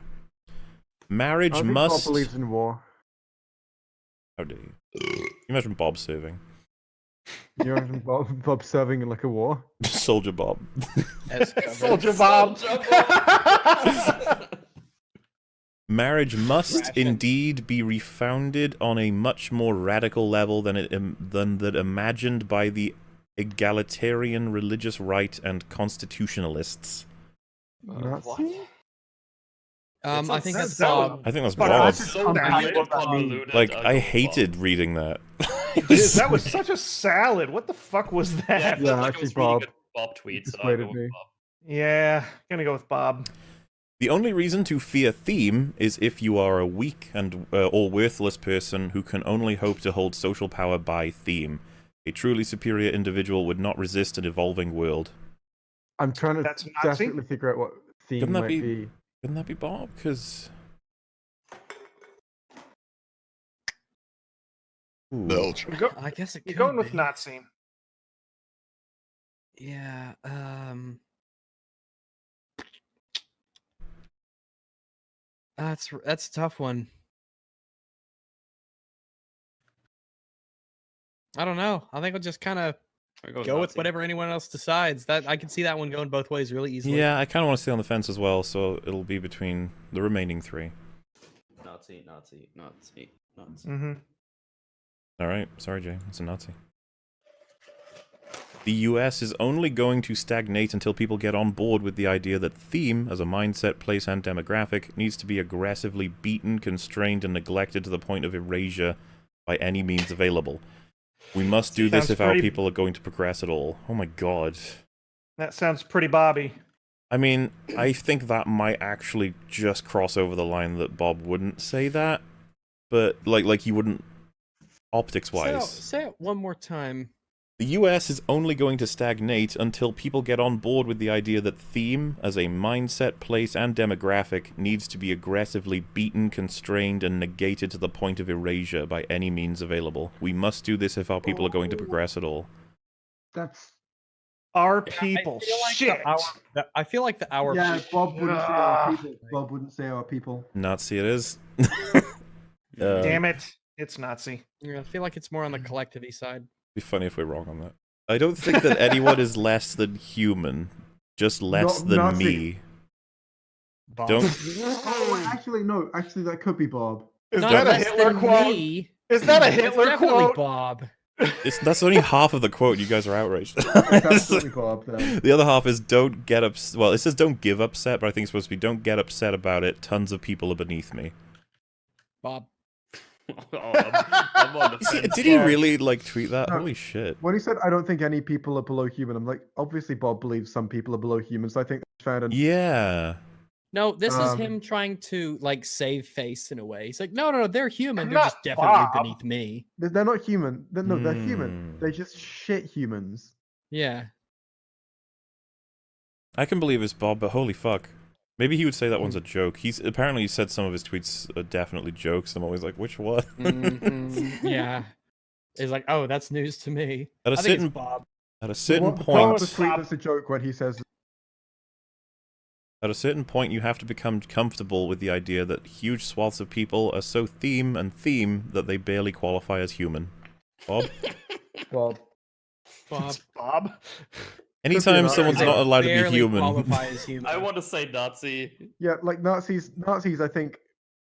Speaker 1: Marriage
Speaker 3: I think
Speaker 1: must...
Speaker 3: Bob believes in war.
Speaker 1: How dare you? You imagine Bob serving?
Speaker 3: You imagine Bob, Bob serving in like a war?
Speaker 1: Soldier Bob.
Speaker 4: As covered.
Speaker 2: Soldier Bob.
Speaker 1: Marriage must
Speaker 4: Ration.
Speaker 1: indeed be refounded on a much more radical level than it im- than that imagined by the egalitarian religious right and constitutionalists.
Speaker 3: Nazi?
Speaker 4: Um, I think that's
Speaker 2: sounds-
Speaker 4: Bob.
Speaker 1: I think that's
Speaker 2: Fuck,
Speaker 1: Bob.
Speaker 2: that's so valid.
Speaker 3: what that means.
Speaker 5: Convoluted,
Speaker 1: Like,
Speaker 5: I'll
Speaker 1: I
Speaker 5: go
Speaker 1: hated reading that.
Speaker 2: Dude, that was such a salad. What the fuck was that?
Speaker 5: felt
Speaker 3: Yeah,
Speaker 5: like I
Speaker 3: actually,
Speaker 5: was
Speaker 3: Bob
Speaker 5: Bob tweets. so I'll go. Bob.
Speaker 2: Yeah, gonna go with Bob.
Speaker 1: The only reason to fear theme is if you are a weak and uh, or worthless person who can only hope to hold social power by theme. A truly superior individual would not resist an evolving world.
Speaker 3: I'm trying to
Speaker 2: That's Nazi?
Speaker 3: desperately figure out what theme
Speaker 1: Couldn't that
Speaker 3: might
Speaker 1: be-
Speaker 3: be.
Speaker 1: Couldn't that be Bob? Because
Speaker 6: Belch.
Speaker 2: I'm, go-
Speaker 4: I guess it
Speaker 2: I'm
Speaker 4: could
Speaker 2: going with. Nazi.
Speaker 4: Yeah. Um. That's that's a tough one. I don't know. I think we'll just kind of
Speaker 5: go,
Speaker 4: go with
Speaker 5: Nazi.
Speaker 4: whatever anyone else decides. That I can see that one going both ways really easily.
Speaker 1: Yeah, I kind of want to stay on the fence as well, so it'll be between the remaining three.
Speaker 5: Nazi, Nazi, Nazi, Nazi.
Speaker 2: Mm-hmm.
Speaker 1: All right, sorry, Jay, it's a Nazi. The US is only going to stagnate until people get on board with the idea that theme, as a mindset, place, and demographic, needs to be aggressively beaten, constrained, and neglected to the point of erasure by any means available. We must do this
Speaker 2: Sounds
Speaker 1: if our people are going to progress at all. Oh my god.
Speaker 2: That sounds pretty Bobby.
Speaker 1: I mean, I think that might actually just cross over the line that Bob wouldn't say that, but like like he wouldn't optics
Speaker 4: Say it,
Speaker 1: wise.
Speaker 4: say it one more time.
Speaker 1: The US is only going to stagnate until people get on board with the idea that theme, as a mindset, place, and demographic, needs to be aggressively beaten, constrained, and negated to the point of erasure by any means available. We must do this if our people are going to progress at all.
Speaker 3: That's
Speaker 2: Our
Speaker 4: Yeah, I
Speaker 2: people.
Speaker 4: like the
Speaker 2: Shit.
Speaker 4: hour- the- I feel like the hour.
Speaker 3: yeah. Bob wouldn't say our
Speaker 2: Ah.
Speaker 3: people. Bob wouldn't say our people.
Speaker 1: Nazi it is. Uh,
Speaker 2: Damn it. It's Nazi.
Speaker 4: Yeah, I feel like it's more on the collective side.
Speaker 1: Be funny if we're wrong on that. I don't think that anyone is less than human, just less
Speaker 3: No-
Speaker 1: than
Speaker 3: Nazi.
Speaker 1: me.
Speaker 4: Bob.
Speaker 1: Don't-
Speaker 3: Oh, wait, actually, no. Actually, that could be Bob.
Speaker 2: Is
Speaker 4: Not
Speaker 2: that a
Speaker 4: less
Speaker 2: Hitler
Speaker 4: than
Speaker 2: quote?
Speaker 4: me.
Speaker 2: Is that a
Speaker 4: It's
Speaker 2: Hitler
Speaker 4: definitely
Speaker 2: quote?
Speaker 4: Bob.
Speaker 1: It's, that's only half of the quote. You guys are outraged.
Speaker 3: It's absolutely Bob. Then.
Speaker 1: the other half is don't get upset. Well, it says don't give upset, but I think it's supposed to be don't get upset about it. Tons of people are beneath me.
Speaker 4: Bob.
Speaker 5: oh, I'm, I'm on the fence.
Speaker 1: Did he really like tweet that?
Speaker 3: No.
Speaker 1: Holy shit!
Speaker 3: When he said, "I don't think any people are below human," I'm like, obviously Bob believes some people are below human, so I think that's found an
Speaker 1: Yeah.
Speaker 4: No, this is
Speaker 3: Um,
Speaker 4: him trying to like save face in a way. He's like, no, no, no, they're human. They're just definitely
Speaker 2: Bob."
Speaker 4: beneath me.
Speaker 3: They're, they're not human. They're, no, they're human.
Speaker 1: Hmm.
Speaker 3: They're just shit humans.
Speaker 4: Yeah.
Speaker 1: I can believe it's Bob, but holy fuck. Maybe he would say that one's
Speaker 3: Hmm.
Speaker 1: a joke. He's apparently said some of his tweets are definitely jokes. I'm always like, which one?
Speaker 4: Mhm, yeah. He's like, oh, that's news to me.
Speaker 1: At a
Speaker 4: I think
Speaker 1: certain
Speaker 4: it's Bob.
Speaker 1: at a certain
Speaker 3: what,
Speaker 1: point,
Speaker 3: What was tweet that's a joke when he says,
Speaker 1: At a certain point, you have to become comfortable with the idea that huge swaths of people are so theme and theme that they barely qualify as human. Bob?
Speaker 3: "Bob,
Speaker 4: Bob.
Speaker 2: It's Bob.
Speaker 1: Anytime someone's not allowed to be human.
Speaker 4: Human.
Speaker 5: I want to say Nazi.
Speaker 3: yeah, like Nazis. Nazis, I think,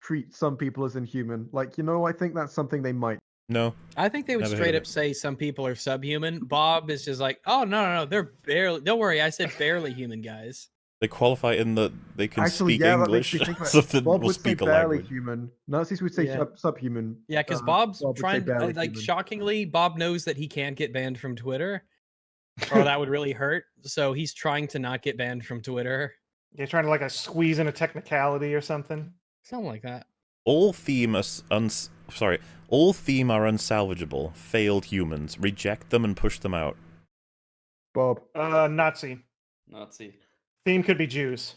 Speaker 3: treat some people as inhuman. Like, you know, I think that's something they might.
Speaker 1: No.
Speaker 4: I think they would straight
Speaker 1: of
Speaker 4: up say some people are subhuman. Bob is just like, oh no, no, no, they're barely. Don't worry, I said barely human guys.
Speaker 1: They qualify in that they can
Speaker 3: Actually,
Speaker 1: speak
Speaker 3: yeah,
Speaker 1: English.
Speaker 3: me think about
Speaker 1: so that
Speaker 3: Bob
Speaker 1: will
Speaker 3: would say
Speaker 1: speak a
Speaker 3: barely
Speaker 1: language.
Speaker 3: human. Nazis would say
Speaker 4: Yeah.
Speaker 3: sub- subhuman.
Speaker 4: Yeah, because
Speaker 3: Uh,
Speaker 4: Bob's
Speaker 3: Bob
Speaker 4: trying. like
Speaker 3: human.
Speaker 4: shockingly, Bob knows that he can't get banned from Twitter, or that would really hurt. So he's trying to not get banned from Twitter.
Speaker 2: You're trying to like a squeeze in a technicality or something.
Speaker 4: Something like that.
Speaker 1: All theme are s- uns- sorry. All theme are unsalvageable. Failed humans. Reject them and push them out.
Speaker 3: Bob.
Speaker 2: Uh, Nazi.
Speaker 5: Nazi.
Speaker 2: Theme could be Jews.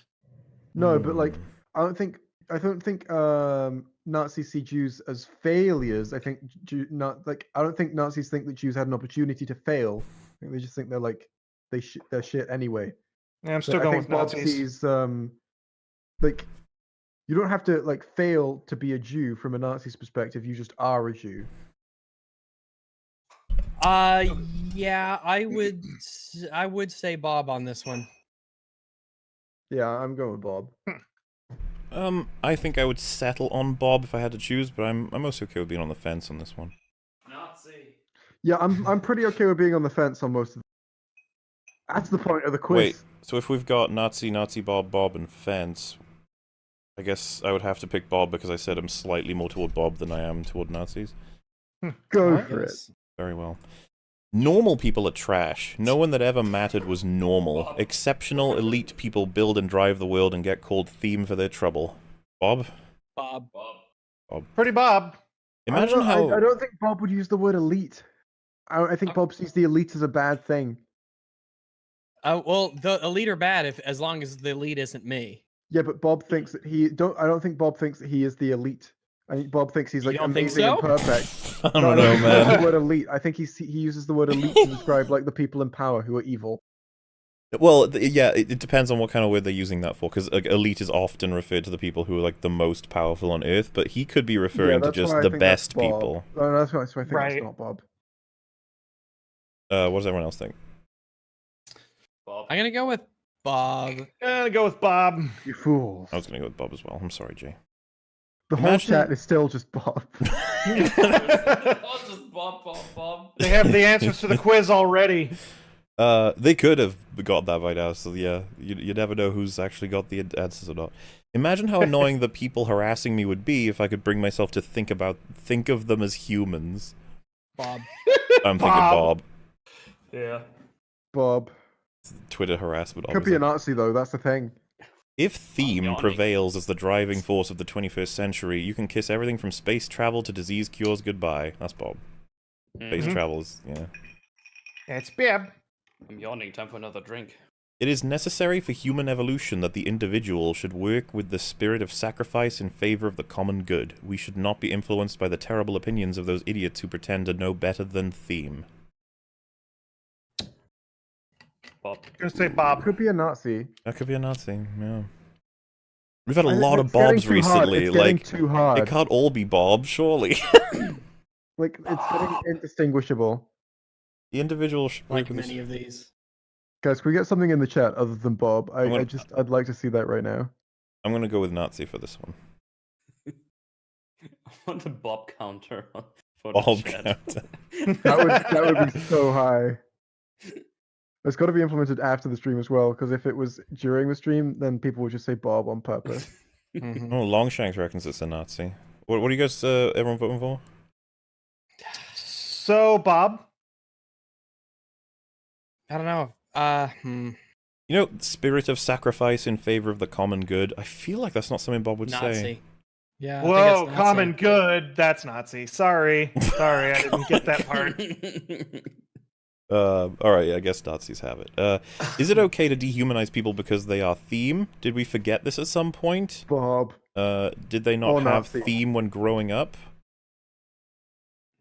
Speaker 3: No, but like. I don't think I don't think um, Nazis see Jews as failures. I think Jew, not like I don't think Nazis think that Jews had an opportunity to fail. I think they just think they're like they sh- they're shit anyway.
Speaker 2: Yeah, I'm
Speaker 3: So
Speaker 2: still
Speaker 3: I
Speaker 2: going
Speaker 3: think
Speaker 2: with
Speaker 3: Bob
Speaker 2: Nazis.
Speaker 3: sees um, like you don't have to like fail to be a Jew from a Nazi's perspective. You just are a Jew.
Speaker 4: Uh, yeah, I would. I would say Bob on this one.
Speaker 3: Yeah, I'm going with Bob.
Speaker 1: Um, I think I would settle on Bob if I had to choose, but I'm I'm also okay with being on the fence on this one.
Speaker 5: Nazi.
Speaker 3: Yeah, I'm I'm pretty okay with being on the fence on most of. That's the point of the quiz.
Speaker 1: Wait, so if we've got Nazi, Nazi, Bob, Bob, and fence, I guess I would have to pick Bob because I said I'm slightly more toward Bob than I am toward Nazis. Hmm.
Speaker 3: Go
Speaker 2: Alright.
Speaker 3: for it.
Speaker 1: Very well. Normal people are trash. No one that ever mattered was normal. Exceptional elite people build and drive the world and get called theme for their trouble. Bob?
Speaker 4: Bob.
Speaker 5: Bob.
Speaker 2: Pretty Bob.
Speaker 1: Imagine
Speaker 3: know,
Speaker 1: how
Speaker 3: I, I don't think Bob would use the word elite. I, I think
Speaker 4: Uh,
Speaker 3: Bob sees the elite as a bad thing.
Speaker 4: Uh, well, the elite are bad if as long as the elite isn't me.
Speaker 3: Yeah, but Bob thinks that he don't. I don't think Bob thinks that he is the elite. I think Bob thinks he's
Speaker 4: You
Speaker 3: like
Speaker 4: don't think
Speaker 3: amazing and perfect.
Speaker 1: I don't know,
Speaker 3: think he uses
Speaker 1: man.
Speaker 3: The word elite. I think he he uses the word elite to describe like the people in power who are evil.
Speaker 1: Well, th- yeah, it, it depends on what kind of word they're using that for, because like, elite is often referred to the people who are like the most powerful on Earth, but he could be
Speaker 3: Yeah,
Speaker 1: referring to just the best people.
Speaker 3: No, that's why, that's why I think
Speaker 2: Right.
Speaker 3: that's not Bob.
Speaker 1: Uh, what does everyone else think?
Speaker 5: Bob.
Speaker 4: I'm gonna go with Bob.
Speaker 2: I'm gonna go with Bob.
Speaker 3: You fools.
Speaker 1: I was gonna go with Bob as well. I'm sorry, Jay.
Speaker 3: The whole chat is still just Bob.
Speaker 5: just Bob, Bob, Bob.
Speaker 2: They have the answers to the quiz already.
Speaker 1: Uh, they could have got that by now, so yeah, you, you never know who's actually got the answers or not. Imagine how annoying the people harassing me would be if I could bring myself to think about think of them as humans.
Speaker 4: Bob.
Speaker 1: I'm thinking
Speaker 2: Bob.
Speaker 1: Bob.
Speaker 5: Yeah.
Speaker 3: Bob.
Speaker 1: Twitter harassment.
Speaker 3: Could be
Speaker 1: obviously.
Speaker 3: a Nazi though. That's the thing.
Speaker 1: If theme prevails as the driving force of the 21st century, you can kiss everything from space travel to disease cures goodbye. That's Bob. Space
Speaker 2: Mhm.
Speaker 1: travel is, yeah.
Speaker 2: It's Bib.
Speaker 5: I'm yawning. Time for another drink.
Speaker 1: It is necessary for human evolution that the individual should work with the spirit of sacrifice in favor of the common good. We should not be influenced by the terrible opinions of those idiots who pretend to know better than theme.
Speaker 5: Bob.
Speaker 2: Gonna say Bob.
Speaker 3: Could be a Nazi.
Speaker 1: That could be a Nazi, yeah. We've had a
Speaker 3: I-
Speaker 1: lot of
Speaker 3: it's getting
Speaker 1: Bobs
Speaker 3: too hard,
Speaker 1: recently.
Speaker 3: It's
Speaker 1: Like,
Speaker 3: too hard.
Speaker 1: it can't all be Bob, surely.
Speaker 3: Like it's getting indistinguishable.
Speaker 1: the individual should
Speaker 4: Like many of these.
Speaker 3: Guys, can we get something in the chat other than Bob? I,
Speaker 1: gonna-
Speaker 3: I just I'd like to see that right now.
Speaker 1: I'm gonna go with Nazi for this one.
Speaker 5: I want the Bob counter on Photo
Speaker 1: Bob
Speaker 5: chat.
Speaker 1: counter.
Speaker 3: That would that would be so high. It's got to be implemented after the stream as well, because if it was during the stream, then people would just say Bob on purpose.
Speaker 4: Mhm.
Speaker 1: Oh, Longshanks reckons it's a Nazi. What, what are you guys, uh, everyone voting for?
Speaker 2: So, Bob,
Speaker 4: I don't know. Uh, hmm,
Speaker 1: You know, spirit of sacrifice in favor of the common good. I feel like that's not something Bob would
Speaker 4: Nazi.
Speaker 1: say.
Speaker 4: Yeah. I
Speaker 2: whoa, common good. That's Nazi. Sorry, sorry, I didn't get that part.
Speaker 1: Uh, all right, yeah, I guess Nazis have it. Uh, is it okay to dehumanize people because they are theme? Did we forget this at some point?
Speaker 3: Bob.
Speaker 1: Uh, did they not
Speaker 3: Oh,
Speaker 1: have
Speaker 3: Nazi.
Speaker 1: theme when growing up?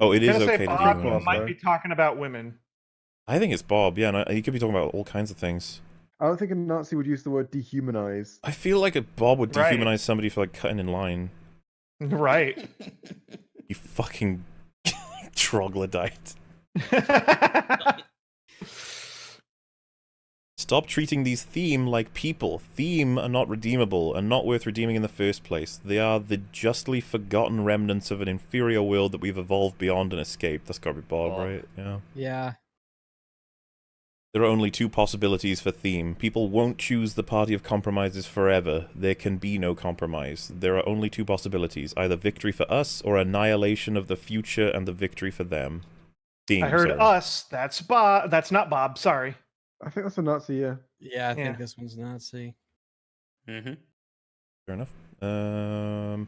Speaker 1: Oh, it
Speaker 2: I'm
Speaker 1: is
Speaker 2: gonna
Speaker 1: okay
Speaker 2: say
Speaker 1: to
Speaker 2: Bob
Speaker 1: dehumanize.
Speaker 3: Bob,
Speaker 2: might be talking about women.
Speaker 1: I think it's Bob. Yeah, no, he could be talking about all kinds of things.
Speaker 3: I don't think a Nazi would use the word dehumanize.
Speaker 1: I feel like a Bob would
Speaker 2: Right.
Speaker 1: dehumanize somebody for like cutting in line.
Speaker 2: Right.
Speaker 1: You fucking troglodyte. Stop treating these theme like people. Theme are not redeemable and not worth redeeming in the first place. They are the justly forgotten remnants of an inferior world that we've evolved beyond and escaped. That's gotta be Bob,
Speaker 5: Bob.
Speaker 1: right? Yeah.
Speaker 4: Yeah.
Speaker 1: There are only two possibilities for theme. People won't choose the party of compromises forever. There can be no compromise. There are only two possibilities either victory for us or annihilation of the future and the victory for them. Theme,
Speaker 2: I heard
Speaker 1: sorry.
Speaker 2: us. That's Bob. That's not Bob. Sorry.
Speaker 3: I think that's a Nazi, yeah.
Speaker 4: Yeah, I think
Speaker 2: Yeah.
Speaker 4: this one's Nazi.
Speaker 5: hmm
Speaker 1: Fair enough. Um,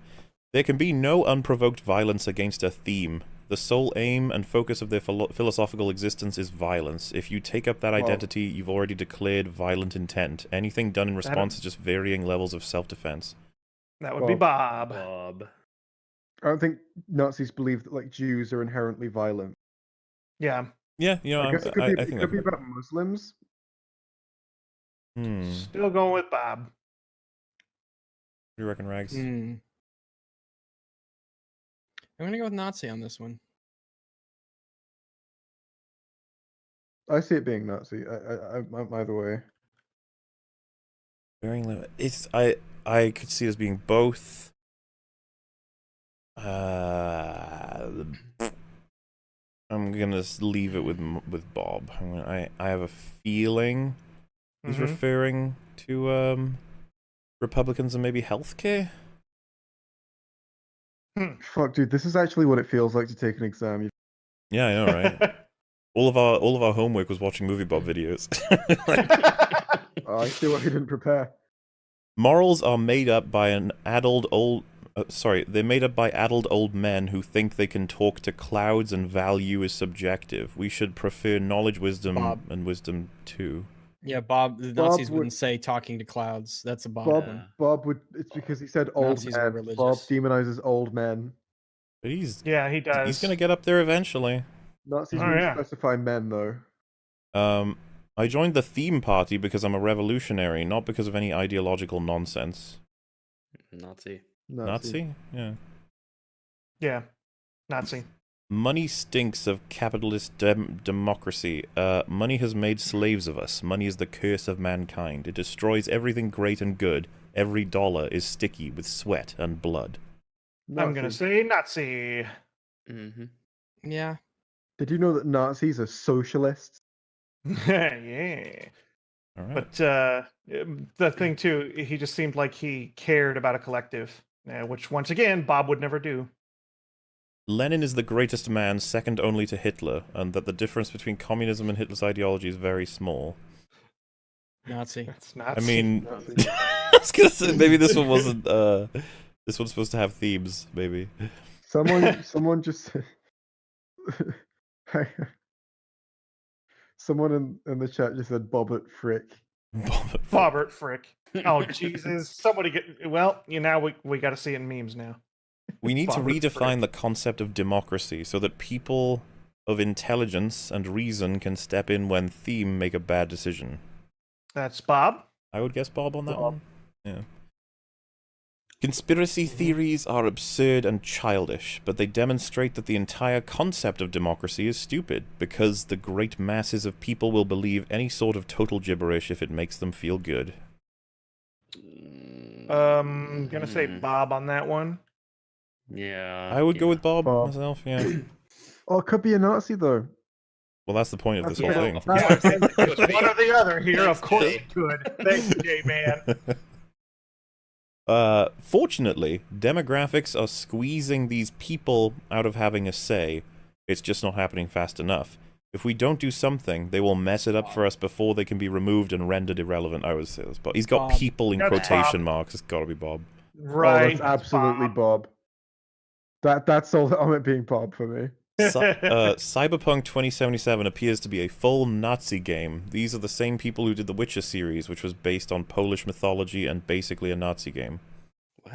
Speaker 1: there can be no unprovoked violence against a theme. The sole aim and focus of their philo- philosophical existence is violence. If you take up that
Speaker 3: Well-
Speaker 1: identity, you've already declared violent intent. Anything done in response is just varying levels of self-defense.
Speaker 2: That would be
Speaker 3: Bob.
Speaker 2: Bob.
Speaker 5: Bob.
Speaker 3: I don't think Nazis believe that like Jews are inherently violent.
Speaker 2: Yeah.
Speaker 1: Yeah, you know,
Speaker 3: I
Speaker 1: I'm-
Speaker 3: guess it could
Speaker 1: I,
Speaker 3: be,
Speaker 1: I
Speaker 3: it
Speaker 1: think
Speaker 3: could be about Muslims.
Speaker 1: Hmm.
Speaker 2: Still going with Bob.
Speaker 1: What do you reckon, Rags?
Speaker 4: Hmm. I'm gonna go with Nazi on this one.
Speaker 3: I see it being Nazi. I, I, I, I'm either way.
Speaker 1: Varying limit. It's I I could see it as being both. Uh, I'm gonna s- leave it with with Bob. I'm gonna, I I have a feeling he's
Speaker 2: Mhm.
Speaker 1: referring to um Republicans and maybe healthcare.
Speaker 3: Fuck, dude, this is actually what it feels like to take an exam.
Speaker 1: Yeah, I know, right? all of our all of our homework was watching movie Bob videos.
Speaker 3: Oh, I see why he didn't prepare.
Speaker 1: Morals are made up by an addled old. Uh, sorry, they're made up by addled old men who think they can talk to clouds and value is subjective. We should prefer knowledge, wisdom,
Speaker 4: Bob.
Speaker 1: and wisdom too.
Speaker 4: Yeah, Bob. The
Speaker 3: Bob
Speaker 4: Nazis
Speaker 3: would-
Speaker 4: wouldn't say talking to clouds. That's a Bob.
Speaker 3: Bob,
Speaker 4: one.
Speaker 5: Yeah.
Speaker 3: Bob would. It's because he said old
Speaker 4: Nazis
Speaker 3: men. Bob demonizes old men.
Speaker 1: But he's
Speaker 2: yeah, he does.
Speaker 1: he's gonna get up there eventually.
Speaker 3: Nazis
Speaker 2: Oh,
Speaker 3: wouldn't
Speaker 2: yeah.
Speaker 3: specify men though.
Speaker 1: Um, I joined the theme party because I'm a revolutionary, not because of any ideological nonsense.
Speaker 5: Nazi.
Speaker 3: Nazi.
Speaker 1: Nazi? Yeah.
Speaker 2: Yeah. Nazi.
Speaker 1: Money stinks of capitalist dem- democracy. Uh, money has made slaves of us. Money is the curse of mankind. It destroys everything great and good. Every dollar is sticky with sweat and blood.
Speaker 2: I'm gonna say Nazi.
Speaker 5: hmm
Speaker 4: Yeah.
Speaker 3: Did you know that Nazis are socialists?
Speaker 2: yeah.
Speaker 1: All right.
Speaker 2: But uh, um, the thing too, he just seemed like he cared about a collective, uh, which once again Bob would never do.
Speaker 1: Lenin is the greatest man, second only to Hitler, and that the difference between communism and Hitler's ideology is very small.
Speaker 4: Nazi.
Speaker 2: That's Nazi.
Speaker 1: I mean,
Speaker 3: Nazi.
Speaker 1: I was gonna say maybe this one wasn't. Uh, this one's supposed to have themes, maybe.
Speaker 3: Someone, someone just. someone in, in the chat just said Bobbert Frick.
Speaker 2: Bobbert Frick. Oh Jesus! Somebody get well. You know we we got to see it in memes now.
Speaker 1: We need to
Speaker 2: Bobbert
Speaker 1: redefine the concept of democracy so that people of intelligence and reason can step in when theme make a bad decision.
Speaker 2: That's Bob.
Speaker 1: I would guess Bob on that
Speaker 3: Bob.
Speaker 1: one. Yeah. Conspiracy theories are absurd and childish, but they demonstrate that the entire concept of democracy is stupid, because the great masses of people will believe any sort of total gibberish if it makes them feel good.
Speaker 2: Um, gonna say
Speaker 5: Mhm.
Speaker 2: Bob on that one.
Speaker 5: Yeah.
Speaker 1: I would go with Bob,
Speaker 3: Bob.
Speaker 1: myself, yeah.
Speaker 3: Oh, it could be a Nazi though.
Speaker 1: Well, that's the point of this
Speaker 3: That's
Speaker 1: whole thing.
Speaker 5: of course. it could be.
Speaker 2: One or the other here. Of course
Speaker 5: Jay.
Speaker 2: it could. Thanks, Jay, man.
Speaker 1: Uh, fortunately, demographics are squeezing these people out of having a say. It's just not happening fast enough. If we don't do something, they will mess it up for us before they can be removed and rendered irrelevant. I would say this, but he's got
Speaker 4: Bob.
Speaker 1: people in
Speaker 2: That's
Speaker 1: quotation
Speaker 2: Bob.
Speaker 1: marks. It's got to be Bob.
Speaker 2: Right.
Speaker 3: Oh, that's absolutely
Speaker 2: Bob.
Speaker 3: Bob. That that's all on it being Bob for me.
Speaker 1: Cy- uh, Cyberpunk 2077 appears to be a full Nazi game. These are the same people who did the Witcher series, which was based on Polish mythology and basically a Nazi game.
Speaker 5: What?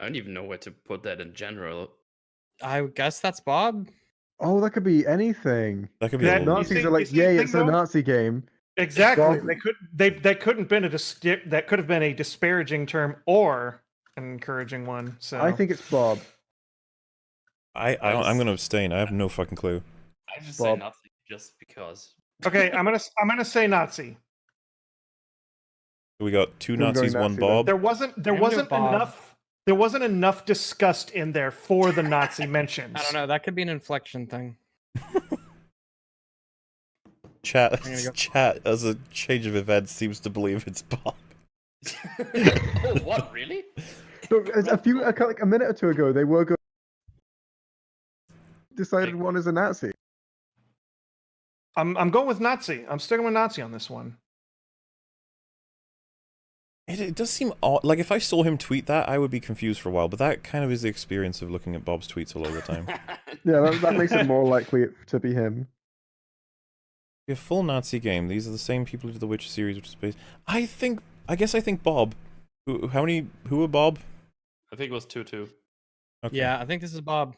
Speaker 5: I don't even know where to put that in general.
Speaker 4: I guess that's Bob.
Speaker 3: Oh, that could be anything.
Speaker 1: That could be
Speaker 2: That-
Speaker 1: a
Speaker 2: You
Speaker 1: little...
Speaker 3: Nazis
Speaker 2: see-
Speaker 3: are like, yay, it's a
Speaker 2: though?
Speaker 3: Nazi game.
Speaker 2: Exactly.
Speaker 3: Bob-
Speaker 2: They could they that couldn't been a dis- that could have been a disparaging term or an encouraging one. So
Speaker 3: I think it's Bob.
Speaker 1: I, I don't, I'm going to abstain. I have no fucking clue.
Speaker 5: I just
Speaker 3: Bob.
Speaker 5: say nothing just because.
Speaker 2: okay. I'm gonna s- I'm gonna say Nazi.
Speaker 1: We got two
Speaker 3: I'm
Speaker 1: Nazis, one
Speaker 3: Nazi.
Speaker 1: Bob.
Speaker 2: There wasn't there
Speaker 4: I'm
Speaker 2: wasn't enough there wasn't enough disgust in there for the Nazi mentions.
Speaker 4: I don't know. That could be an inflection thing.
Speaker 1: Chat,
Speaker 4: go-
Speaker 1: chat, as a change of events, seems to believe it's Bob.
Speaker 5: oh, what? Really?
Speaker 3: Look, as a few, a, like a minute or two ago, they were going. Decided one is a Nazi.
Speaker 2: I'm I'm going with Nazi. I'm sticking with Nazi on this one.
Speaker 1: It, it does seem odd. Like, if I saw him tweet that, I would be confused for a while, but that kind of is the experience of looking at Bob's tweets all the time.
Speaker 3: Yeah, that, that makes it more likely to be him.
Speaker 1: a full Nazi game. These are the same people who did the Witcher series, which is based. I think. I guess I think Bob. Who, how many? Who are Bob?
Speaker 5: I think it was 2 2.
Speaker 1: Okay.
Speaker 4: Yeah, I think this is Bob.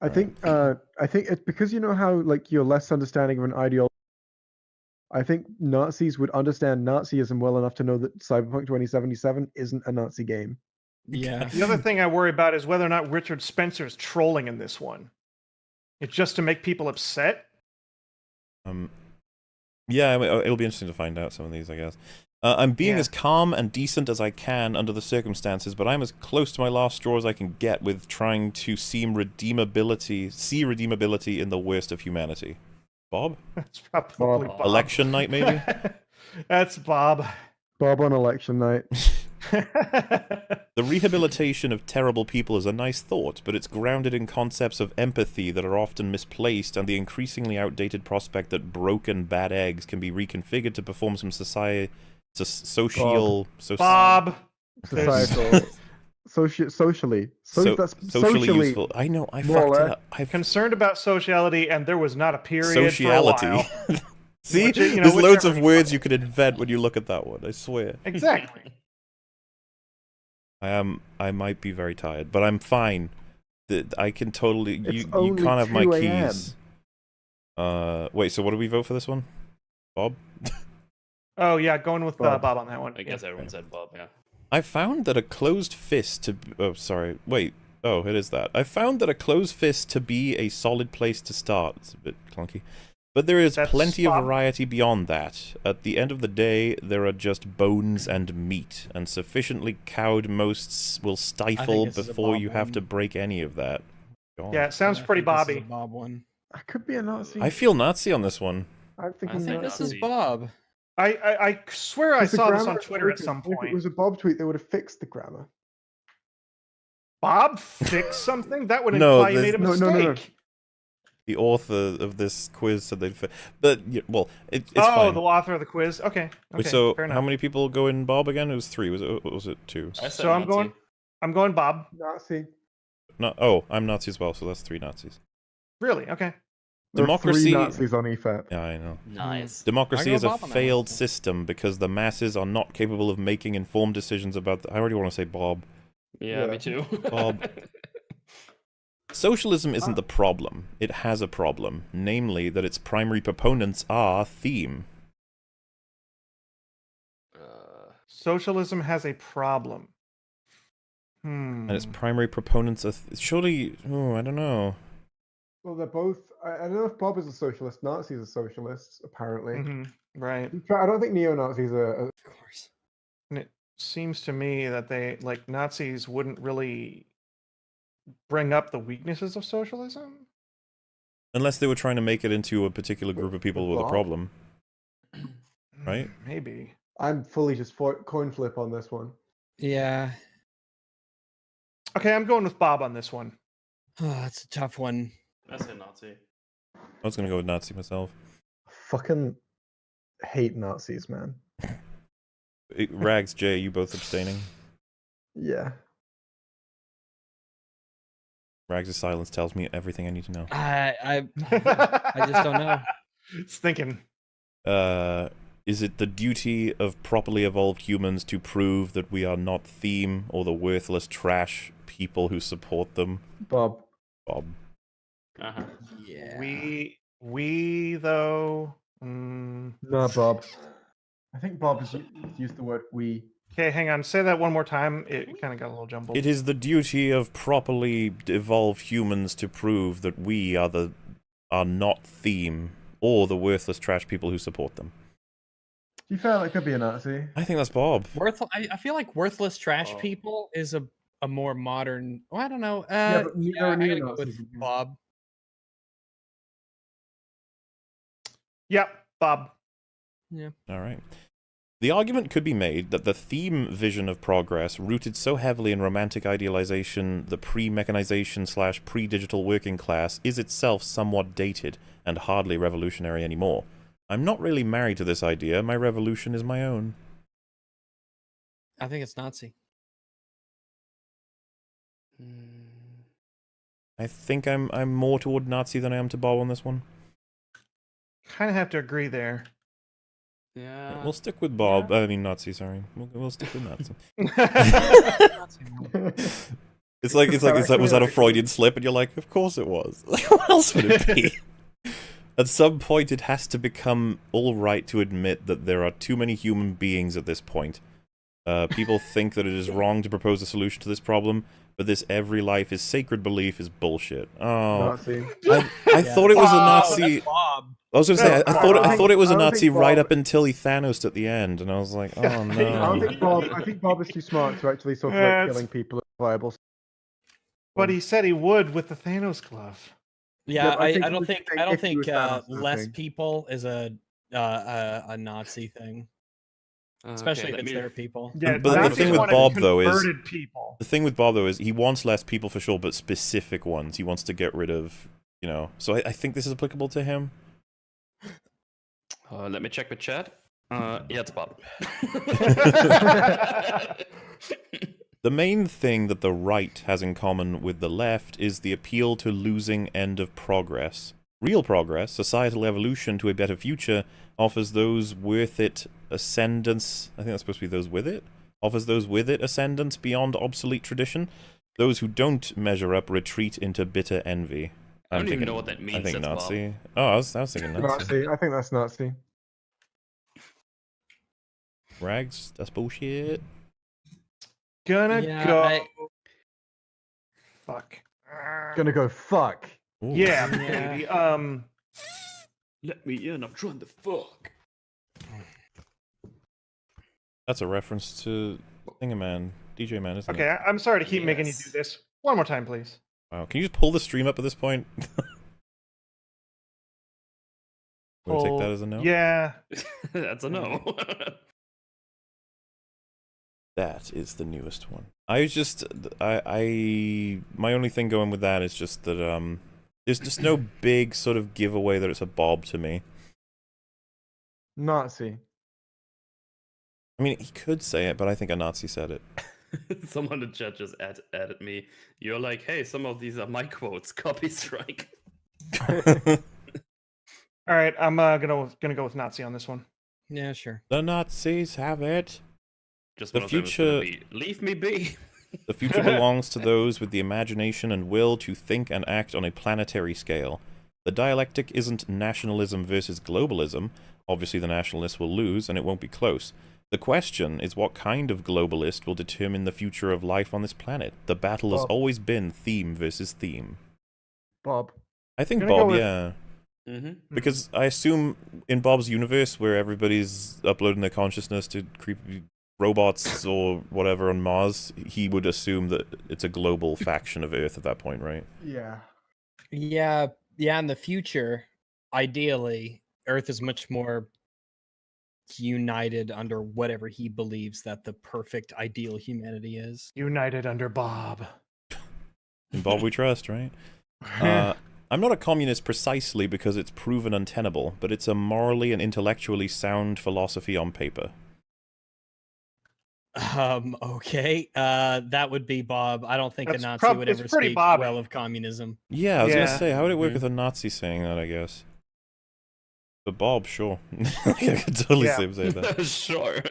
Speaker 3: I think. Uh, I think it's because you know how like you're less understanding of an ideology. I think Nazis would understand Nazism well enough to know that Cyberpunk 2077 isn't a Nazi game.
Speaker 4: Yeah.
Speaker 2: The other thing I worry about is whether or not Richard Spencer is trolling in this one. It's just to make people upset.
Speaker 1: Um. Yeah, I mean, uh, it'll be interesting to find out some of these, I guess. Uh, I'm being
Speaker 2: Yeah.
Speaker 1: as calm and decent as I can under the circumstances, but I'm as close to my last straw as I can get with trying to seem redeemability, see redeemability in the worst of humanity. Bob?
Speaker 2: That's probably
Speaker 3: Bob.
Speaker 2: Bob.
Speaker 1: Election night, maybe?
Speaker 2: That's Bob.
Speaker 3: Bob on election night.
Speaker 1: The rehabilitation of terrible people is a nice thought, but it's grounded in concepts of empathy that are often misplaced and the increasingly outdated prospect that broken bad eggs can be reconfigured to perform some society, social, soci-
Speaker 2: Bob. There's-
Speaker 3: Societal. Soci- socially. So,
Speaker 1: so-
Speaker 3: that's
Speaker 1: socially,
Speaker 3: socially
Speaker 1: useful. I know, I
Speaker 3: more
Speaker 1: fucked it up. I
Speaker 2: Concerned about sociality, and there was not a period for a
Speaker 1: sociality.
Speaker 2: while.
Speaker 1: See,
Speaker 2: Which you know,
Speaker 1: there's loads of words
Speaker 2: want.
Speaker 1: you could invent when you look at that one. I swear.
Speaker 2: Exactly.
Speaker 1: I am. I might be very tired, but I'm fine. Th- I can totally. You
Speaker 3: It's
Speaker 1: you
Speaker 3: only
Speaker 1: can't have my
Speaker 3: 2 a.m..
Speaker 1: keys. Uh, wait. So what do we vote for this one? Bob.
Speaker 2: Oh yeah, going with uh,
Speaker 3: Bob.
Speaker 2: Bob on that one.
Speaker 5: I guess everyone said Bob, yeah.
Speaker 1: I found that a closed fist to. Oh, sorry. Wait. Oh, it is that. I found that a closed fist to be a solid place to start. It's a bit clunky. But there is
Speaker 2: That's
Speaker 1: plenty of variety beyond that. At the end of the day, there are just bones and meat, and sufficiently cowed mosts will stifle
Speaker 4: this is a
Speaker 1: before
Speaker 4: Bob
Speaker 1: you have to break any of that. God.
Speaker 2: Yeah, it sounds
Speaker 4: I
Speaker 2: pretty
Speaker 4: think this is
Speaker 2: Bobby.
Speaker 4: a Bob one.
Speaker 3: I could be a Nazi.
Speaker 1: I feel Nazi on this one.
Speaker 3: I'm thinking
Speaker 5: think
Speaker 4: This is Bob.
Speaker 2: I, I I swear I saw this on Twitter at
Speaker 3: broken.
Speaker 2: some
Speaker 3: If it was a Bob tweet, they would have fixed the grammar.
Speaker 2: Bob fixed something that would
Speaker 1: No,
Speaker 2: imply you made a
Speaker 1: there's-
Speaker 3: no,
Speaker 2: mistake.
Speaker 3: no, no, no.
Speaker 1: The author of this quiz said they'd. Fi- but yeah, well, it, it's
Speaker 2: oh,
Speaker 1: fine.
Speaker 2: the author of the quiz. Okay. Okay.
Speaker 1: Wait, so how many people go in Bob again? It was three. Was it? Was it two?
Speaker 2: So I'm
Speaker 5: Nazi.
Speaker 2: going. I'm going Bob.
Speaker 3: Nazi.
Speaker 1: No. Oh, I'm Nazi as well. So that's three Nazis.
Speaker 2: Really? Okay.
Speaker 3: There are
Speaker 1: Democracy-
Speaker 3: three Nazis on EFAP.
Speaker 1: Yeah, I know.
Speaker 5: Nice.
Speaker 1: Democracy is a
Speaker 4: Bob on
Speaker 1: failed system because the masses are not capable of making informed decisions about. The- I already want to say Bob.
Speaker 5: Yeah,
Speaker 3: Yeah.
Speaker 5: me too.
Speaker 1: Bob. Socialism isn't the problem. It has a problem, namely that its primary proponents are theme.
Speaker 5: uh,
Speaker 2: Socialism has a problem. Hmm.
Speaker 1: And its primary proponents are th- surely. Oh, I don't know.
Speaker 3: Well, they're both. I, I don't know if Bob is a socialist. Nazis are socialists, apparently.
Speaker 2: Mhm, Right.
Speaker 3: I don't think neo Nazis are. are-
Speaker 4: Of course.
Speaker 2: And it seems to me that they like Nazis wouldn't really bring up the weaknesses of socialism.
Speaker 1: Unless they were trying to make it into a particular group of people with a problem. Right?
Speaker 2: Mm, Maybe.
Speaker 3: I'm fully just fo- coin flip on this one.
Speaker 4: Yeah,
Speaker 2: Okay, I'm going with Bob on this one.
Speaker 4: oh, it's a tough one.
Speaker 5: I say Nazi.
Speaker 1: I was gonna go with Nazi myself.
Speaker 3: Fucking hate Nazis, man.
Speaker 1: Rags, Jay, you both abstaining.
Speaker 3: Yeah.
Speaker 1: Rags' silence tells me everything I need to know.
Speaker 4: I I I just don't know.
Speaker 2: It's thinking.
Speaker 1: Uh, is it the duty of properly evolved humans to prove that we are not theme or the worthless trash people who support them?
Speaker 3: Bob.
Speaker 1: Bob.
Speaker 5: Uh-huh.
Speaker 4: Yeah.
Speaker 2: We we though. Mm,
Speaker 3: Nah, Bob. I think Bob has used the word we.
Speaker 2: okay, hang on. Say that one more time. It kind of got a little jumbled.
Speaker 1: It is the duty of properly evolved humans to prove that we are the are not theme or the worthless trash people who support them.
Speaker 3: Do you feel like could be a Nazi?
Speaker 1: I think that's Bob.
Speaker 4: Worth. I, I feel like worthless trash
Speaker 5: Oh.
Speaker 4: people is a a more modern. Well, I don't know. Uh,
Speaker 3: Yeah,
Speaker 4: yeah,
Speaker 3: but there are
Speaker 4: I gotta go
Speaker 3: neo-Nazis
Speaker 4: with
Speaker 3: in here.
Speaker 4: Bob.
Speaker 2: Yep, Bob.
Speaker 1: All right. The argument could be made that the theme vision of progress, rooted so heavily in romantic idealization, the pre-mechanization slash pre-digital working class, is itself somewhat dated and hardly revolutionary anymore. I'm not really married to this idea. My revolution is my own.
Speaker 4: I think it's Nazi.
Speaker 5: Mm,
Speaker 1: I think I'm I'm more toward Nazi than I am to Bob on this one.
Speaker 2: Kind of have to agree there.
Speaker 5: Yeah.
Speaker 1: we'll stick with Bob. I mean Nazi. Sorry, we'll, we'll stick with Nazi. It's like it's like is that was that a Freudian slip? And you're like, of course it was. what else would it be? At some point, it has to become all right to admit that there are too many human beings at this point. Uh, people think that it is wrong to propose a solution to this problem, but this every life is sacred belief is bullshit. Oh,
Speaker 3: Nazi.
Speaker 1: I, I
Speaker 4: Yeah.
Speaker 1: thought it was a Nazi.
Speaker 4: Bob.
Speaker 1: I was gonna say I, I thought
Speaker 2: I
Speaker 1: I thought it was
Speaker 3: think-
Speaker 1: a
Speaker 3: I don't
Speaker 1: Nazi
Speaker 3: think
Speaker 1: right up until he Thanos at the end, and I was like, oh no.
Speaker 3: I don't think Bob. I think Bob is too smart to actually talk
Speaker 2: Yeah,
Speaker 3: about
Speaker 2: it's-
Speaker 3: killing people as viable.
Speaker 2: but he said he would with the Thanos glove.
Speaker 4: Yeah,
Speaker 3: but I
Speaker 4: I, I don't think I don't
Speaker 3: if
Speaker 4: think uh, less people is a uh, a, a Nazi thing,
Speaker 5: Uh,
Speaker 4: especially
Speaker 5: okay,
Speaker 4: if it's
Speaker 5: me-
Speaker 4: their people.
Speaker 2: Yeah,
Speaker 1: but the thing with Bob, though, is-
Speaker 2: people.
Speaker 1: The thing with Bob though is he wants less people for sure, but specific ones. He wants to get rid of, you know. So I, I think this is applicable to him.
Speaker 5: Uh, let me check the chat. Uh, yeah, it's Bob.
Speaker 1: The main thing that the right has in common with the left is the appeal to losing end of progress. Real progress, societal evolution to a better future, offers those worth it ascendance. I think that's supposed to be those with it. Offers those with it ascendance beyond obsolete tradition. Those who don't measure up retreat into bitter envy.
Speaker 5: I
Speaker 1: I'm
Speaker 5: don't even
Speaker 1: thinking-
Speaker 5: know what that means.
Speaker 1: I think
Speaker 5: that's Bob.
Speaker 1: Nazi. Oh, I was, I was thinking Nazi.
Speaker 3: Nazi. I think that's Nazi.
Speaker 1: Rags, that's bullshit.
Speaker 2: Gonna
Speaker 4: Yeah,
Speaker 2: go.
Speaker 4: I-
Speaker 2: Fuck.
Speaker 3: Gonna go fuck.
Speaker 1: Ooh.
Speaker 2: Yeah,
Speaker 4: Yeah.
Speaker 2: baby. Um,
Speaker 5: Let me in. I'm trying to fuck.
Speaker 1: That's a reference to Thingaman, DJ Man, isn't
Speaker 2: okay,
Speaker 1: it?
Speaker 2: I- I'm sorry to keep making you do this. One more time, please.
Speaker 1: Wow, can you just pull the stream up at this point? Want to take that as a no?
Speaker 2: Yeah.
Speaker 5: that's a no.
Speaker 1: That is the newest one. I was just, I, I, my only thing going with that is just that, um, there's just no big sort of giveaway that it's a Bob to me.
Speaker 3: Nazi.
Speaker 1: I mean, he could say it, but I think a Nazi said it.
Speaker 5: Someone in chat just add, added me. You're like, hey, some of these are my quotes. Copy strike.
Speaker 2: All right, I'm uh, gonna gonna go with Nazi on this one.
Speaker 4: Yeah, sure.
Speaker 1: the Nazis have it.
Speaker 5: Just
Speaker 1: The
Speaker 5: one of them is gonna
Speaker 1: future-
Speaker 5: be, Leave me be.
Speaker 1: The future belongs to those with the imagination and will to think and act on a planetary scale. The dialectic isn't nationalism versus globalism. Obviously, the nationalists will lose, and it won't be close. The question is what kind of globalist will determine the future of life on this planet. The battle has always been theme versus theme.
Speaker 3: Bob.
Speaker 1: I think
Speaker 2: Gonna
Speaker 1: Bob,
Speaker 2: with-
Speaker 1: yeah.
Speaker 5: Mm-hmm.
Speaker 1: Because I assume in Bob's universe, where everybody's uploading their consciousness to creepy robots or whatever on Mars, he would assume that it's a global faction of Earth at that point, right?
Speaker 3: Yeah.
Speaker 4: Yeah, yeah, in the future, ideally, Earth is much more united under whatever he believes that the perfect ideal humanity is.
Speaker 2: United under Bob.
Speaker 1: In Bob we trust, right? Uh, I'm not a communist precisely because it's proven untenable, but it's a morally and intellectually sound philosophy on paper.
Speaker 4: Um, okay. Uh, that would be Bob. I don't think
Speaker 2: That's
Speaker 4: a Nazi would ever speak
Speaker 2: Bob.
Speaker 4: well of communism.
Speaker 1: Yeah, I was
Speaker 2: Yeah.
Speaker 1: gonna say, how would it work
Speaker 4: Mhm.
Speaker 1: with a Nazi saying that? I guess. But Bob, sure, I could totally
Speaker 2: Yeah.
Speaker 1: see him saying that.
Speaker 5: sure.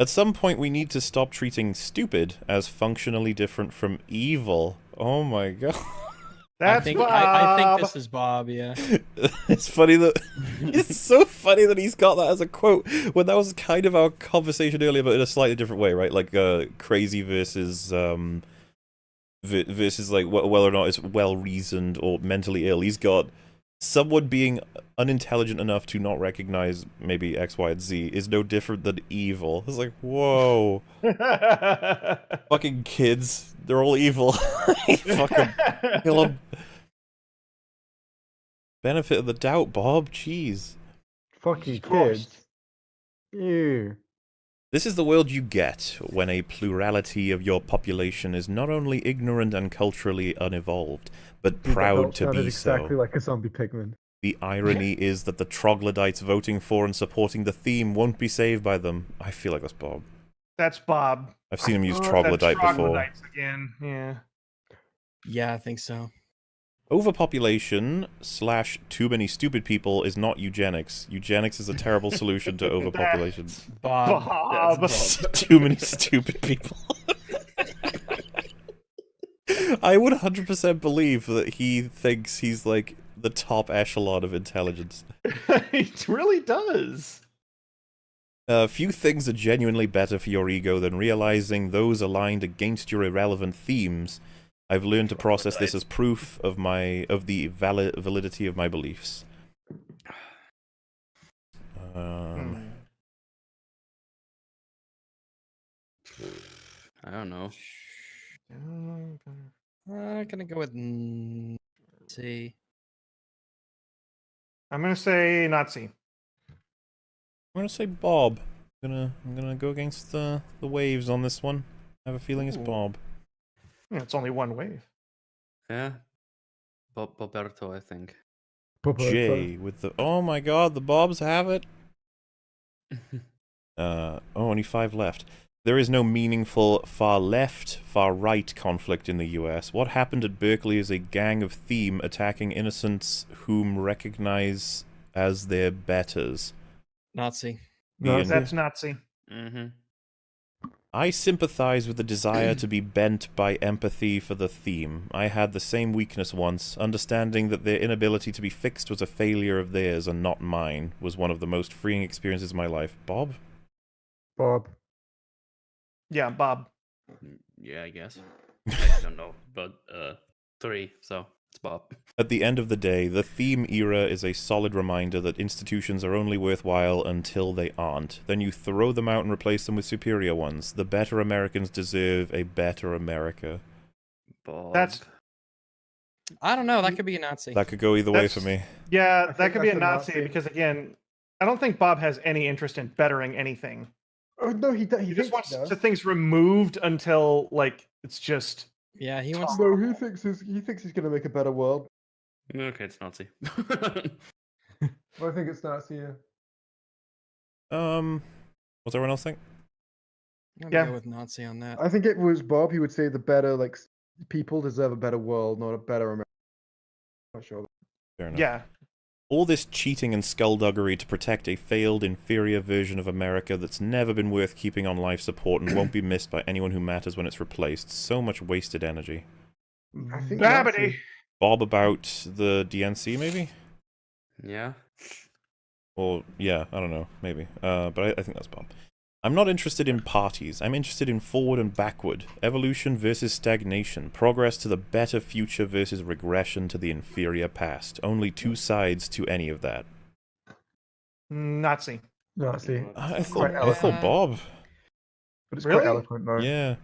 Speaker 1: At some point, we need to stop treating stupid as functionally different from evil. Oh my god.
Speaker 2: That's
Speaker 4: I think
Speaker 2: Bob.
Speaker 4: I, I think this is Bob. Yeah.
Speaker 1: it's funny that it's so funny that he's got that as a quote when that was kind of our conversation earlier, but in a slightly different way, right? Like uh, crazy versus um v- versus like wh- whether or not it's well reasoned or mentally ill. He's got someone being unintelligent enough to not recognize maybe X, Y, and Z is no different than evil. It's like whoa, fucking kids, they're all evil. fucking kill 'em. Benefit of the doubt, Bob. Jeez.
Speaker 3: Fucking
Speaker 2: Christ.
Speaker 3: kids. Ew.
Speaker 1: This is the world you get when a plurality of your population is not only ignorant and culturally unevolved, but
Speaker 3: Dude,
Speaker 1: proud to
Speaker 3: sounded
Speaker 1: be
Speaker 3: exactly
Speaker 1: so.
Speaker 3: like a zombie pigman.
Speaker 1: The irony is that the troglodytes voting for and supporting the theme won't be saved by them. I feel like that's Bob.
Speaker 2: That's Bob.
Speaker 1: I've seen him use
Speaker 3: Oh,
Speaker 1: troglodyte before.
Speaker 2: troglodytes again. Yeah.
Speaker 4: Yeah, I think so.
Speaker 1: Overpopulation slash too many stupid people is not eugenics. Eugenics is a terrible solution to overpopulation.
Speaker 4: Bob.
Speaker 2: Bob.
Speaker 5: Bob.
Speaker 1: too many stupid people. I would 100% believe that he thinks he's like the top echelon of intelligence.
Speaker 2: it really does.
Speaker 1: Uh, few things are genuinely better for your ego than realizing those aligned against your irrelevant themes. I've learned to process this as proof of my of the valid validity of my beliefs. Um,
Speaker 5: I don't know.
Speaker 4: I'm gonna go with n- see.
Speaker 2: I'm gonna say Nazi.
Speaker 1: I'm gonna say Bob. I'm gonna I'm gonna go against the the waves on this one. I have a feeling it's
Speaker 2: Ooh.
Speaker 1: Bob.
Speaker 2: Yeah, it's only one wave.
Speaker 5: Yeah. Bob Boberto, I think.
Speaker 3: Papa,
Speaker 1: J with the oh my god, the Bobs have it. Uh oh, only five left. There is no meaningful far left, far right conflict in the US. What happened at Berkeley is a gang of theme attacking innocents whom recognize as their betters.
Speaker 4: Nazi.
Speaker 3: No,
Speaker 2: That's Nazi.
Speaker 5: mm-hmm.
Speaker 1: I sympathize with the desire to be bent by empathy for the theme. I had the same weakness once. Understanding that their inability to be fixed was a failure of theirs and not mine was one of the most freeing experiences of my life. Bob?
Speaker 3: Bob.
Speaker 2: Yeah, Bob.
Speaker 5: Yeah, I guess. I don't know, but uh, three. So it's Bob.
Speaker 1: At the end of the day, the theme era is a solid reminder that institutions are only worthwhile until they aren't. Then you throw them out and replace them with superior ones. The better Americans deserve a better America.
Speaker 5: Bob.
Speaker 2: That's-
Speaker 4: I don't know. That mm. could be a Nazi.
Speaker 1: That could go either way for me.
Speaker 2: Yeah,
Speaker 3: I
Speaker 2: that could be a Nazi,
Speaker 3: Nazi.
Speaker 2: because again, I don't think Bob has any interest in bettering anything.
Speaker 3: Oh no, he, d- he,
Speaker 2: He just wants
Speaker 3: he does.
Speaker 2: to things removed until like it's just
Speaker 4: yeah, he wants.
Speaker 3: No, he thinks he's, he thinks he's gonna make a better world.
Speaker 5: Okay, it's Nazi.
Speaker 3: I think it's Nazi. Yeah.
Speaker 1: Um, what's everyone else think?
Speaker 4: I'm
Speaker 2: Yeah.
Speaker 4: go with Nazi on that.
Speaker 3: I think it was Bob. He would say the better like people deserve a better world, not a better America. Not sure.
Speaker 1: Fair enough.
Speaker 2: yeah.
Speaker 1: All this cheating and skullduggery to protect a failed, inferior version of America that's never been worth keeping on life support and won't be missed by anyone who matters when it's replaced. So much wasted energy.
Speaker 3: I
Speaker 2: Babbity.
Speaker 1: Bob about the DNC, maybe?
Speaker 5: yeah.
Speaker 1: Or, yeah, I don't know, maybe. Uh, but I, I think that's Bob. I'm not interested in parties. I'm interested in forward and backward. Evolution versus stagnation. Progress to the better future versus regression to the inferior past. Only two sides to any of that.
Speaker 2: Nazi.
Speaker 3: Nazi.
Speaker 1: I, I thought, I thought. Bob.
Speaker 3: But it's
Speaker 2: Really?
Speaker 3: quite eloquent though.
Speaker 1: Yeah.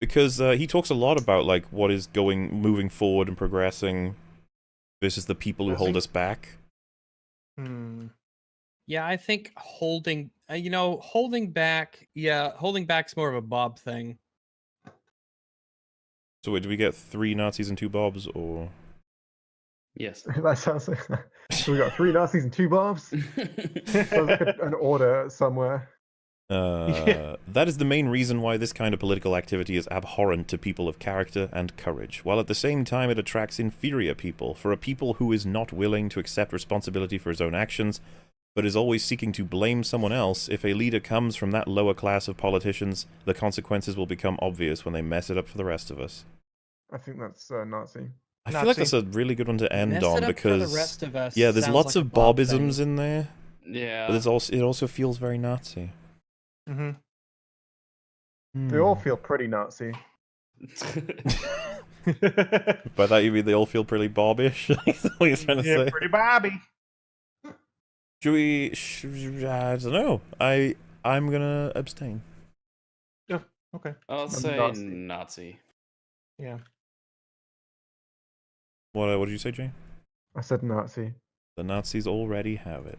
Speaker 1: Because uh, he talks a lot about like what is going, moving forward and progressing. versus the people who
Speaker 2: Does
Speaker 1: hold us back.
Speaker 2: Hmm.
Speaker 4: Yeah, I think holding, uh, you know, holding back. Yeah, holding back's more of a Bob thing.
Speaker 1: So wait, do we get three Nazis and two Bobs, or
Speaker 5: yes.
Speaker 3: that sounds like so we got three Nazis and two Bobs. Sounds like a- an order somewhere.
Speaker 1: Uh, that is the main reason why this kind of political activity is abhorrent to people of character and courage, while at the same time it attracts inferior people. For a people who is not willing to accept responsibility for his own actions, but is always seeking to blame someone else, if a leader comes from that lower class of politicians, the consequences will become obvious when they mess it up for the rest of us.
Speaker 3: I think that's uh, Nazi.
Speaker 1: I feel like that's a really good one to end
Speaker 4: Mess
Speaker 1: on
Speaker 4: it up
Speaker 1: because
Speaker 4: for the rest of us.
Speaker 1: yeah, there's lots
Speaker 4: like
Speaker 1: of
Speaker 4: Bob thing.
Speaker 1: Bobisms in there,
Speaker 5: yeah.
Speaker 1: but there's also it also feels very Nazi.
Speaker 2: Mm-hmm.
Speaker 3: They all
Speaker 1: Hmm.
Speaker 3: feel pretty Nazi.
Speaker 1: By that you mean they all feel pretty Bobbish? Is that what you're trying to
Speaker 2: yeah,
Speaker 1: say?
Speaker 2: pretty Bobby.
Speaker 1: Should we? Sh- I don't know. I I'm gonna abstain. Yeah.
Speaker 2: Okay.
Speaker 5: I'll say
Speaker 3: Nazi.
Speaker 5: Nazi.
Speaker 2: Yeah.
Speaker 1: What uh, what did you say, Jay?
Speaker 3: I said Nazi.
Speaker 1: The Nazis already have it.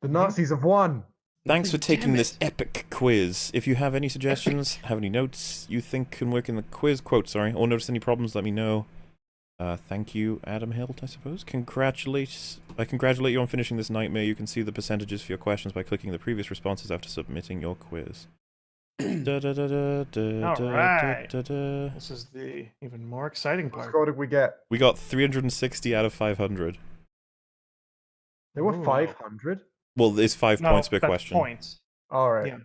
Speaker 3: The Nazis have won.
Speaker 1: Thanks for taking this epic quiz. If you have any suggestions, have any notes you think can work in the quiz, quote, sorry, or notice any problems, let me know. Uh, thank you, Adam Hilt, I suppose. Congratulate, I congratulate you on finishing this nightmare. You can see the percentages for your questions by clicking the previous responses after submitting your quiz. Da, da, da, da, da,
Speaker 2: All
Speaker 1: da,
Speaker 2: right.
Speaker 1: da, da.
Speaker 2: This is the even more exciting part.
Speaker 3: What score did we get?
Speaker 1: We got 360 out of 500.
Speaker 3: There were
Speaker 2: Ooh.
Speaker 3: 500.
Speaker 1: Well, it's five
Speaker 2: No,
Speaker 1: points per
Speaker 2: that's
Speaker 1: question.
Speaker 2: Points.
Speaker 3: All right.
Speaker 2: Yeah.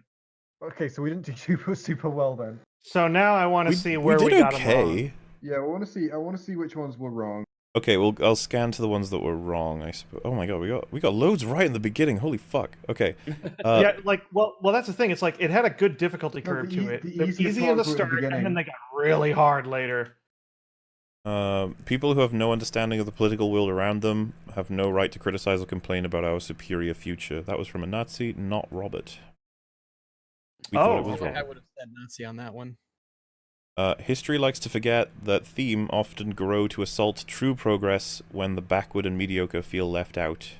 Speaker 3: Okay, so we didn't do super super well then.
Speaker 2: So now I want to
Speaker 1: We,
Speaker 2: see
Speaker 1: we
Speaker 2: where we,
Speaker 1: did
Speaker 2: got 'em wrong.
Speaker 1: Okay.
Speaker 3: Yeah, I want to see. I want to see which ones were wrong.
Speaker 1: Okay, well, I'll scan to the ones that were wrong. I suppose. Oh my god, we got we got loads right in the beginning. Holy fuck. Okay. Uh,
Speaker 2: yeah, like well, well, that's the thing. It's like it had a good difficulty
Speaker 3: No,
Speaker 2: curve
Speaker 3: the
Speaker 2: to
Speaker 3: ea-
Speaker 2: it.
Speaker 3: the
Speaker 2: They're easy in the
Speaker 3: ones were at the
Speaker 2: start, and then they got really hard later.
Speaker 1: Um, people who have no understanding of the political world around them have no right to criticize or complain about our superior future. That was from a Nazi, not Robert. We
Speaker 2: Oh,
Speaker 1: it was.
Speaker 4: I
Speaker 1: Robert.
Speaker 4: would have said Nazi on that one.
Speaker 1: Uh, history likes to forget that theme often grow to assault true progress when the backward and mediocre feel left out.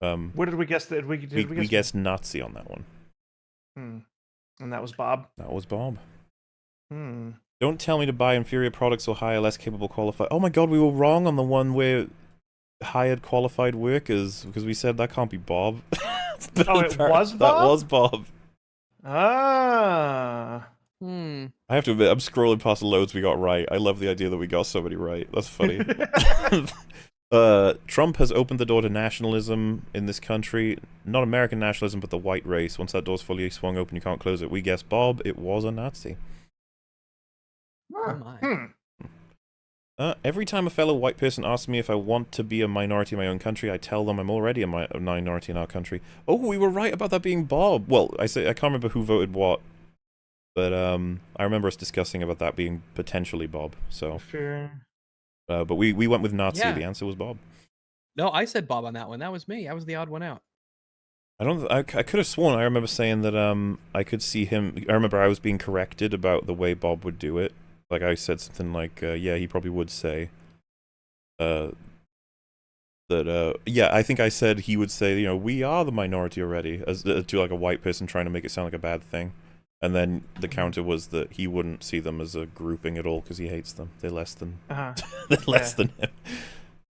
Speaker 1: Um,
Speaker 2: What did we guess? That we did
Speaker 1: we,
Speaker 2: we,
Speaker 1: we
Speaker 2: guess?
Speaker 1: guessed Nazi on that one.
Speaker 2: Hmm. And that was Bob.
Speaker 1: That was Bob.
Speaker 2: Hmm.
Speaker 1: Don't tell me to buy inferior products or hire less capable qualified. Oh my god, we were wrong on the one where hired qualified workers because we said that can't be Bob.
Speaker 2: Oh, it was
Speaker 1: That was Bob.
Speaker 2: Ah.
Speaker 4: Hmm.
Speaker 1: I have to admit, I'm scrolling past the loads we got right. I love the idea that we got so many right. That's funny. uh, Trump has opened the door to nationalism in this country. Not American nationalism, but the white race. Once that door's fully swung open, you can't close it. We guess Bob. It was a Nazi.
Speaker 4: Oh my.
Speaker 2: Hmm.
Speaker 1: Uh, every time a fellow white person asks me if I want to be a minority in my own country, I tell them I'm already a, mi- a minority in our country. Oh, we were right about that being Bob. Well, I say I can't remember who voted what, but um, I remember us discussing about that being potentially Bob. So,
Speaker 2: Sure.
Speaker 1: uh, but we we went with Nazi.
Speaker 4: Yeah.
Speaker 1: The answer was Bob.
Speaker 4: No, I said Bob on that one. That was me. I was the odd one out.
Speaker 1: I don't. I, I could have sworn I remember saying that um I could see him. I remember I was being corrected about the way Bob would do it. Like I said something like, uh, "Yeah, he probably would say." Uh. That uh yeah I think I said he would say you know we are the minority already as uh, to like a white person trying to make it sound like a bad thing, and then the counter was that he wouldn't see them as a grouping at all because he hates them they're less than
Speaker 2: Uh-huh.
Speaker 1: they're less
Speaker 2: Yeah.
Speaker 1: than him.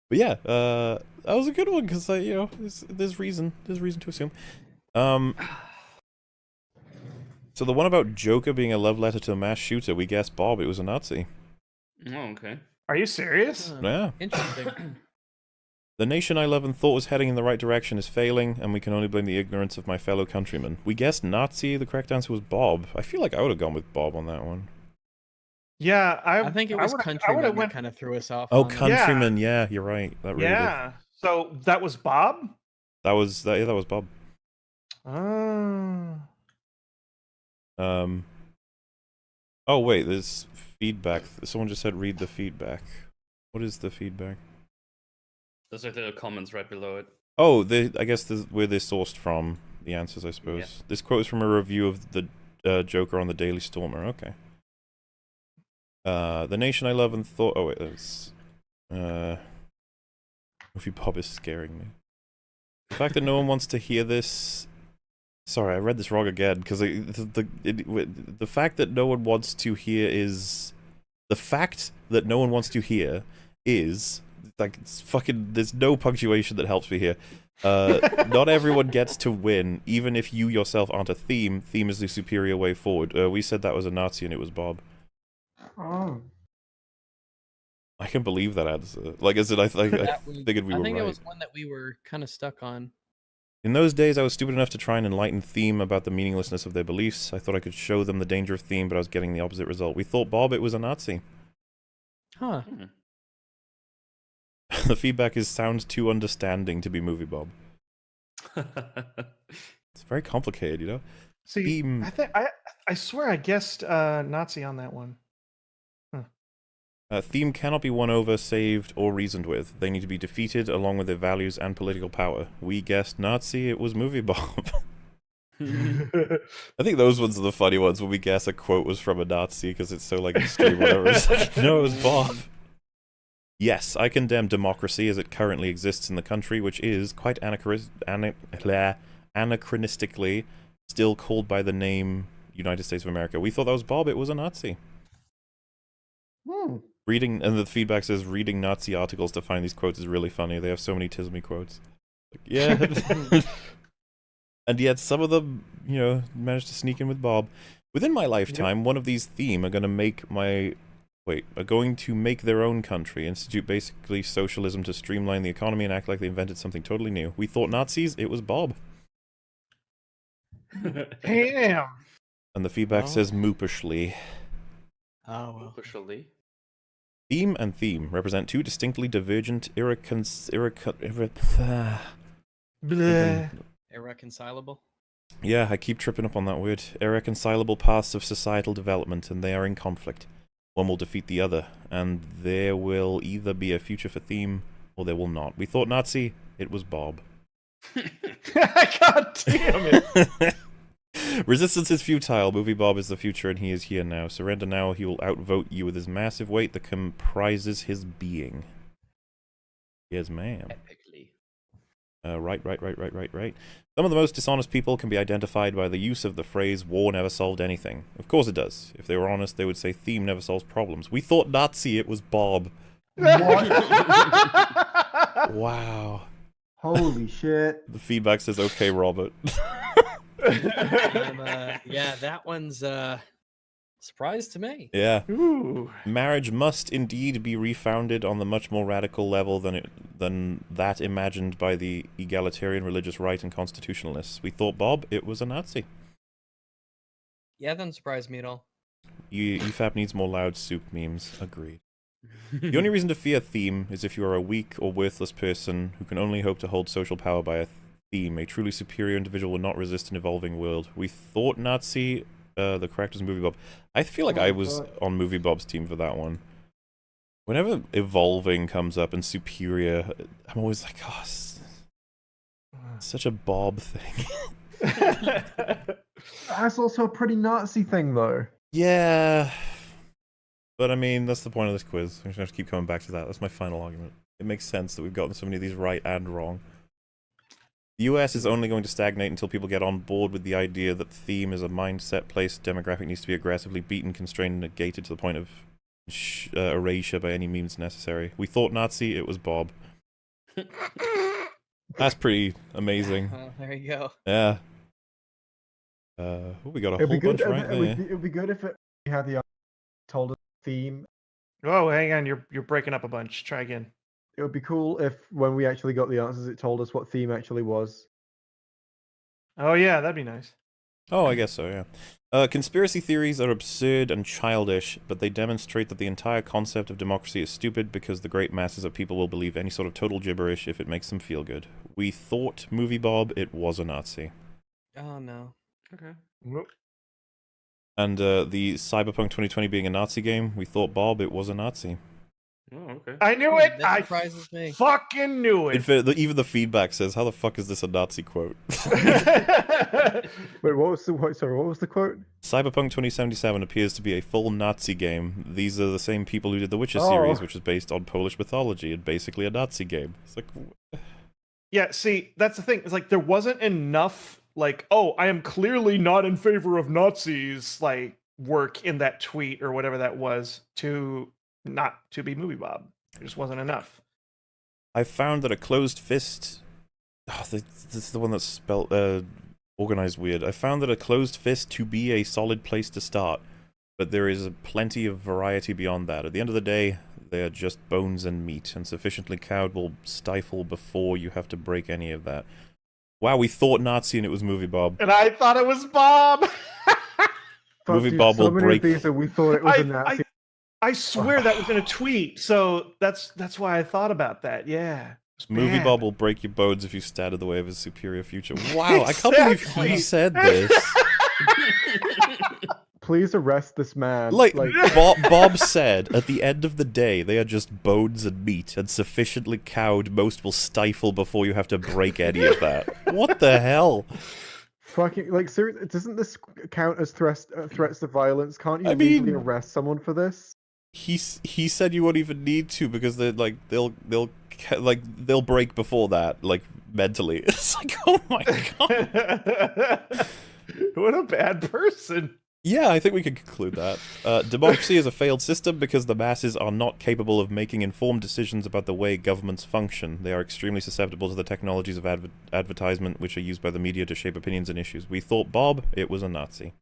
Speaker 1: But yeah, uh, that was a good one because you know there's, there's reason there's reason to assume. Um, so the one about Joker being a love letter to a mass shooter, we guessed Bob. It was a Nazi.
Speaker 5: oh, okay.
Speaker 2: Are you serious?
Speaker 4: Huh.
Speaker 1: Yeah.
Speaker 4: Interesting.
Speaker 1: The nation I love and thought was heading in the right direction is failing, and we can only blame the ignorance of my fellow countrymen. We guessed Nazi. The correct answer was Bob. I feel like I would have gone with Bob on that one.
Speaker 2: Yeah, I,
Speaker 4: I think it was
Speaker 2: would've- I
Speaker 4: countrymen
Speaker 2: would've
Speaker 4: that
Speaker 2: went,
Speaker 4: kind of threw us off.
Speaker 1: Oh,
Speaker 4: on that.
Speaker 1: countrymen. Yeah, you're right. That really did.
Speaker 2: yeah. So that was Bob.
Speaker 1: That was that. Yeah, that was Bob.
Speaker 2: Oh.
Speaker 1: Um. Oh wait, there's feedback. Someone just said read the feedback. What is the feedback?
Speaker 5: Those are the comments right below it.
Speaker 1: Oh, they, I guess this, where they're sourced from. The answers, I suppose. This quote is from a review of the uh, Joker on the Daily Stormer. Okay. Uh, the nation I love and thought. Oh wait, that's Uh, Movie Bob is scaring me. The fact that no one wants to hear this. Sorry, I read this wrong again because the the it, the fact that no one wants to hear is the fact that no one wants to hear is like it's fucking. There's no punctuation that helps me here. Uh, not everyone gets to win, even if you yourself aren't a theme. Theme is the superior way forward. Uh, we said that was a Nazi, and it was Bob.
Speaker 3: Oh.
Speaker 1: I can believe that answer. Like, is it? I, I, I
Speaker 4: That was-
Speaker 1: figured we
Speaker 4: I
Speaker 1: were
Speaker 4: think
Speaker 1: right.
Speaker 4: it was one that we were kind of stuck on.
Speaker 1: In those days, I was stupid enough to try and enlighten Theme about the meaninglessness of their beliefs. I thought I could show them the danger of Theme, but I was getting the opposite result. We thought Bob it was a Nazi.
Speaker 4: Huh.
Speaker 5: Hmm.
Speaker 1: the feedback is sounds too understanding to be movie Bob. It's very complicated, you know.
Speaker 2: See,
Speaker 1: Theme.
Speaker 2: I think I I swear I guessed uh, Nazi on that one.
Speaker 1: Uh, theme cannot be won over, saved, or reasoned with. They need to be defeated along with their values and political power. We guessed Nazi. It was movie Bob. I think those ones are the funny ones when we guess a quote was from a Nazi because it's so like extreme. Whatever. It's like, no, it was Bob. Yes, I condemn democracy as it currently exists in the country, which is quite anachris- ana- blah, anachronistically still called by the name United States of America. We thought that was Bob. It was a Nazi.
Speaker 3: Hmm.
Speaker 1: Reading and the feedback says reading Nazi articles to find these quotes is really funny. They have so many Tismy quotes. Like, yeah. and yet some of them, you know, managed to sneak in with Bob. Within my lifetime, one of these theme are going to make my wait, are going to make their own country, institute basically socialism to streamline the economy and act like they invented something totally new. We thought Nazis, it was Bob.
Speaker 2: Damn.
Speaker 1: And the feedback
Speaker 4: Oh.
Speaker 1: says moopishly.
Speaker 4: Oh ah, well.
Speaker 5: Officially.
Speaker 1: Theme and theme represent two distinctly divergent, irrecon- irrecon- irre-
Speaker 2: Bleh.
Speaker 4: Irreconcilable.
Speaker 1: Yeah, I keep tripping up on that word. Irreconcilable paths of societal development, and they are in conflict. One will defeat the other, and there will either be a future for theme, or there will not. We thought Nazi, it was Bob.
Speaker 2: God damn it.
Speaker 1: Resistance is futile. Movie Bob is the future, and he is here now. Surrender now, he will outvote you with his massive weight that comprises his being. Yes, ma'am.
Speaker 5: Epically.
Speaker 1: Uh, right, right, right, right, right, right. Some of the most dishonest people can be identified by the use of the phrase war never solved anything. Of course it does. If they were honest, they would say theme never solves problems. We thought Nazi, it was Bob. Wow.
Speaker 3: Holy shit.
Speaker 1: The feedback says, okay, Robert.
Speaker 4: Um, uh, yeah, that one's uh surprise to me.
Speaker 1: yeah.
Speaker 2: Ooh.
Speaker 1: Marriage must indeed be refounded on the much more radical level than it, than that imagined by the egalitarian religious right and constitutionalists. We thought Bob, it was a Nazi.
Speaker 4: Yeah, that doesn't surprise me at all.
Speaker 1: E- EFAP needs more loud soup memes. Agreed. The only reason to fear theme is if you are a weak or worthless person who can only hope to hold social power by a theme. A truly superior individual will not resist an evolving world. We thought Nazi, uh, the correct was Movie Bob. I feel like
Speaker 3: Oh,
Speaker 1: I was
Speaker 3: God.
Speaker 1: on Movie Bob's team for that one. Whenever evolving comes up and superior, I'm always like, oh, s- such a Bob thing.
Speaker 3: That's also a pretty Nazi thing, though.
Speaker 1: Yeah. But I mean, that's the point of this quiz. I'm just going to keep coming back to that. That's my final argument. It makes sense that we've gotten so many of these right and wrong. The US is only going to stagnate until people get on board with the idea that theme is a mindset place demographic needs to be aggressively beaten, constrained, and negated to the point of sh- uh, erasure by any means necessary. We thought Nazi, it was Bob. That's pretty amazing.
Speaker 4: Oh, there you go.
Speaker 1: Yeah. Uh, oh, we got a
Speaker 3: It'd
Speaker 1: whole bunch
Speaker 3: It,
Speaker 1: right
Speaker 3: it
Speaker 1: there.
Speaker 3: would be, it would be good if it we had the uh, told us theme.
Speaker 2: oh, hang on. You're you're breaking up a bunch. Try again.
Speaker 3: It would be cool if when we actually got the answers, it told us what theme actually was.
Speaker 2: Oh yeah, that'd be nice.
Speaker 1: Oh, I guess so, yeah. Uh, conspiracy theories are absurd and childish, but they demonstrate that the entire concept of democracy is stupid because the great masses of people will believe any sort of total gibberish if it makes them feel good. We thought, Movie Bob, it was a Nazi.
Speaker 4: Oh no.
Speaker 5: Okay.
Speaker 2: Nope.
Speaker 1: And uh, the Cyberpunk 2020 being a Nazi game, we thought, Bob, it was a Nazi.
Speaker 5: Oh, okay.
Speaker 2: I knew it.
Speaker 4: that
Speaker 2: I
Speaker 4: surprises me.
Speaker 2: fucking knew it.
Speaker 1: fact, the, even the feedback says, "How the fuck is this a Nazi quote?"
Speaker 3: Wait, what was the what? Sorry, what was the quote?
Speaker 1: Cyberpunk 2077 appears to be a full Nazi game. These are the same people who did the Witcher
Speaker 3: Oh.
Speaker 1: series, which is based on Polish mythology and basically a Nazi game. It's like,
Speaker 2: yeah, see, that's the thing. It's like there wasn't enough like, oh, I am clearly not in favor of Nazis like work in that tweet or whatever that was to not to be movie Bob. It just wasn't enough.
Speaker 1: I found that a closed fist. Oh, this, this is the one that's spelled uh, organized weird. I found that a closed fist to be a solid place to start, but there is plenty of variety beyond that. At the end of the day, they are just bones and meat, and sufficiently cowed will stifle before you have to break any of that. Wow, we thought Nazi and it was movie Bob.
Speaker 2: And I thought it was Bob.
Speaker 1: Movie Bob
Speaker 3: so
Speaker 1: will
Speaker 3: many
Speaker 1: break-
Speaker 3: Of these that we thought it was
Speaker 2: I,
Speaker 3: a Nazi.
Speaker 2: I, I swear that was in a tweet. So that's that's why I thought about that. Yeah. It's
Speaker 1: Movie
Speaker 2: bad.
Speaker 1: Bob will break your bones if you stand in the way of his superior future. Wow, I can't believe he said this.
Speaker 3: Please arrest this man.
Speaker 1: Like, Bob, Bob said, at the end of the day, they are just bones and meat, and sufficiently cowed, most will stifle before you have to break any of that. What the hell?
Speaker 3: fucking like, seriously, doesn't this count as threats uh, threats of violence? Can't you
Speaker 1: I
Speaker 3: legally
Speaker 1: mean-
Speaker 3: arrest someone for this?
Speaker 1: He he said you won't even need to because they like they'll they'll like they'll break before that like mentally. It's like oh my god.
Speaker 2: what a bad person.
Speaker 1: Yeah, I think we can conclude that. Uh, democracy is a failed system because the masses are not capable of making informed decisions about the way governments function. They are extremely susceptible to the technologies of adver- advertisement which are used by the media to shape opinions and issues. We thought Bob, it was a Nazi.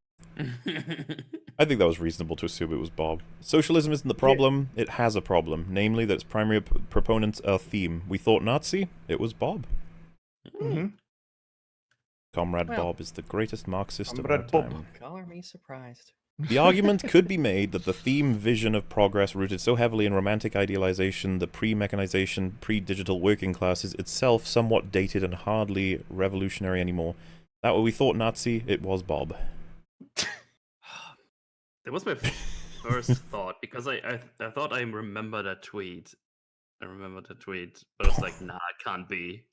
Speaker 1: I think that was reasonable to assume it was Bob. Socialism isn't the problem, it has a problem, namely that its primary proponents are theme. We thought Nazi, it was Bob.
Speaker 2: Mhm.
Speaker 1: Comrade
Speaker 4: Well-
Speaker 1: Bob is the greatest Marxist of all
Speaker 2: Comrade Bob.
Speaker 1: time.
Speaker 4: Color me surprised.
Speaker 1: The argument could be made that the theme vision of progress rooted so heavily in romantic idealization, the pre-mechanization, pre-digital working class is itself somewhat dated and hardly revolutionary anymore. That what we thought Nazi, it was Bob.
Speaker 5: That was my first thought because I, I I thought I remember that tweet. I remember that tweet, but I was like, nah, it can't be.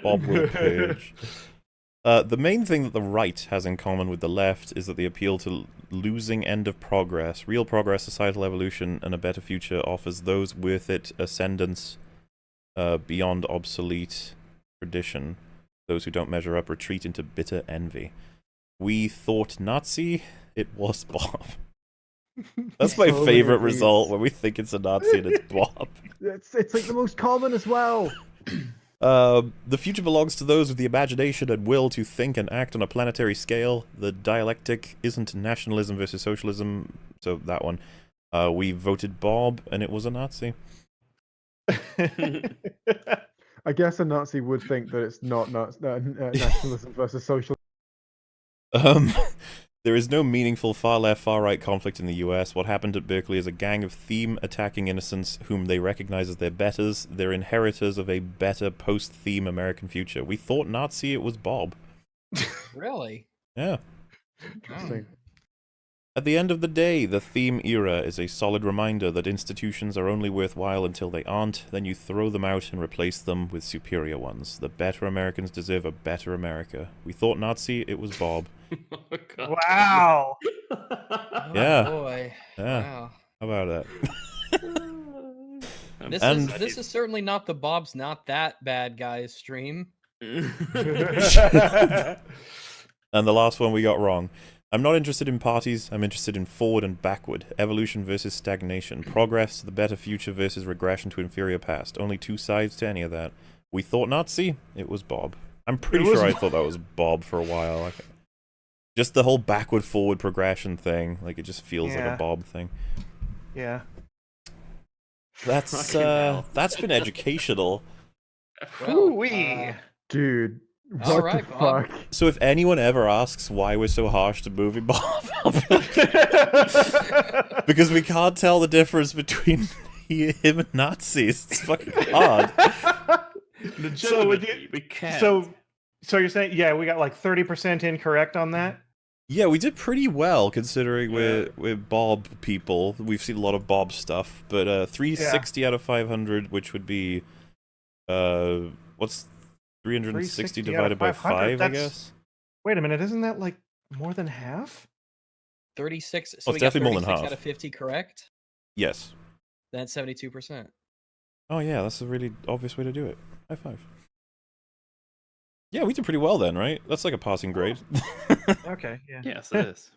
Speaker 1: Bob Will Page. Uh, the main thing that the right has in common with the left is that they appeal to losing end of progress. Real progress, societal evolution, and a better future offers those worth it ascendance uh, beyond obsolete tradition. Those who don't measure up retreat into bitter envy. We thought Nazi, it was Bob. That's my
Speaker 3: So
Speaker 1: favorite
Speaker 3: of
Speaker 1: result when we think it's a Nazi and it's Bob.
Speaker 3: It's it's like the most common as well.
Speaker 1: Um, the future belongs to those with the imagination and will to think and act on a planetary scale. The dialectic isn't nationalism versus socialism, so that one. Uh, we voted Bob, and it was a Nazi.
Speaker 3: I guess a Nazi would think that it's not Naz- uh, uh, nationalism versus socialism.
Speaker 1: Um, there is no meaningful far left, far right conflict in the US. What happened at Berkeley is a gang of theme attacking innocents whom they recognize as their betters. They're inheritors of a better post theme American future. We thought Nazi, it was Bob.
Speaker 4: Really?
Speaker 1: Yeah.
Speaker 3: Interesting. Hmm.
Speaker 1: At the end of the day, the theme era is a solid reminder that institutions are only worthwhile until they aren't, then you throw them out and replace them with superior ones. The better Americans deserve a better America. We thought Nazi, it was Bob.
Speaker 5: Oh, God.
Speaker 2: wow.
Speaker 4: Oh,
Speaker 1: Yeah.
Speaker 4: Boy.
Speaker 1: Yeah,
Speaker 4: Wow.
Speaker 1: how about
Speaker 5: I'm
Speaker 4: This
Speaker 1: And-
Speaker 4: is this is certainly not the Bob's not that bad guys stream.
Speaker 1: and the last one we got wrong. I'm not interested in parties, I'm interested in forward and backward. Evolution versus stagnation. Progress to the better future versus regression to inferior past. Only two sides to any of that. We thought Nazi, it was Bob. I'm pretty
Speaker 2: was
Speaker 1: sure I thought that was Bob for a while. Like, just the whole backward forward progression thing, like it just feels like a Bob thing.
Speaker 2: Yeah.
Speaker 1: That's uh that's been educational.
Speaker 4: Well,
Speaker 2: Ooh-wee.
Speaker 4: uh,
Speaker 3: Dude, what
Speaker 4: All
Speaker 3: the
Speaker 4: right, Bob.
Speaker 3: fuck?
Speaker 1: So if anyone ever asks why we're so harsh to movie Bob, I'll be like, because we can't tell the difference between he- him and Nazis. It's fucking hard.
Speaker 2: so would you,
Speaker 5: we can't.
Speaker 2: so so you're saying yeah, we got like 30% incorrect on that?
Speaker 1: Yeah, we did pretty well considering
Speaker 5: Yeah.
Speaker 1: we're we're Bob people. We've seen a lot of Bob stuff, but uh, 360 out of 500, which would be uh, what's 360
Speaker 2: 360
Speaker 1: divided by
Speaker 2: 500?
Speaker 1: five? I guess.
Speaker 2: Wait a minute, isn't that like more than half?
Speaker 4: 36. So
Speaker 1: Oh,
Speaker 4: we
Speaker 1: it's
Speaker 4: got
Speaker 1: definitely more than
Speaker 4: 36
Speaker 1: half.
Speaker 4: out of 50 correct.
Speaker 1: Yes.
Speaker 4: That's 72%.
Speaker 1: Oh yeah, that's a really obvious way to do it. High five. Yeah, we did pretty well then, right? That's like a passing grade.
Speaker 2: Okay, yeah.
Speaker 5: Yes, it is.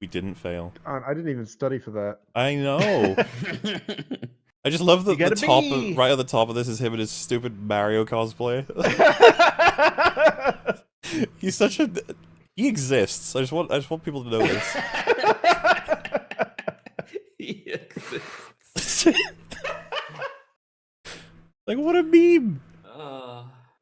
Speaker 1: we didn't fail.
Speaker 3: I I didn't even study for that.
Speaker 1: I know. I just love that the top
Speaker 2: B.
Speaker 1: of, right at the top of this is him and his stupid Mario cosplay. He's such a he exists. I just want I just want people to know this.
Speaker 5: he exists.
Speaker 1: like what a meme.
Speaker 5: Uh,